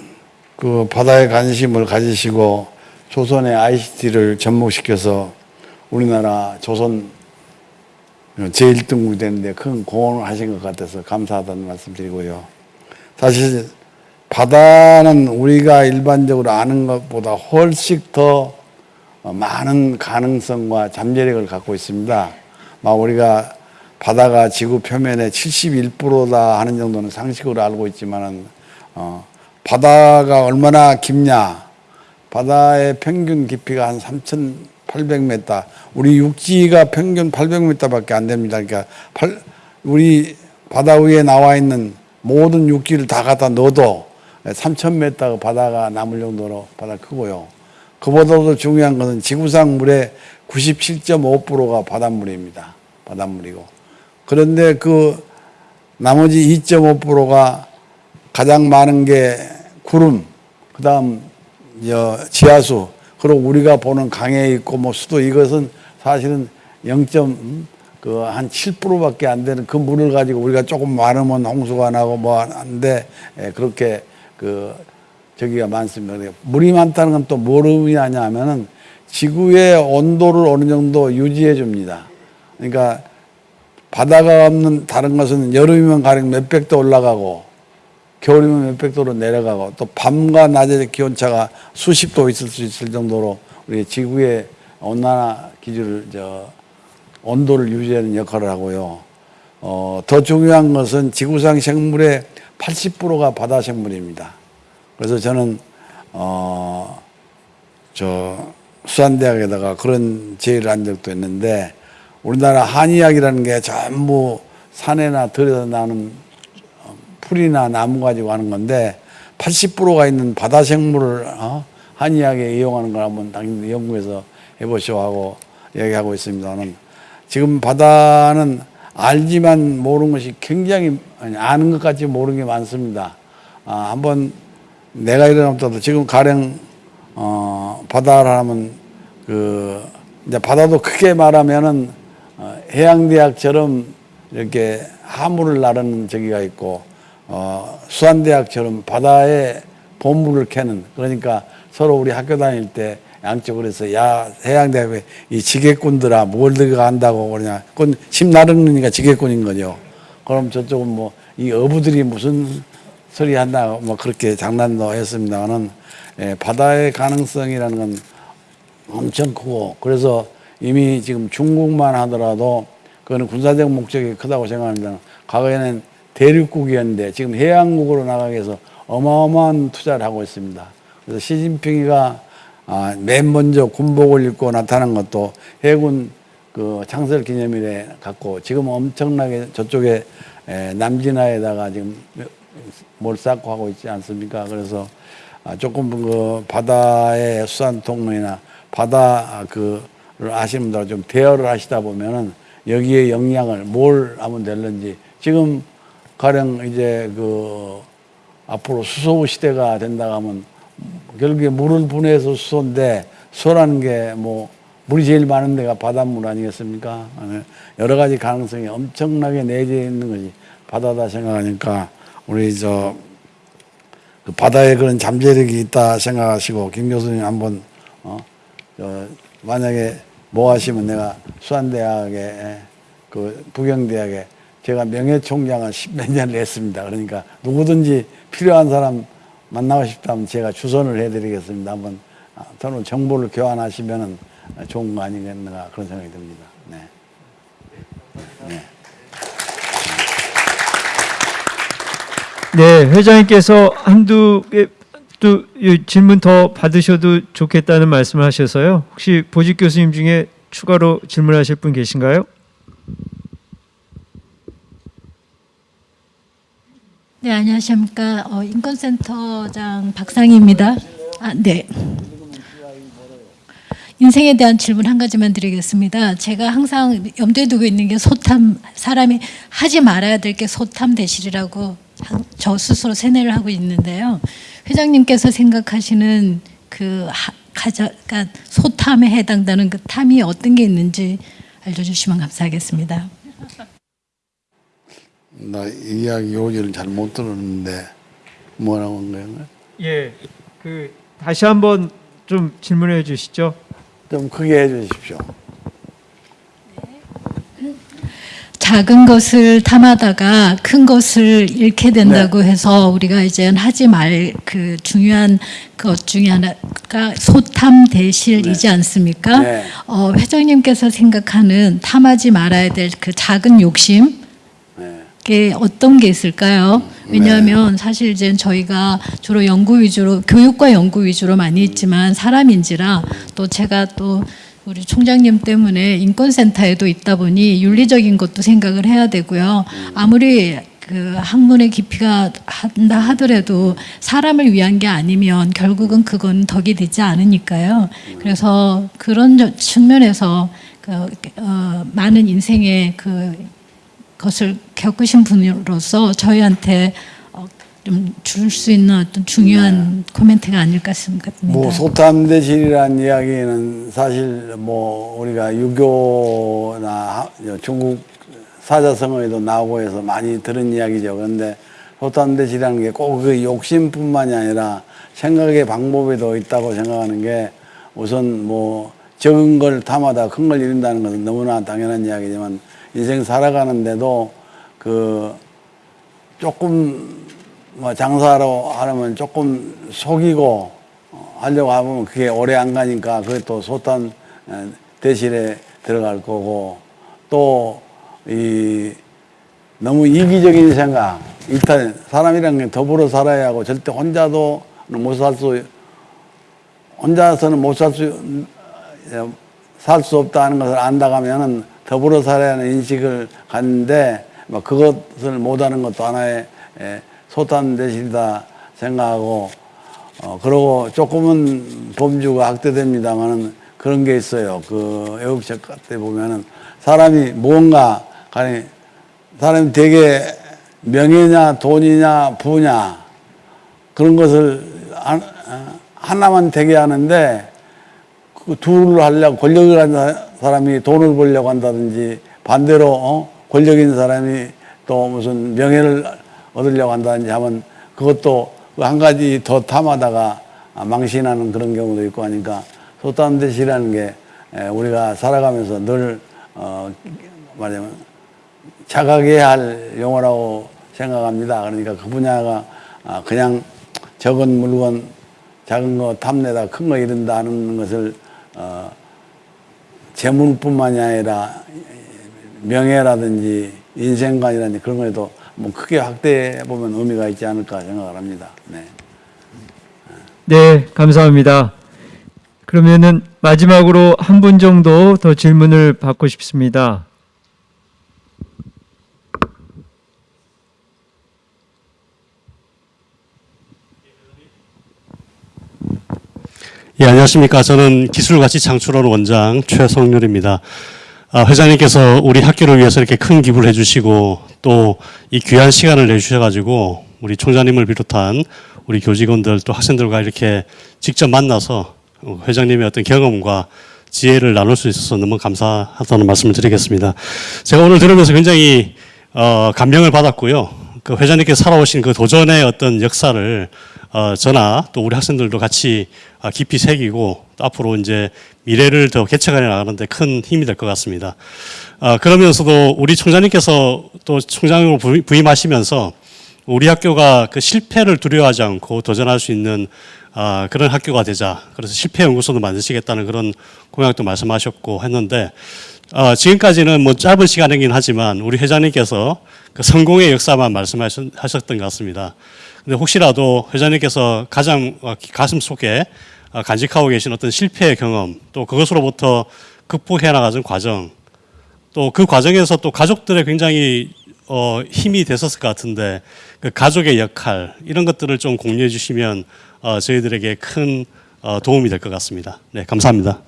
그 바다에 관심을 가지시고 조선의 ICT를 접목시켜서 우리나라 조선 제1등국이 되는데 큰 공헌을 하신 것 같아서 감사하다는 말씀 드리고요. 사실 바다는 우리가 일반적으로 아는 것보다 훨씬 더 많은 가능성과 잠재력을 갖고 있습니다. 막 우리가 바다가 지구 표면의 71%다 하는 정도는 상식으로 알고 있지만은 어, 바다가 얼마나 깊냐? 바다의 평균 깊이가 한 3,800m. 우리 육지가 평균 800m밖에 안 됩니다. 그러니까 팔- 우리 바다 위에 나와 있는 모든 육지를 다 갖다 넣어도 3,000m 바다가 남을 정도로 바다 크고요. 그보다도 중요한 것은 지구상 물의 97.5%가 바닷물입니다. 바닷물이고. 그런데 그 나머지 2.5%가 가장 많은 게 구름, 그 다음 지하수, 그리고 우리가 보는 강에 있고 뭐 수도 이것은 사실은 0. 그한 7%밖에 안 되는 그 물을 가지고 우리가 조금 많으면 홍수가 나고 뭐 하는데 예, 그렇게 그 저기가 많습니다. 물이 많다는 건또뭘 의미하냐 하면은 지구의 온도를 어느 정도 유지해 줍니다. 그러니까 바다가 없는 다른 것은 여름이면 가령 몇백 도 올라가고 겨울이면 몇백 도로 내려가고 또 밤과 낮의 기온차가 수십 도 있을 수 있을 정도로 우리 지구의 온난화 기준을 저 온도를 유지하는 역할을 하고요. 어, 더 중요한 것은 지구상 생물의 80%가 바다 생물입니다. 그래서 저는 어, 저 수산대학에다가 그런 제의를 한 적도 있는데 우리나라 한의학이라는 게 전부 산에나 들에서 나는 어, 풀이나 나무 가지고 하는 건데 80%가 있는 바다 생물을 어? 한의학에 이용하는 걸 한번 당연히 연구해서 해보시오 하고 얘기하고 있습니다는 지금 바다는 알지만 모르는 것이 굉장히 아니, 아는 것 같지 모르는 게 많습니다. 아, 한번 내가 일어나도 지금 가령 어, 바다를 하면 그 이제 바다도 크게 말하면은 어, 해양대학처럼 이렇게 하물을 나르는 저기가 있고 어, 수안대학처럼 바다에 보물을 캐는 그러니까 서로 우리 학교 다닐 때 양쪽으로 해서 야 해양대학에 이 지게꾼들아 뭘 들어가 한다고 그러냐. 그건 심 나르니까 지게꾼인 거죠. 그럼 저쪽은 뭐 이 어부들이 무슨 소리 한다 뭐 그렇게 장난도 했습니다만은 예, 바다의 가능성이라는 건 엄청 크고 그래서 이미 지금 중국만 하더라도 그거는 군사적 목적이 크다고 생각합니다. 과거에는 대륙국이었는데 지금 해양국으로 나가기 위해서 어마어마한 투자를 하고 있습니다. 그래서 시진핑이가 아, 맨 먼저 군복을 입고 나타난 것도 해군 그 창설 기념일에 갖고 지금 엄청나게 저쪽에 에, 남진하에다가 지금 뭘 쌓고 하고 있지 않습니까? 그래서 아, 조금 그 바다의 수산 통로나 바다 그를 아시는 분들 좀 대여를 하시다 보면은 여기에 영향을 뭘 하면 될는지 지금 가령 이제 그 앞으로 수소 시대가 된다 하면 결국에 물을 분해해서 수소인데 수소라는 게 뭐 물이 제일 많은 데가 바닷물 아니겠습니까? 여러 가지 가능성이 엄청나게 내재해 있는 것이 바다다 생각하니까 우리 저그 바다에 그런 잠재력이 있다 생각하시고 김 교수님 한번 어, 저 만약에 뭐 하시면 내가 수안대학에 그 부경대학에 제가 명예총장을 십몇 년을 했습니다. 그러니까 누구든지 필요한 사람 만나고 싶다면 제가 주선을 해드리겠습니다. 한번 아, 저는 정보를 교환하시면은 좋은 거 아니겠는가 그런 생각이 듭니다. 네. 네. 네, 회장님께서 한두 개또 질문 더 받으셔도 좋겠다는 말씀을 하셔서요. 혹시 보직 교수님 중에 추가로 질문하실 분 계신가요? 네, 안녕하십니까. 어, 인권센터장 박상희입니다. 아, 네. 인생에 대한 질문 한 가지만 드리겠습니다. 제가 항상 염두에 두고 있는 게 소탐, 사람이 하지 말아야 될 게 소탐 대실이라고 한- 저 스스로 세뇌를 하고 있는데요. 회장님께서 생각하시는 그 하, 가져, 그러니까 소탐에 해당되는 그 탐이 어떤 게 있는지 알려주시면 감사하겠습니다. 나 이야기 요지를 잘 못 들었는데 뭐라고 한 거예요? 예, 그 다시 한번 좀 질문해 주시죠. 좀 크게 해 주십시오. 작은 것을 탐하다가 큰 것을 잃게 된다고 네. 해서 우리가 이제 하지 말 그 중요한 것 중에 하나가 소탐 대실이지 않습니까? 네. 어, 회장님께서 생각하는 탐하지 말아야 될 그 작은 욕심 네. 게 어떤 게 있을까요? 왜냐하면 사실 이제 저희가 주로 연구 위주로 교육과 연구 위주로 많이 있지만 사람인지라 또 제가 또 우리 총장님 때문에 인권센터에도 있다 보니 윤리적인 것도 생각을 해야 되고요. 아무리 그 학문의 깊이가 한다 하더라도 사람을 위한 게 아니면 결국은 그건 덕이 되지 않으니까요. 그래서 그런 저- 측면에서 그, 어, 많은 인생의 그 것을 겪으신 분으로서 저희한테 어, 좀 줄 수 있는 어떤 중요한 코멘트가 아닐까 싶습니다. 뭐 소탐대실이라는 이야기는 사실 뭐 우리가 유교나 하- 중국 사자성어에도 나오고 해서 많이 들은 이야기죠. 그런데 소탐대실이라는 게 꼭 그 욕심뿐만이 아니라 생각의 방법에도 있다고 생각하는 게 우선 뭐 적은 걸 탐하다 큰 걸 잃는다는 것은 너무나 당연한 이야기지만 인생 살아가는데도 그 조금 뭐 장사로 하려면 조금 속이고 어, 하려고 하면 그게 오래 안 가니까 그것도 소탄 어, 대실에 들어갈 거고. 또 이 너무 이기적인 생각. 일단 사람이란 게 더불어 살아야 하고 절대 혼자도 못 살 수 혼자서는 못 살 수 살 수 없다는 것을 안다가면은 더불어 살아야 하는 인식을 갖는데 뭐 그것을 못하는 것도 하나의 에, 소탄 대실이다 생각하고 어 그러고 조금은 범주가 확대됩니다만은 그런 게 있어요. 그 애국적 때 보면은 사람이 무언가 간에 사람이 되게 명예냐 돈이냐 부냐 그런 것을 하나만 되게 하는데 그 둘을 하려고 권력을 가진 사람이 돈을 벌려고 한다든지 반대로 어? 권력 있는 사람이 또 무슨 명예를 얻으려고 한다든지 하면 그것도 그한 가지 더 탐하다가 망신하는 그런 경우도 있고 하니까 소탐대시라는 게 에, 우리가 살아가면서 늘 어, 말하자면 자각해야 할 용어라고 생각합니다. 그러니까 그 분야가 아, 그냥 적은 물건 작은 거 탐내다 큰거 잃는다 하는 것을 어, 재물뿐만이 아니라 명예라든지 인생관이라든지 그런 거에도 뭐 크게 확대해 보면 의미가 있지 않을까 생각을 합니다. 네. 네, 감사합니다. 그러면은 마지막으로 한 분 정도 더 질문을 받고 싶습니다. 예, 안녕하십니까. 저는 기술가치 창출원 원장 최성률입니다. 아, 회장님께서 우리 학교를 위해서 이렇게 큰 기부를 해주시고 또 이 귀한 시간을 내주셔가지고 우리 총장님을 비롯한 우리 교직원들 또 학생들과 이렇게 직접 만나서 어, 회장님의 어떤 경험과 지혜를 나눌 수 있어서 너무 감사하다는 말씀을 드리겠습니다. 제가 오늘 들으면서 굉장히 어, 감명을 받았고요. 그 회장님께서 살아오신 그 도전의 어떤 역사를 어, 저나 또 우리 학생들도 같이 어, 깊이 새기고 또 앞으로 이제 미래를 더 개척해 나가는데 큰 힘이 될 것 같습니다. 아, 그러면서도 우리 총장님께서 또 총장으로 부임- 부임하시면서 우리 학교가 그 실패를 두려워하지 않고 도전할 수 있는 아, 그런 학교가 되자. 그래서 실패 연구소도 만드시겠다는 그런 공약도 말씀하셨고 했는데 어, 지금까지는 뭐 짧은 시간이긴 하지만 우리 회장님께서 그 성공의 역사만 말씀하셨던 것 같습니다. 근데 혹시라도 회장님께서 가장 어, 가슴 속에 어, 간직하고 계신 어떤 실패의 경험 또 그것으로부터 극복해 나가는 과정 또 그 과정에서 또 가족들의 굉장히 어, 힘이 됐었을 것 같은데 그 가족의 역할 이런 것들을 좀 공유해 주시면 어, 저희들에게 큰 어, 도움이 될 것 같습니다. 네, 감사합니다.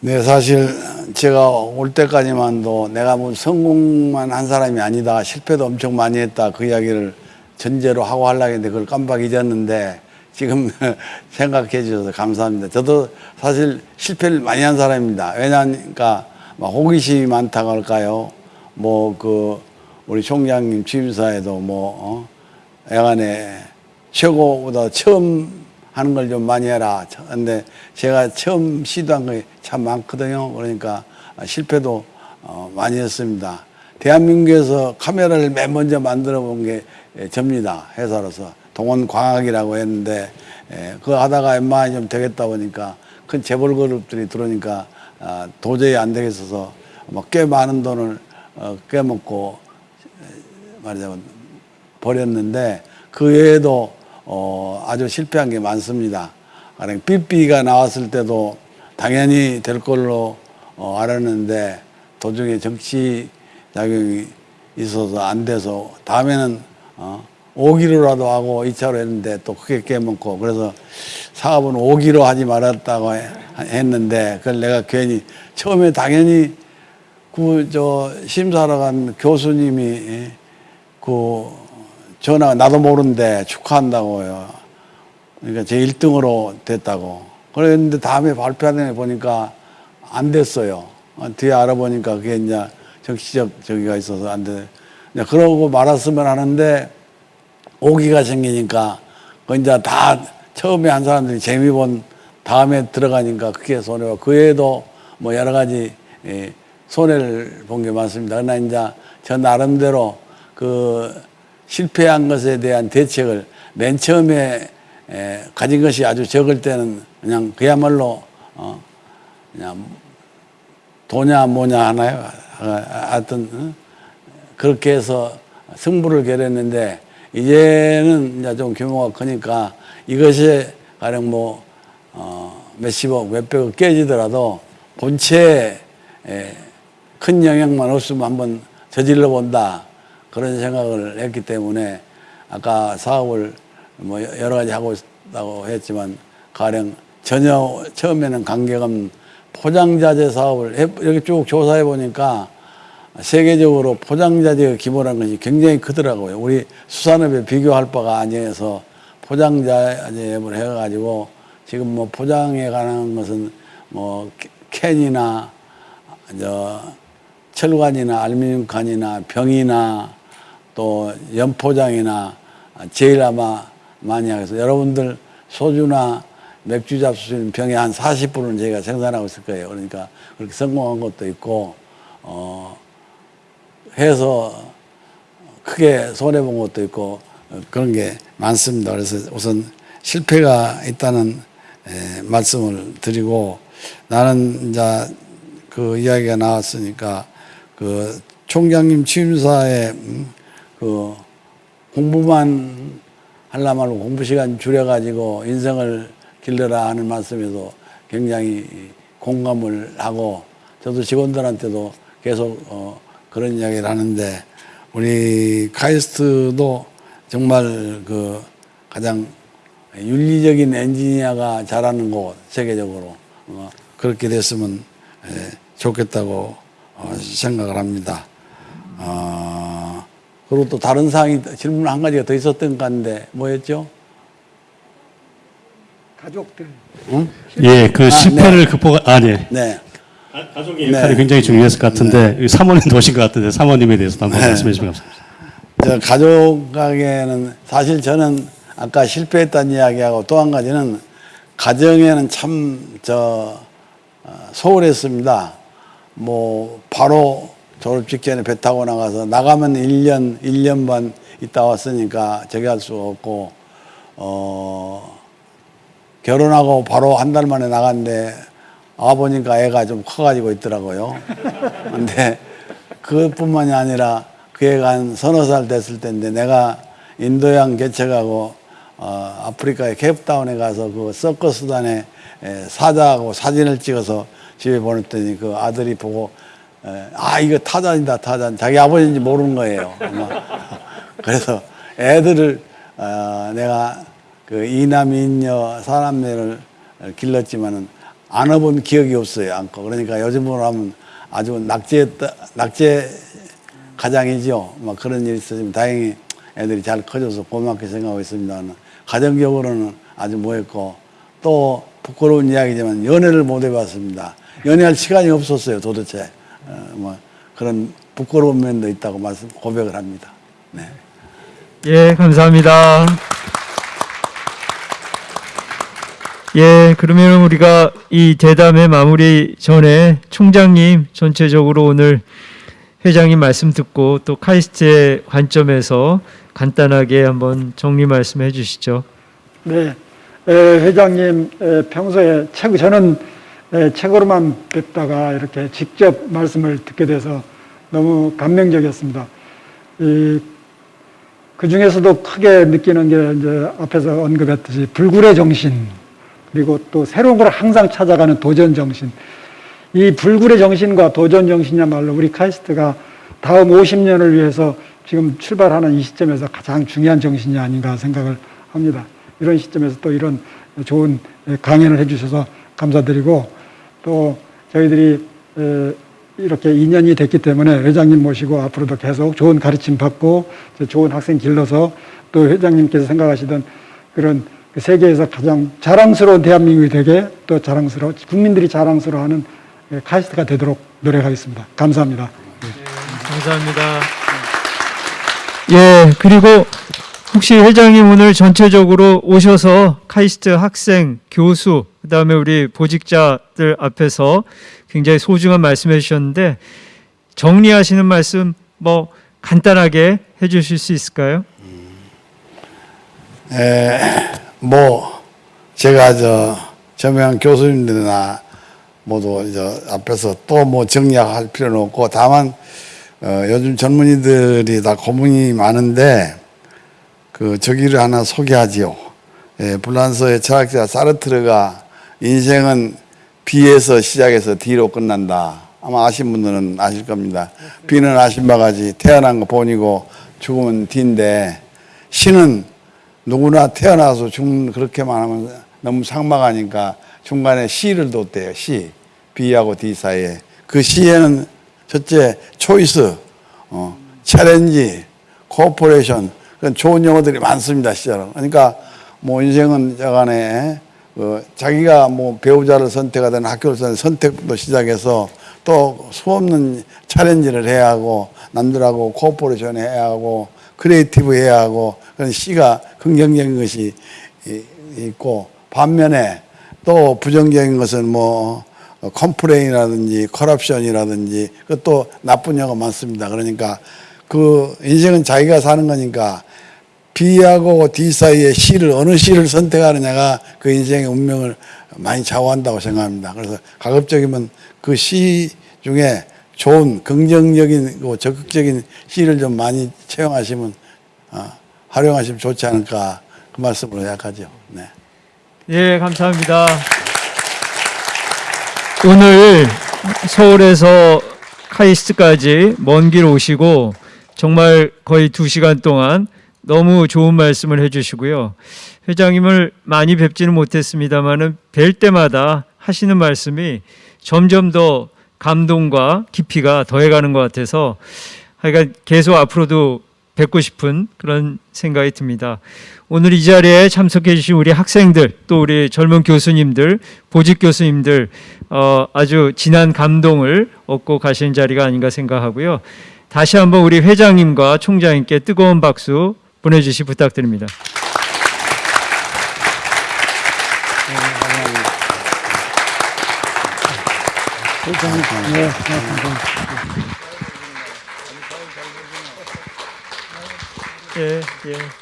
네, 사실 제가 올 때까지만도 내가 뭐 성공만 한 사람이 아니다. 실패도 엄청 많이 했다. 그 이야기를 전제로 하고 하려고 했는데 그걸 깜빡 잊었는데 지금 생각해 주셔서 감사합니다. 저도 사실 실패를 많이 한 사람입니다. 왜냐하니까 막 호기심이 많다고 할까요? 뭐 그 우리 총장님 취임사에도 뭐 어? 애간에 최고보다 처음 하는 걸 좀 많이 해라. 근데 제가 처음 시도한 게 참 많거든요. 그러니까 실패도 어, 많이 했습니다. 대한민국에서 카메라를 맨 먼저 만들어 본 게 접니다. 회사로서. 동원광학이라고 했는데 예, 그거 하다가 웬만하면 좀 되겠다 보니까 큰 재벌 그룹들이 들어오니까 아, 도저히 안 되겠어서 뭐꽤 많은 돈을 어, 깨먹고 말하자면 버렸는데 그 외에도 어, 아주 실패한 게 많습니다. 삐삐가 나왔을 때도 당연히 될 걸로 어, 알았는데 도중에 정치 작용이 있어서 안 돼서 다음에는 어, 5기로라도 하고 2차로 했는데 또 크게 깨먹고 그래서 사업은 5기로 하지 말았다고 해- 했는데 그걸 내가 괜히 처음에 당연히 그 저 심사하러 간 교수님이 그 전화가 나도 모르는데 축하한다고요. 그러니까 제 1등으로 됐다고. 그랬는데 다음에 발표하는 애 보니까 안 됐어요. 어, 뒤에 알아보니까 그게 이제 정치적 저기가 있어서 안 돼. 그러고 말았으면 하는데 오기가 생기니까 그 이제 다 처음에 한 사람들이 재미 본 다음에 들어가니까 그게 손해가 그 외에도 뭐 여러 가지 예, 손해를 본 게 많습니다. 그러나 이제 저 나름대로 그 실패한 것에 대한 대책을 맨 처음에 에, 가진 것이 아주 적을 때는 그냥 그야말로 어, 그냥 도냐 뭐냐 하나요? 아, 하여튼 어? 그렇게 해서 승부를 겨뤘는데 이제는 이제 좀 규모가 크니까 이것이 가령 뭐 어, 몇십억, 몇백억 깨지더라도 본체에 에, 큰 영향만 없으면 한번 저질러 본다. 그런 생각을 했기 때문에 아까 사업을 뭐 여러 가지 하고 있다고 했지만 가령 전혀 처음에는 없는 포장자재 사업을 해, 이렇게 쭉 조사해 보니까 세계적으로 포장자재가 기본한 것이 굉장히 크더라고요. 우리 수산업에 비교할 바가 아니어서 포장자재업을 해가지고 지금 뭐 포장에 관한 것은 뭐 캔이나 저 철관이나 알루미늄 칸이나 병이나 또 연포장이나 제일 아마 많이 하겠어 여러분들 소주나 맥주 잡수 수 있는 병의 한 40%는 저희가 생산하고 있을 거예요. 그러니까 그렇게 성공한 것도 있고 어 해서 크게 손해 본 것도 있고 어, 그런 게 많습니다. 그래서 우선 실패가 있다는 에, 말씀을 드리고 나는 이제 그 이야기가 나왔으니까 그 총장님 취임사에 음, 그 공부만 하려 말고 공부 시간 줄여가지고 인생을 길러라 하는 말씀에도 굉장히 공감을 하고 저도 직원들한테도 계속 어 그런 이야기를 하는데 우리 카이스트도 정말 그 가장 윤리적인 엔지니어가 잘하는 곳 세계적으로 어 그렇게 됐으면 에, 좋겠다고 어 생각을 합니다. 어 그리고 또 다른 사항이 질문 한 가지가 더 있었던 것 같은데 뭐였죠? 가족들. 응? 예, 그 아, 실패를 네. 극복, 아, 네. 네. 가족의 역할이 굉장히 중요했을 것 같은데 이 사모님도 오신 것 같은데 사모님에 대해서 한번 네. 말씀해 주시면 감사합니다. 저 가족에게는 사실 저는 아까 실패했다는 이야기하고 또 한 가지는 가정에는 참 저 소홀했습니다. 뭐 바로 졸업 직전에 배 타고 나가서 나가면 1년, 1년 반 있다 왔으니까 저기 할수 없고 어 결혼하고 바로 한 달 만에 나갔는데 와 보니까 애가 좀 커가지고 있더라고요. 근데 그것뿐만이 아니라 그 애가 한 서너 살 됐을 때인데 내가 인도양 개척하고 어, 아프리카의 케이프타운에 가서 그 서커스단에 에, 사자하고 사진을 찍어서 집에 보냈더니 그 아들이 보고 에, 아 이거 타잔이다 타잔 자기 아버지인지 모르는 거예요. 그래서 애들을 어, 내가 그 이남 이녀 사남매를 길렀지만은 안아본 기억이 없어요. 안고 그러니까 요즘으로 하면 아주 낙제 낙제 가장이죠. 막 그런 일이 있었지만 다행히 애들이 잘 커져서 고맙게 생각하고 있습니다. 가정적으로는 아주 뭐했고 또 부끄러운 이야기지만 연애를 못 해봤습니다. 연애할 시간이 없었어요. 도대체 어, 뭐 그런 부끄러운 면도 있다고 말씀 고백을 합니다. 네. 예, 감사합니다. 예, 그러면 우리가 이 대담의 마무리 전에 총장님 전체적으로 오늘 회장님 말씀 듣고 또 카이스트의 관점에서 간단하게 한번 정리 말씀해 주시죠. 네, 에, 회장님 에, 평소에 책 저는 에, 책으로만 뵙다가 이렇게 직접 말씀을 듣게 돼서 너무 감명적이었습니다. 이, 그 중에서도 크게 느끼는 게 이제 앞에서 언급했듯이 불굴의 정신 그리고 또 새로운 걸 항상 찾아가는 도전 정신. 이 불굴의 정신과 도전 정신이야말로 우리 카이스트가 다음 50년을 위해서 지금 출발하는 이 시점에서 가장 중요한 정신이 아닌가 생각을 합니다. 이런 시점에서 또 이런 좋은 강연을 해주셔서 감사드리고 또 저희들이 이렇게 인연이 됐기 때문에 회장님 모시고 앞으로도 계속 좋은 가르침 받고 좋은 학생 길러서 또 회장님께서 생각하시던 그런 그 세계에서 가장 자랑스러운 대한민국이 되게 또 자랑스러워 국민들이 자랑스러워하는 카이스트가 되도록 노력하겠습니다. 감사합니다. 감사합니다. 예, 그리고 혹시 회장님 오늘 전체적으로 오셔서 카이스트 학생, 교수, 그 다음에 우리 보직자들 앞에서 굉장히 소중한 말씀해 주셨는데 정리하시는 말씀 뭐 간단하게 해 주실 수 있을까요? 에, 뭐 제가 저 저명 교수님들이나 모두 저 앞에서 또 뭐 정리할 필요는 없고 다만 어, 요즘 젊은이들이 다 고민이 많은데 그 저기를 하나 소개하지요. 예, 불란서의 철학자 사르트르가 인생은 B에서 시작해서 D로 끝난다. 아마 아신 분들은 아실 겁니다. B는 아신 바가지 태어난 거 본이고 죽으면 D인데 신은 누구나 태어나서 죽는 그렇게만 하면 너무 상막하니까 중간에 C를 뒀대요. C. B하고 D 사이에. 그 C에는 첫째 choice, 어, challenge, cooperation 그런 좋은 용어들이 많습니다. 사실은. 그러니까 뭐 인생은 저간에 그 자기가 뭐 배우자를 선택하든 학교를 선택 선택부터 시작해서 또 수없는 challenge를 해야 하고 남들하고 cooperation 해야 하고 creative 해야 하고 그런 C가 긍정적인 것이 있고 반면에 또 부정적인 것은 뭐 complain이라든지 corruption이라든지 그것도 나쁜 영어 많습니다. 그러니까 그 인생은 자기가 사는 거니까 B하고 D 사이에 C를 어느 C를 선택하느냐가 그 인생의 운명을 많이 좌우한다고 생각합니다. 그래서 가급적이면 그 C 중에 좋은 긍정적인 적극적인 C를 좀 많이 채용하시면 어, 활용하시면 좋지 않을까 그 말씀으로 약하죠. 네. 예, 감사합니다. 오늘 서울에서 카이스트까지 먼 길 오시고 정말 거의 두 시간 동안 너무 좋은 말씀을 해주시고요. 회장님을 많이 뵙지는 못했습니다만은 뵐 때마다 하시는 말씀이 점점 더 감동과 깊이가 더해가는 것 같아서 하여간 계속 앞으로도 뵙고 싶은 그런 생각이 듭니다. 오늘 이 자리에 참석해 주신 우리 학생들 또 우리 젊은 교수님들 보직 교수님들 어, 아주 진한 감동을 얻고 가시는 자리가 아닌가 생각하고요. 다시 한번 우리 회장님과 총장님께 뜨거운 박수 보내주시 부탁드립니다. 예, 예.